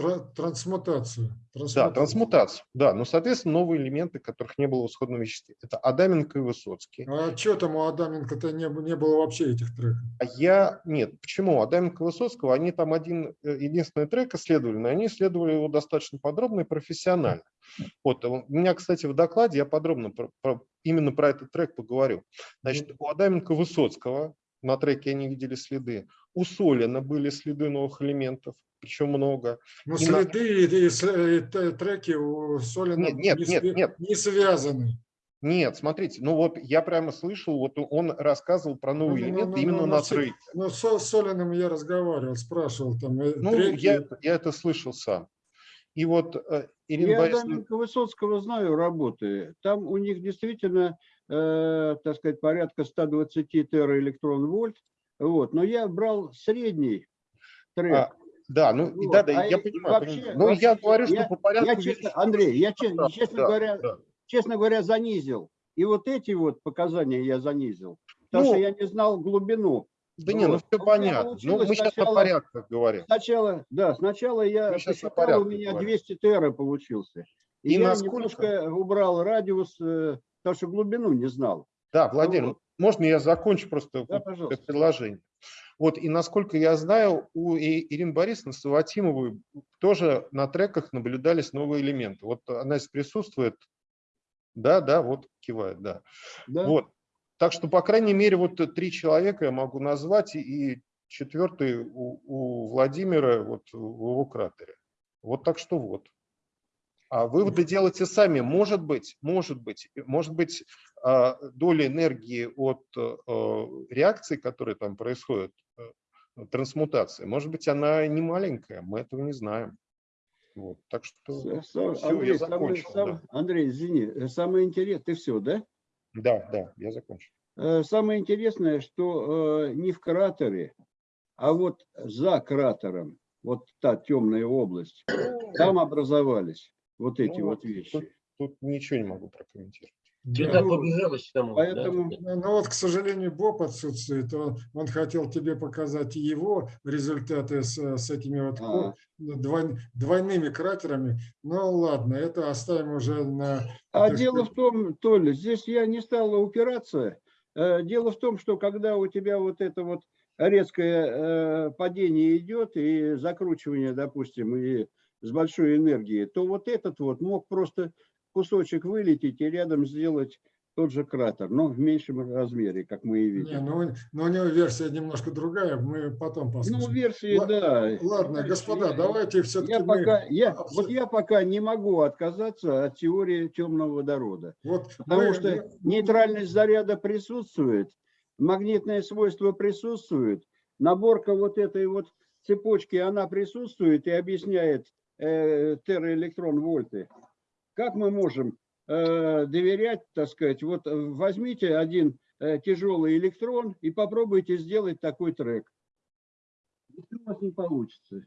Тра- Трансмутацию. Да, трансмутацию. трансмутацию. Да, но, соответственно, новые элементы, которых не было в исходном веществе. Это Адаменко и Высоцкий. А что там у Адаменко-то не, не было вообще этих треков? А я... Нет, почему? Адаменко и Высоцкого, они там один, э, единственный трек исследовали, но они исследовали его достаточно подробно и профессионально. Вот, у меня, кстати, в докладе я подробно про- про- именно про этот трек поговорю. Значит, у Адаменко и Высоцкого на треке они видели следы. У Солина были следы новых элементов, причем много. Ну, И на- следы и, и и т- треки у Солина Нет, нет, не, нет, све- нет. не связаны. Нет, смотрите, ну вот я прямо слышал, вот он рассказывал про новые Ну, ну, элементы ну, именно ну, на ну, треке. Ну, с Солиным я разговаривал, спрашивал там. э, Ну, треки. я, я это слышал сам. И вот э, Ирина Я Борисовна... Адаменко Высоцкого знаю работы. Там у них действительно, э, так сказать, порядка 120 тераэлектрон-вольт. Вот. Но я брал средний трек. А, да, ну Вот, да, да, а я понимаю. вообще-. Ну, я говорю, что я- по порядку... я честно, Андрей, я просто че- да, честно да, говоря, да. честно говоря, занизил. И вот эти вот показания я занизил. Потому Ну, что я не знал глубину. Да не, ну Вот. все У меня понятно. Ну, мы сейчас о сначала- порядках говорим. Сначала, да, сначала я о посчитал, у порядке меня говорим. 200 тера получился. И, И я насколько? немножко убрал радиус, э, потому что глубину не знал. Да, Владимир, вот. можно я закончу просто Да, вот предложение? Вот, и насколько я знаю, у Ирины Борисовны Саватимовой тоже на треках наблюдались новые элементы. Вот она здесь присутствует. Да, да, вот кивает, да. Да? Вот. Так что, по крайней мере, вот три человека я могу назвать, и- и четвертый у, у Владимира вот в его кратере. Вот так что вот. А выводы делайте сами. Может быть, может быть, может быть, а, доля энергии от э, реакции, которые там происходят, э, трансмутации, может быть, она не маленькая, мы этого не знаем. Вот, так что С- с- всё, Андрей, я закончил. сам- да. Андрей, извини, э, самое интересное, ты все, да? да, да, я закончил. Самое интересное, что не в кратере, а вот за кратером, вот та темная область, там образовались вот эти Ну, вот Тут, вещи. тут ничего не могу прокомментировать. Сюда Ну, побежалось к тому, да? Поэтому Ну, ну вот, к сожалению, Боб отсутствует. Он, он хотел тебе показать его результаты с, с этими вот А. ко- двой- двойными кратерами. Ну ладно, это оставим уже на... А дело сказать, в том, Толя, здесь я не стала упираться. Э, Дело в том, что когда у тебя вот это вот резкое э, падение идет и закручивание, допустим, и с большой энергией, то вот этот вот мог просто кусочек вылететь и рядом сделать тот же кратер, но в меньшем размере, как мы и Не, видим. ну, но у него версия немножко другая, мы потом Ну, послушаем. версии, Ла- да. Ладно, Знаешь, господа, я- давайте все-таки Я мы... пока, я, вот я пока не могу отказаться от теории темного водорода. Вот Потому мы- что нейтральность заряда присутствует, магнитное свойство присутствует, наборка вот этой вот цепочки, она присутствует и объясняет э, терраэлектрон вольты. Как мы можем э, доверять, так сказать, вот э, возьмите один э, тяжелый электрон и попробуйте сделать такой трек. Ничего у вас не получится.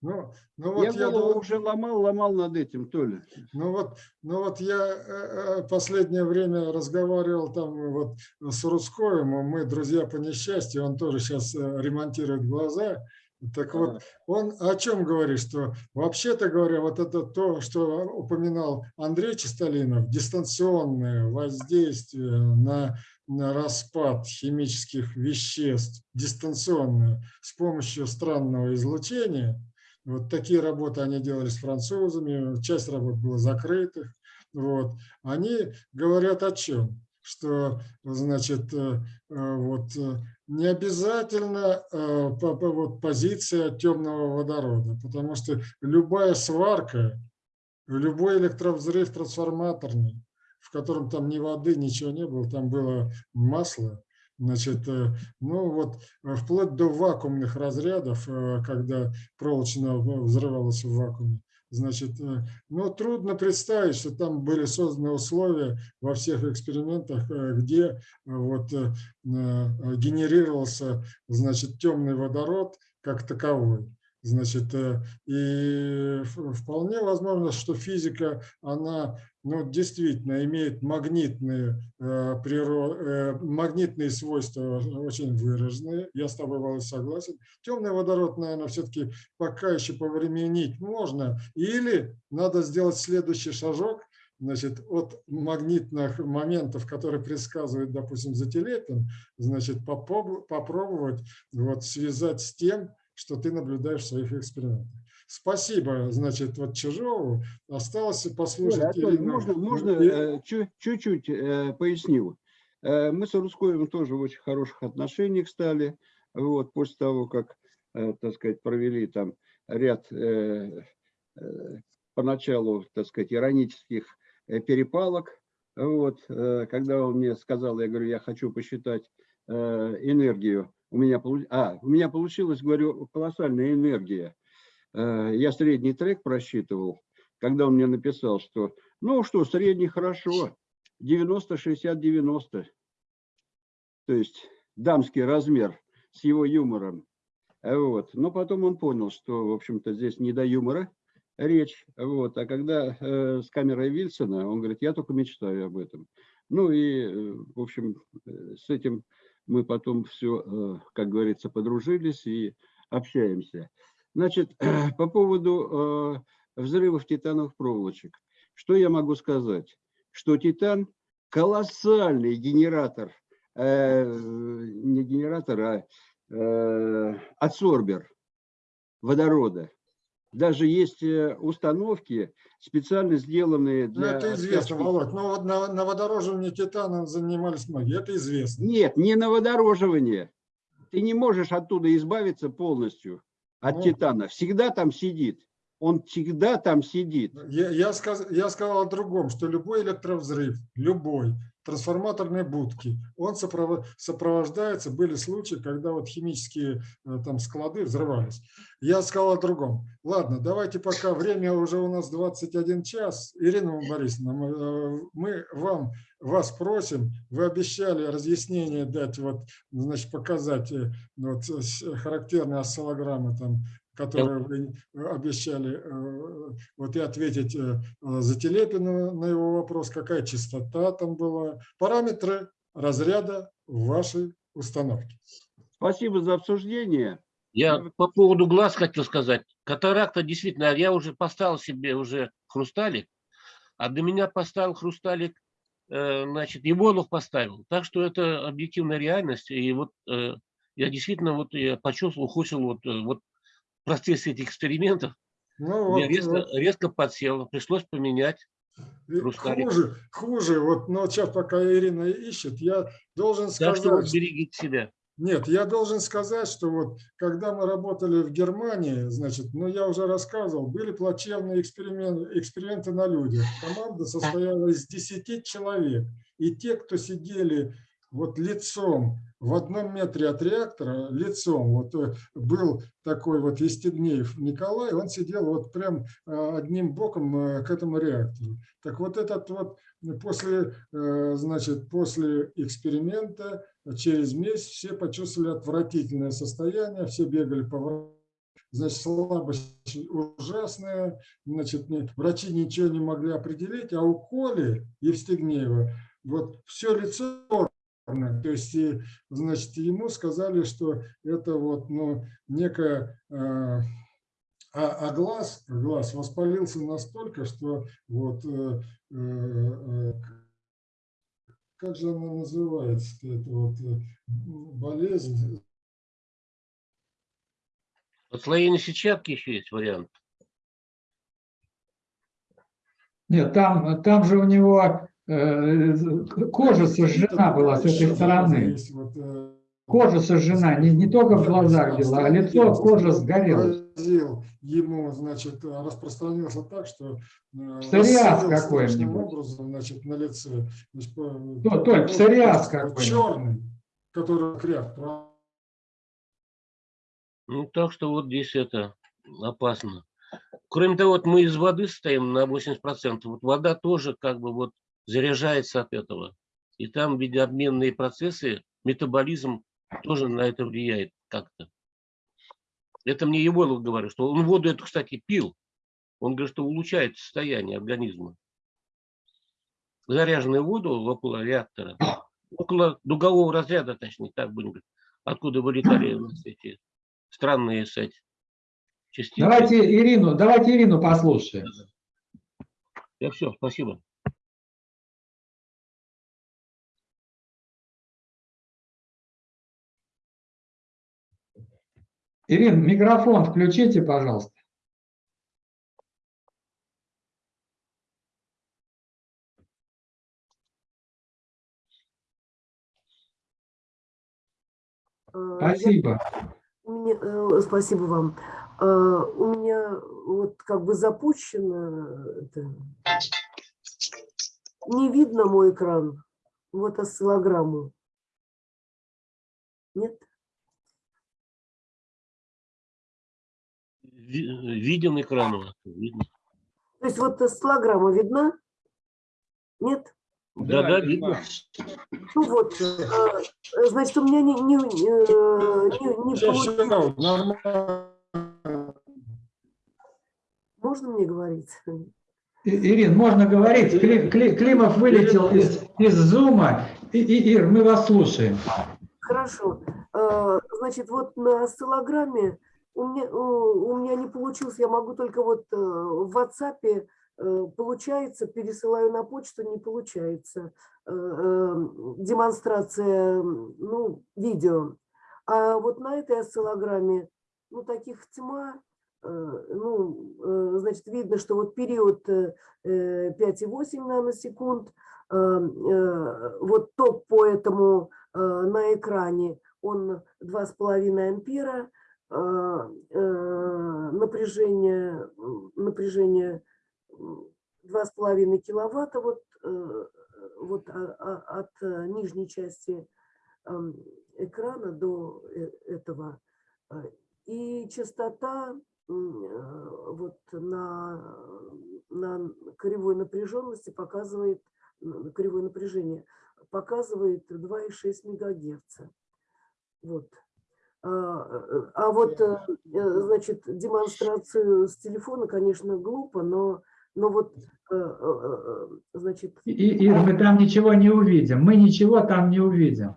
Ну, ну вот я я голову уже ломал, ломал над этим, Толя. Ну вот, ну вот я последнее время разговаривал там вот с Русковым, мы друзья по несчастью, он тоже сейчас ремонтирует глаза. Так вот, он о чем говорит, что вообще-то говоря, вот это то, что упоминал Андрей Чистолинов, дистанционное воздействие на, на распад химических веществ, дистанционное, с помощью странного излучения, вот такие работы они делали с французами, часть работ была закрытых. Вот. Они говорят о чем? Что, значит, э, э, вот э, не обязательно э, вот позиция темного водорода, потому что любая сварка, любой электровзрыв трансформаторный, в котором там ни воды, ничего не было, там было масло, Значит, э, ну вот э, вплоть до вакуумных разрядов, когда проволочно взрывалось в вакууме, значит, э, ну трудно представить, что там были созданы условия во всех экспериментах, э, где э, вот генерировался, значит, темный водород как таковой. Значит, э, и вполне возможно, что физика, она ну, действительно имеет магнитные, э, э, магнитные свойства очень выраженные. Я с тобой, Володь, согласен. Темный водород, наверное, все-таки пока еще повременить можно. Или надо сделать следующий шажок, значит, от магнитных моментов, которые предсказывают, допустим, за телепин, значит, попробовать вот, связать с тем, что ты наблюдаешь в своих экспериментах. Спасибо, значит, вот Чижову. Осталось послушать Оля, Анатолий, Ирину. можно, можно э, чу- чуть-чуть э, поясню. Э, Мы с Русковым тоже в очень хороших отношениях стали, вот, после того, как, так сказать, провели там ряд поначалу, так сказать, иронических перепалок. Вот, когда он мне сказал, я говорю, я хочу посчитать энергию. У меня, а, у меня получилось, говорю, колоссальная энергия. Э, Я средний трек просчитывал, когда он мне написал, что, ну что, средний хорошо, 90, 60, 90. То есть дамский размер с его юмором. Э, Вот. Но потом он понял, что, в общем-то, здесь не до юмора речь. Вот. А когда э, с камерой Вильсона, он говорит, я только мечтаю об этом. Ну и, э, в общем, с этим мы потом все, как говорится, подружились и общаемся. Значит, по поводу э, взрывов титановых проволочек. Что я могу сказать? Что титан колоссальный генератор, э, не генератор, а э, адсорбер водорода. Даже есть э, установки, специально сделанные Ну, для... это известно, Володь. Но вот на, на водороживании титаном занимались многие. Это известно. Нет, не на водороживание. Ты не можешь оттуда избавиться полностью от Ну. титана. Всегда там сидит. он всегда там сидит. Я, я, сказ, я сказал о другом, что любой электровзрыв, любой, трансформаторной будки, он сопров- сопровождается, были случаи, когда вот химические э, там склады взрывались. Я сказал о другом. Ладно, давайте пока, время уже у нас 21 час. Ирина Борисовна, мы, э, мы вам, вас просим, вы обещали разъяснение дать, вот, значит, показать э, вот, характерные осциллограммы там которые вы обещали, э, вот и ответить э, за Телепину на его вопрос, какая частота там была, параметры разряда в вашей установке. Спасибо за обсуждение. Я по поводу глаз хотел сказать. Катаракта действительно, я уже поставил себе уже хрусталик, а до меня поставил хрусталик, э, значит, Ивонов поставил. Так что это объективная реальность. И вот э, я действительно вот я почувствовал, ухудшил вот, э, вот процессе этих экспериментов. Ну, вот, резко, вот. резко подсел, пришлось поменять. Хуже, хуже. Вот, но сейчас пока Ирина ищет, я должен сказать, что вот берегите себя. Нет, я должен сказать, что вот когда мы работали в Германии, значит, ну я уже рассказывал, были плачевные эксперименты, эксперименты на людях. Команда состояла из 10 человек. И те, кто сидели вот лицом в одном метре от реактора, лицом, вот э, был такой вот Естегнеев Николай, он сидел вот прям э, одним боком э, к этому реактору. Так вот этот вот после, значит, после эксперимента через месяц все почувствовали отвратительное состояние, все бегали по. Значит, слабость ужасная, значит, врачи ничего не могли определить, а у Коли Евстигнеева вот все лицо. То есть, и, значит, ему сказали, что это вот, ну, некая, э, а, а глаз, глаз воспалился настолько, что вот, э, э, э, как же она называется, это вот э, болезнь, Отслоение сетчатки еще есть вариант. Нет, там, там же у него кожа сожжена была с этой стороны. Э, Кожа сожжена, не, не только в глазах дело, а лицо, кожа сгорела. ему, значит, распространился так, что э, Псориаз какой-нибудь. образом, значит, на лице. Значит, по- То- Толь, псориаз какой-нибудь. Черный, который кряк. Ну, так что вот здесь это опасно. Кроме того, вот мы из воды стоим на 80%. Вот вода тоже как бы вот заряжается от этого. И там видообменные процессы, метаболизм тоже на это влияет как-то. Это мне Егоров говорит, что он воду эту, кстати, пил. Он говорит, что улучшает состояние организма. Заряженную воду около реактора, около дугового разряда, точнее, так будем говорить, откуда вылетали у нас эти странные, кстати, частицы. Давайте Ирину, давайте Ирину послушаем. Я все, спасибо. Ирина, микрофон включите, пожалуйста. Я- Спасибо. у меня, э, спасибо вам. А, У меня вот как бы запущено, это, не видно мой экран, вот осциллограмму. Нет? Виден экран у вас? Видно. То есть вот осциллограмма видна? Нет? Да, да, видно. Ну вот, а, значит, у меня не, не, э, не, не получилось. Можно мне говорить? Ирин, можно говорить. Кли- Кли- Климов вылетел из, из зума. И, и- Ир, мы вас слушаем. Хорошо. Значит, вот на осциллограмме у меня, у у меня не получилось, я могу только вот э, в WhatsApp э, получается, пересылаю на почту, не получается. Э, э, Демонстрация, ну, видео. А вот на этой осциллограмме, ну, таких тьма, э, ну, э, значит, видно, что вот период э, э, 5,8 наносекунд, э, э, вот ток по этому э, на экране, он 2,5 ампера, э, э, напряжение, м, напряжение м, 2,5 киловатта вот, э, вот а- а- от э, нижней части экрана до э- этого. Э, И частота э, вот на, на кривой напряженности показывает, н- кривое напряжение показывает 2,6 мегагерца. Вот. А, э, а вот, э, э, значит, демонстрацию с телефона, конечно, глупо, но, но вот, э, э, э, значит, И, Ир, мы там ничего не увидим. Мы ничего там не увидим.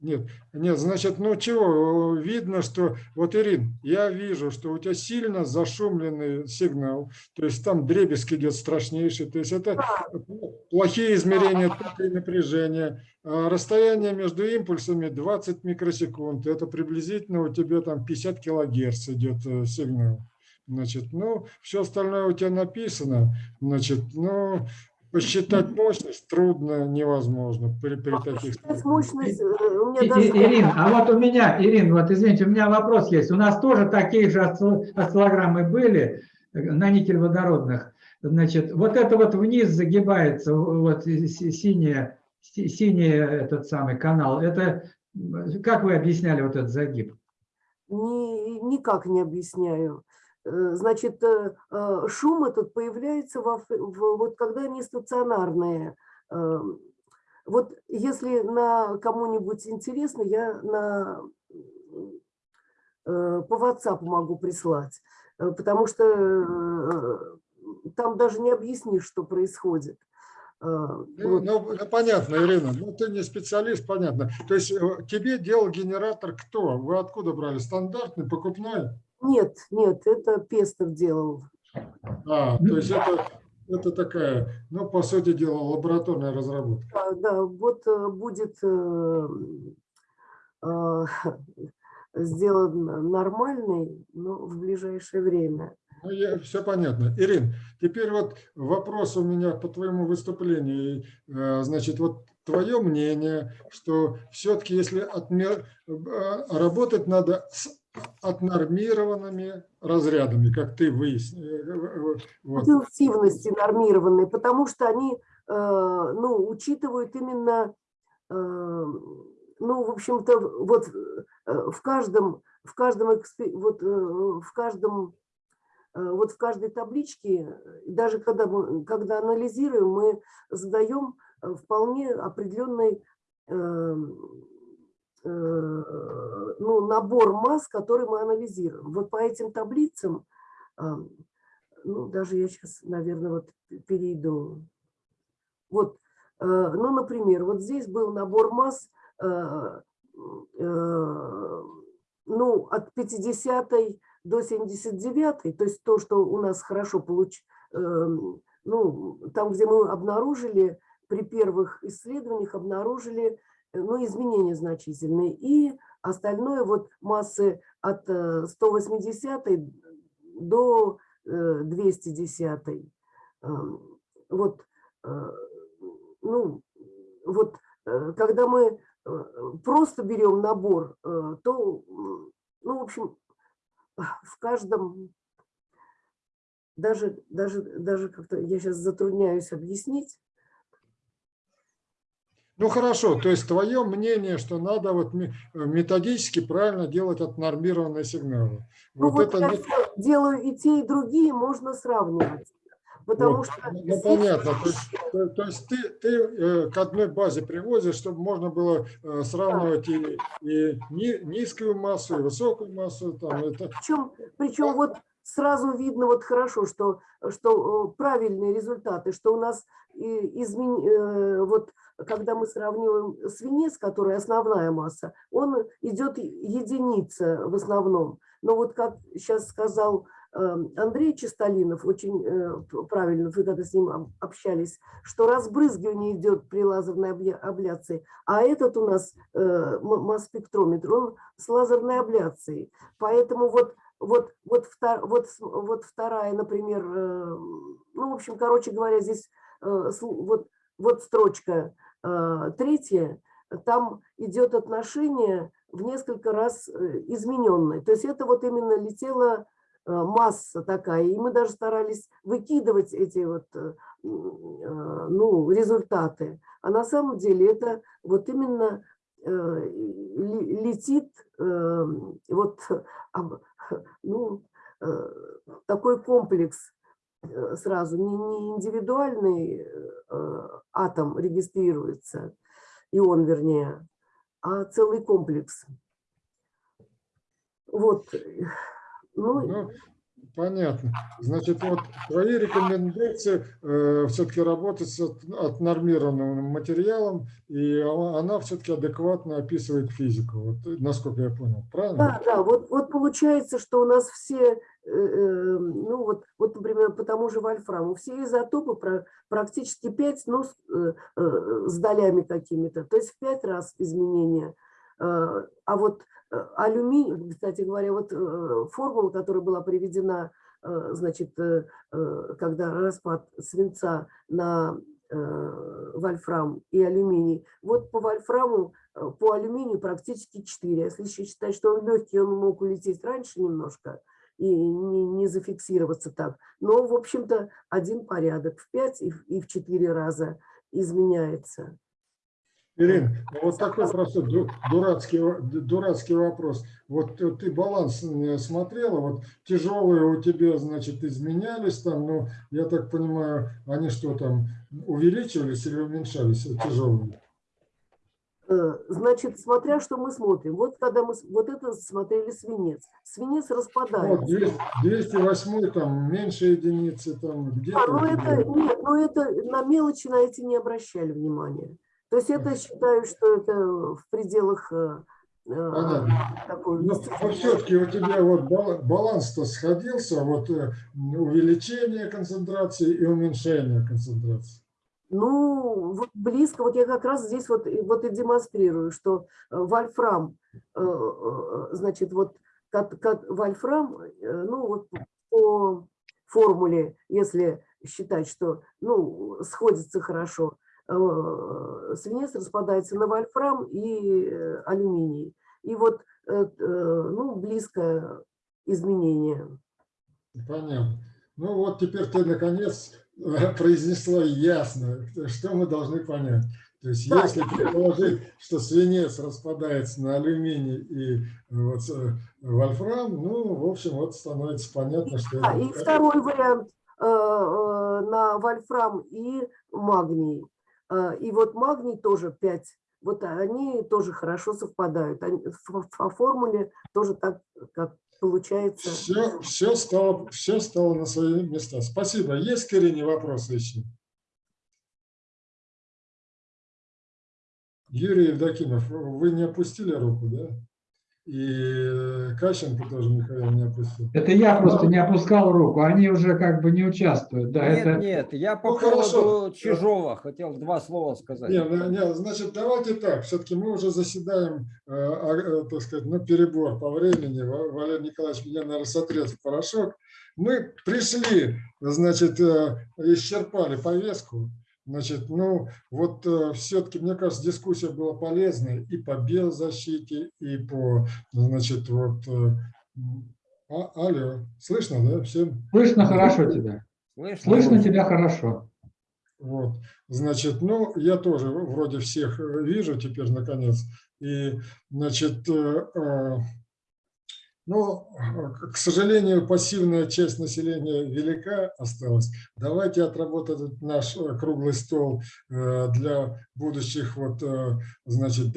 Нет, нет, значит, ну чего, видно, что, вот, Ирин, я вижу, что у тебя сильно зашумленный сигнал, то есть там дребезг идет страшнейший, то есть это плохие измерения тока и напряжения, А расстояние между импульсами 20 микросекунд, это приблизительно у тебя там 50 килогерц идет э, сигнал. Значит, ну, все остальное у тебя написано, значит, ну, посчитать мощность трудно, невозможно при, при таких... мощность, э, у меня даже... и- Ирин, а вот у меня, Ирин, вот извините, у меня вопрос есть. У нас тоже такие же осцилл- осциллограммы были э, на никель-водородных. Значит, вот это вот вниз загибается, вот си- синий, си- синий этот самый канал. Это как вы объясняли вот этот загиб? Ни- никак не объясняю. Э, Значит, э, э, шум этот появляется, во, в- вот когда они стационарные. Э, Вот если на кому-нибудь интересно, я на, по WhatsApp могу прислать, потому что там даже не объяснишь, что происходит. Ну, вот. ну, ну, понятно, Ирина, ну ты не специалист, понятно. То есть тебе делал генератор кто? Вы откуда брали? Стандартный, покупной? Нет, нет, это Пестов делал. А, то есть это, это такая, ну, по сути дела, лабораторная разработка. Да, да, вот э, будет э, э, сделан нормальный, но в ближайшее время. Ну, я, все понятно. Ирин, теперь вот вопрос у меня по твоему выступлению. Э, Значит, вот твое мнение, что все-таки если отмер- э, работать надо с отнормированными разрядами, как ты выяснил. Вот. Интенсивности нормированные, потому что они э, ну, учитывают именно, э, ну, в общем-то, вот э, в каждом, в каждом, вот, э, в каждом э, вот в каждой табличке, даже когда, мы, когда анализируем, мы задаем э, вполне определенный э, э, ну, набор масс, который мы анализируем. Вот по этим таблицам, ну, даже я сейчас, наверное, вот перейду. Вот, э, ну, например, вот здесь был набор масс, э, э, ну, от 50 до 79, то есть то, что у нас хорошо получ, э, ну, там, где мы обнаружили, при первых исследованиях обнаружили э, ну, изменения значительные. И остальное вот массы от э, 180 до э, 210. Эм, Вот, э, ну, вот, э, когда мы э, просто берем набор, э, то, ну, в общем, в каждом, даже, даже, даже как-то я сейчас затрудняюсь объяснить, Ну хорошо, то есть твое мнение, что надо вот ме- методически правильно делать отнормированные сигналы. Ну Вот вот это не- делаю и те, и другие, можно сравнивать. Потому Вот, что ну, понятно. То есть, то- то есть ты, ты э, к одной базе привозишь, чтобы можно было э, сравнивать и, и ни- низкую массу, и высокую массу. Там, это, Причем, причем вот сразу видно вот хорошо, что, что э, правильные результаты, что у нас и измен- вот когда мы сравниваем свинец, который основная масса, он идет единица в основном. Но вот как сейчас сказал э, Андрей Чистолинов, очень э, правильно, вы когда с ним об- общались, что разбрызгивание идет при лазерной абля- абляции, а этот у нас э, масс-спектрометр, он с лазерной абляцией. Поэтому вот вот, вот, вот, вот вторая, например, э, ну, в общем, короче говоря, здесь вот, вот строчка э, третья, там идет отношение в несколько раз э, измененной. То есть это вот именно летела э, масса такая, и мы даже старались выкидывать эти вот э, ну, результаты. А на самом деле это вот именно летит вот ну, такой комплекс сразу, не, не индивидуальный атом регистрируется, ион вернее, а целый комплекс. Вот. Ну, ну, понятно. Значит, вот твои рекомендации э, все-таки работать с отнормированным материалом, и она все-таки адекватно описывает физику, вот, насколько я понял. Правильно? Да, да. Вот, вот получается, что у нас все, э, э, ну вот, вот, например, по тому же вольфраму, все изотопы практически 5, ну, с, э, э, долями какими-то, то есть в 5 раз изменения. Э, а вот Э, алюминий, кстати говоря, вот э, формула, которая была приведена, э, значит, когда распад свинца на вольфрам и алюминий, вот по вольфраму, по алюминию практически 4. Если еще считать, что он легкий, он мог улететь раньше немножко и не, не зафиксироваться так. Но, в общем-то, один порядок в 5 и в 4 раза изменяется. Ирина, вот такой простой дурацкий, дурацкий вопрос. Вот ты баланс смотрела, вот тяжелые у тебя, значит, изменялись там, ну, я так понимаю, они что там, увеличивались или уменьшались, тяжелые? Э, значит, смотря что мы смотрим. Вот когда мы вот это смотрели свинец. Свинец распадается. Вот 200, 208 там меньше единицы там где-то. А, ну это нет, ну это на мелочи на эти не обращали внимания. То есть это считаю, что это в пределах э, э, такой... Но, но все-таки у тебя вот баланс-то сходился, вот увеличение концентрации и уменьшение концентрации. Ну, вот близко, вот я как раз здесь вот, вот и демонстрирую, что вольфрам, значит, вот вольфрам, ну вот по формуле, если считать, что, ну, сходится хорошо, Э, свинец распадается на вольфрам и э, алюминий. И вот э, ну, близкое изменение. Понятно. Ну вот теперь ты наконец произнесла ясно, что мы должны понять. То есть да. если предположить, что свинец распадается на алюминий и вот, вольфрам, ну, в общем, вот становится понятно, что... Да, и второй вариант на вольфрам и магний. И вот магний тоже 5. Вот они тоже хорошо совпадают. Они, по формуле тоже так, как получается. Все, все, стало, все стало на свои места. Спасибо. Есть к Ирине вопросы еще? Юрий Евдокимов, вы не опустили руку, да? И Кащенко тоже Михаил не опустил. Это я просто не опускал руку, они уже как бы не участвуют. Да, нет, это... нет, я по ну, поводу хорошо. Чижова хотел два слова сказать. Нет, нет, значит, давайте так, все-таки мы уже заседаем, э, э, так сказать, ну, перебор по времени. Валерий Николаевич меня, наверное, сотрет в порошок. Мы пришли, значит, э, исчерпали повестку. Значит, ну вот э, все-таки, мне кажется, дискуссия была полезной и по биозащите, и по, значит, вот... Э, а, алло, слышно, да, всем? Слышно хорошо тебя. Слышно, слышно тебя хорошо. Вот, значит, ну, я тоже вроде всех вижу теперь, наконец. И, значит, э, э но, ну, к сожалению, пассивная часть населения велика осталась. Давайте отработать наш э, круглый стол э, для будущих вот, э, значит,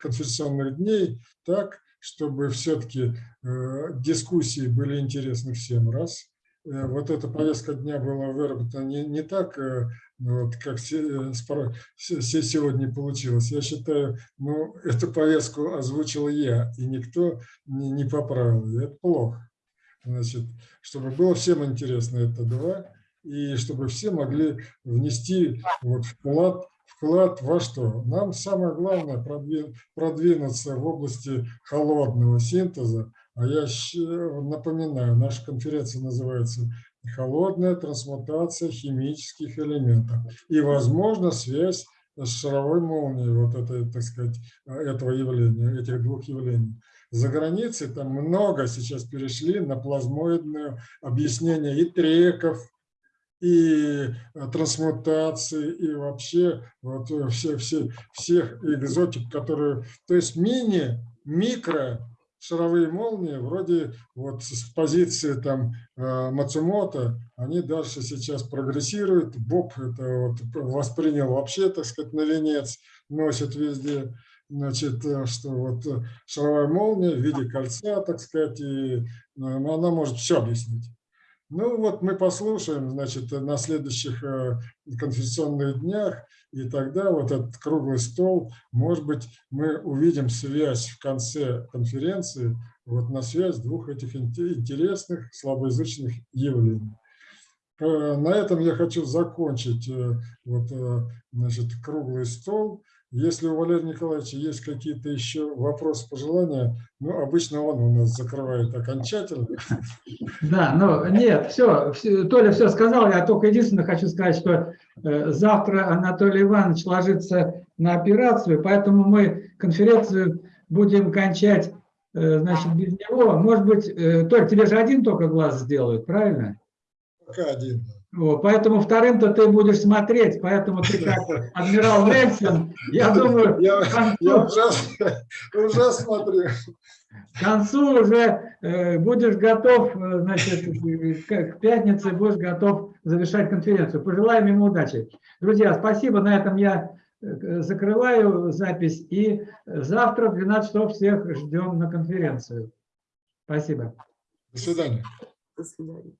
конференционных дней так, чтобы все-таки дискуссии были интересны всем, раз. Вот эта повестка дня была выработана не, не так вот как э, сегодня получилось. Я считаю, ну, эту повестку озвучил я, и никто не, не поправил. Это плохо. Значит, чтобы было всем интересно, это два, и чтобы все могли внести вот вклад, вклад во что? Нам самое главное продвинуться в области холодного синтеза, а я напоминаю, наша конференция называется холодная трансмутация химических элементов и, возможно, связь шаровой молнии, вот это, так сказать, этого явления, этих двух явлений. За границей там много сейчас перешли на плазмоидное объяснение и треков, и э, трансмутации, и вообще вот э, все, все, всех экзотик, которые... То есть мини, микро шаровые молнии, вроде вот с позиции там э, Мацумото, они дальше сейчас прогрессируют. Боб это вот воспринял вообще, так сказать, на венец, носит везде. Значит, что вот шаровая молния в виде кольца, так сказать, и она может все объяснить. Ну вот мы послушаем, значит, на следующих конференционных днях, и тогда вот этот круглый стол, может быть, мы увидим связь в конце конференции, вот на связь двух этих интересных слабоязычных явлений. На этом я хочу закончить вот, значит, круглый стол. Если у Валерия Николаевича есть какие-то еще вопросы, пожелания, ну, обычно он у нас закрывает окончательно. Да, ну, нет, все, все, Толя все сказал, я только единственное хочу сказать, что э, завтра Анатолий Иванович ложится на операцию, поэтому мы конференцию будем кончать, э, значит, без него. Может быть, э, Толь, тебе же один только глаз сделают, правильно? Пока один. Вот, поэтому вторым-то ты будешь смотреть, поэтому ты как адмирал Нельсон, я думаю, я, концу, я уже, уже смотрю. К концу уже э, будешь готов, э, значит, к, к пятнице будешь готов завершать конференцию. Пожелаем ему удачи. Друзья, спасибо. На этом я э, закрываю запись. И завтра в 12 часов всех ждем на конференцию. Спасибо. До свидания. До свидания.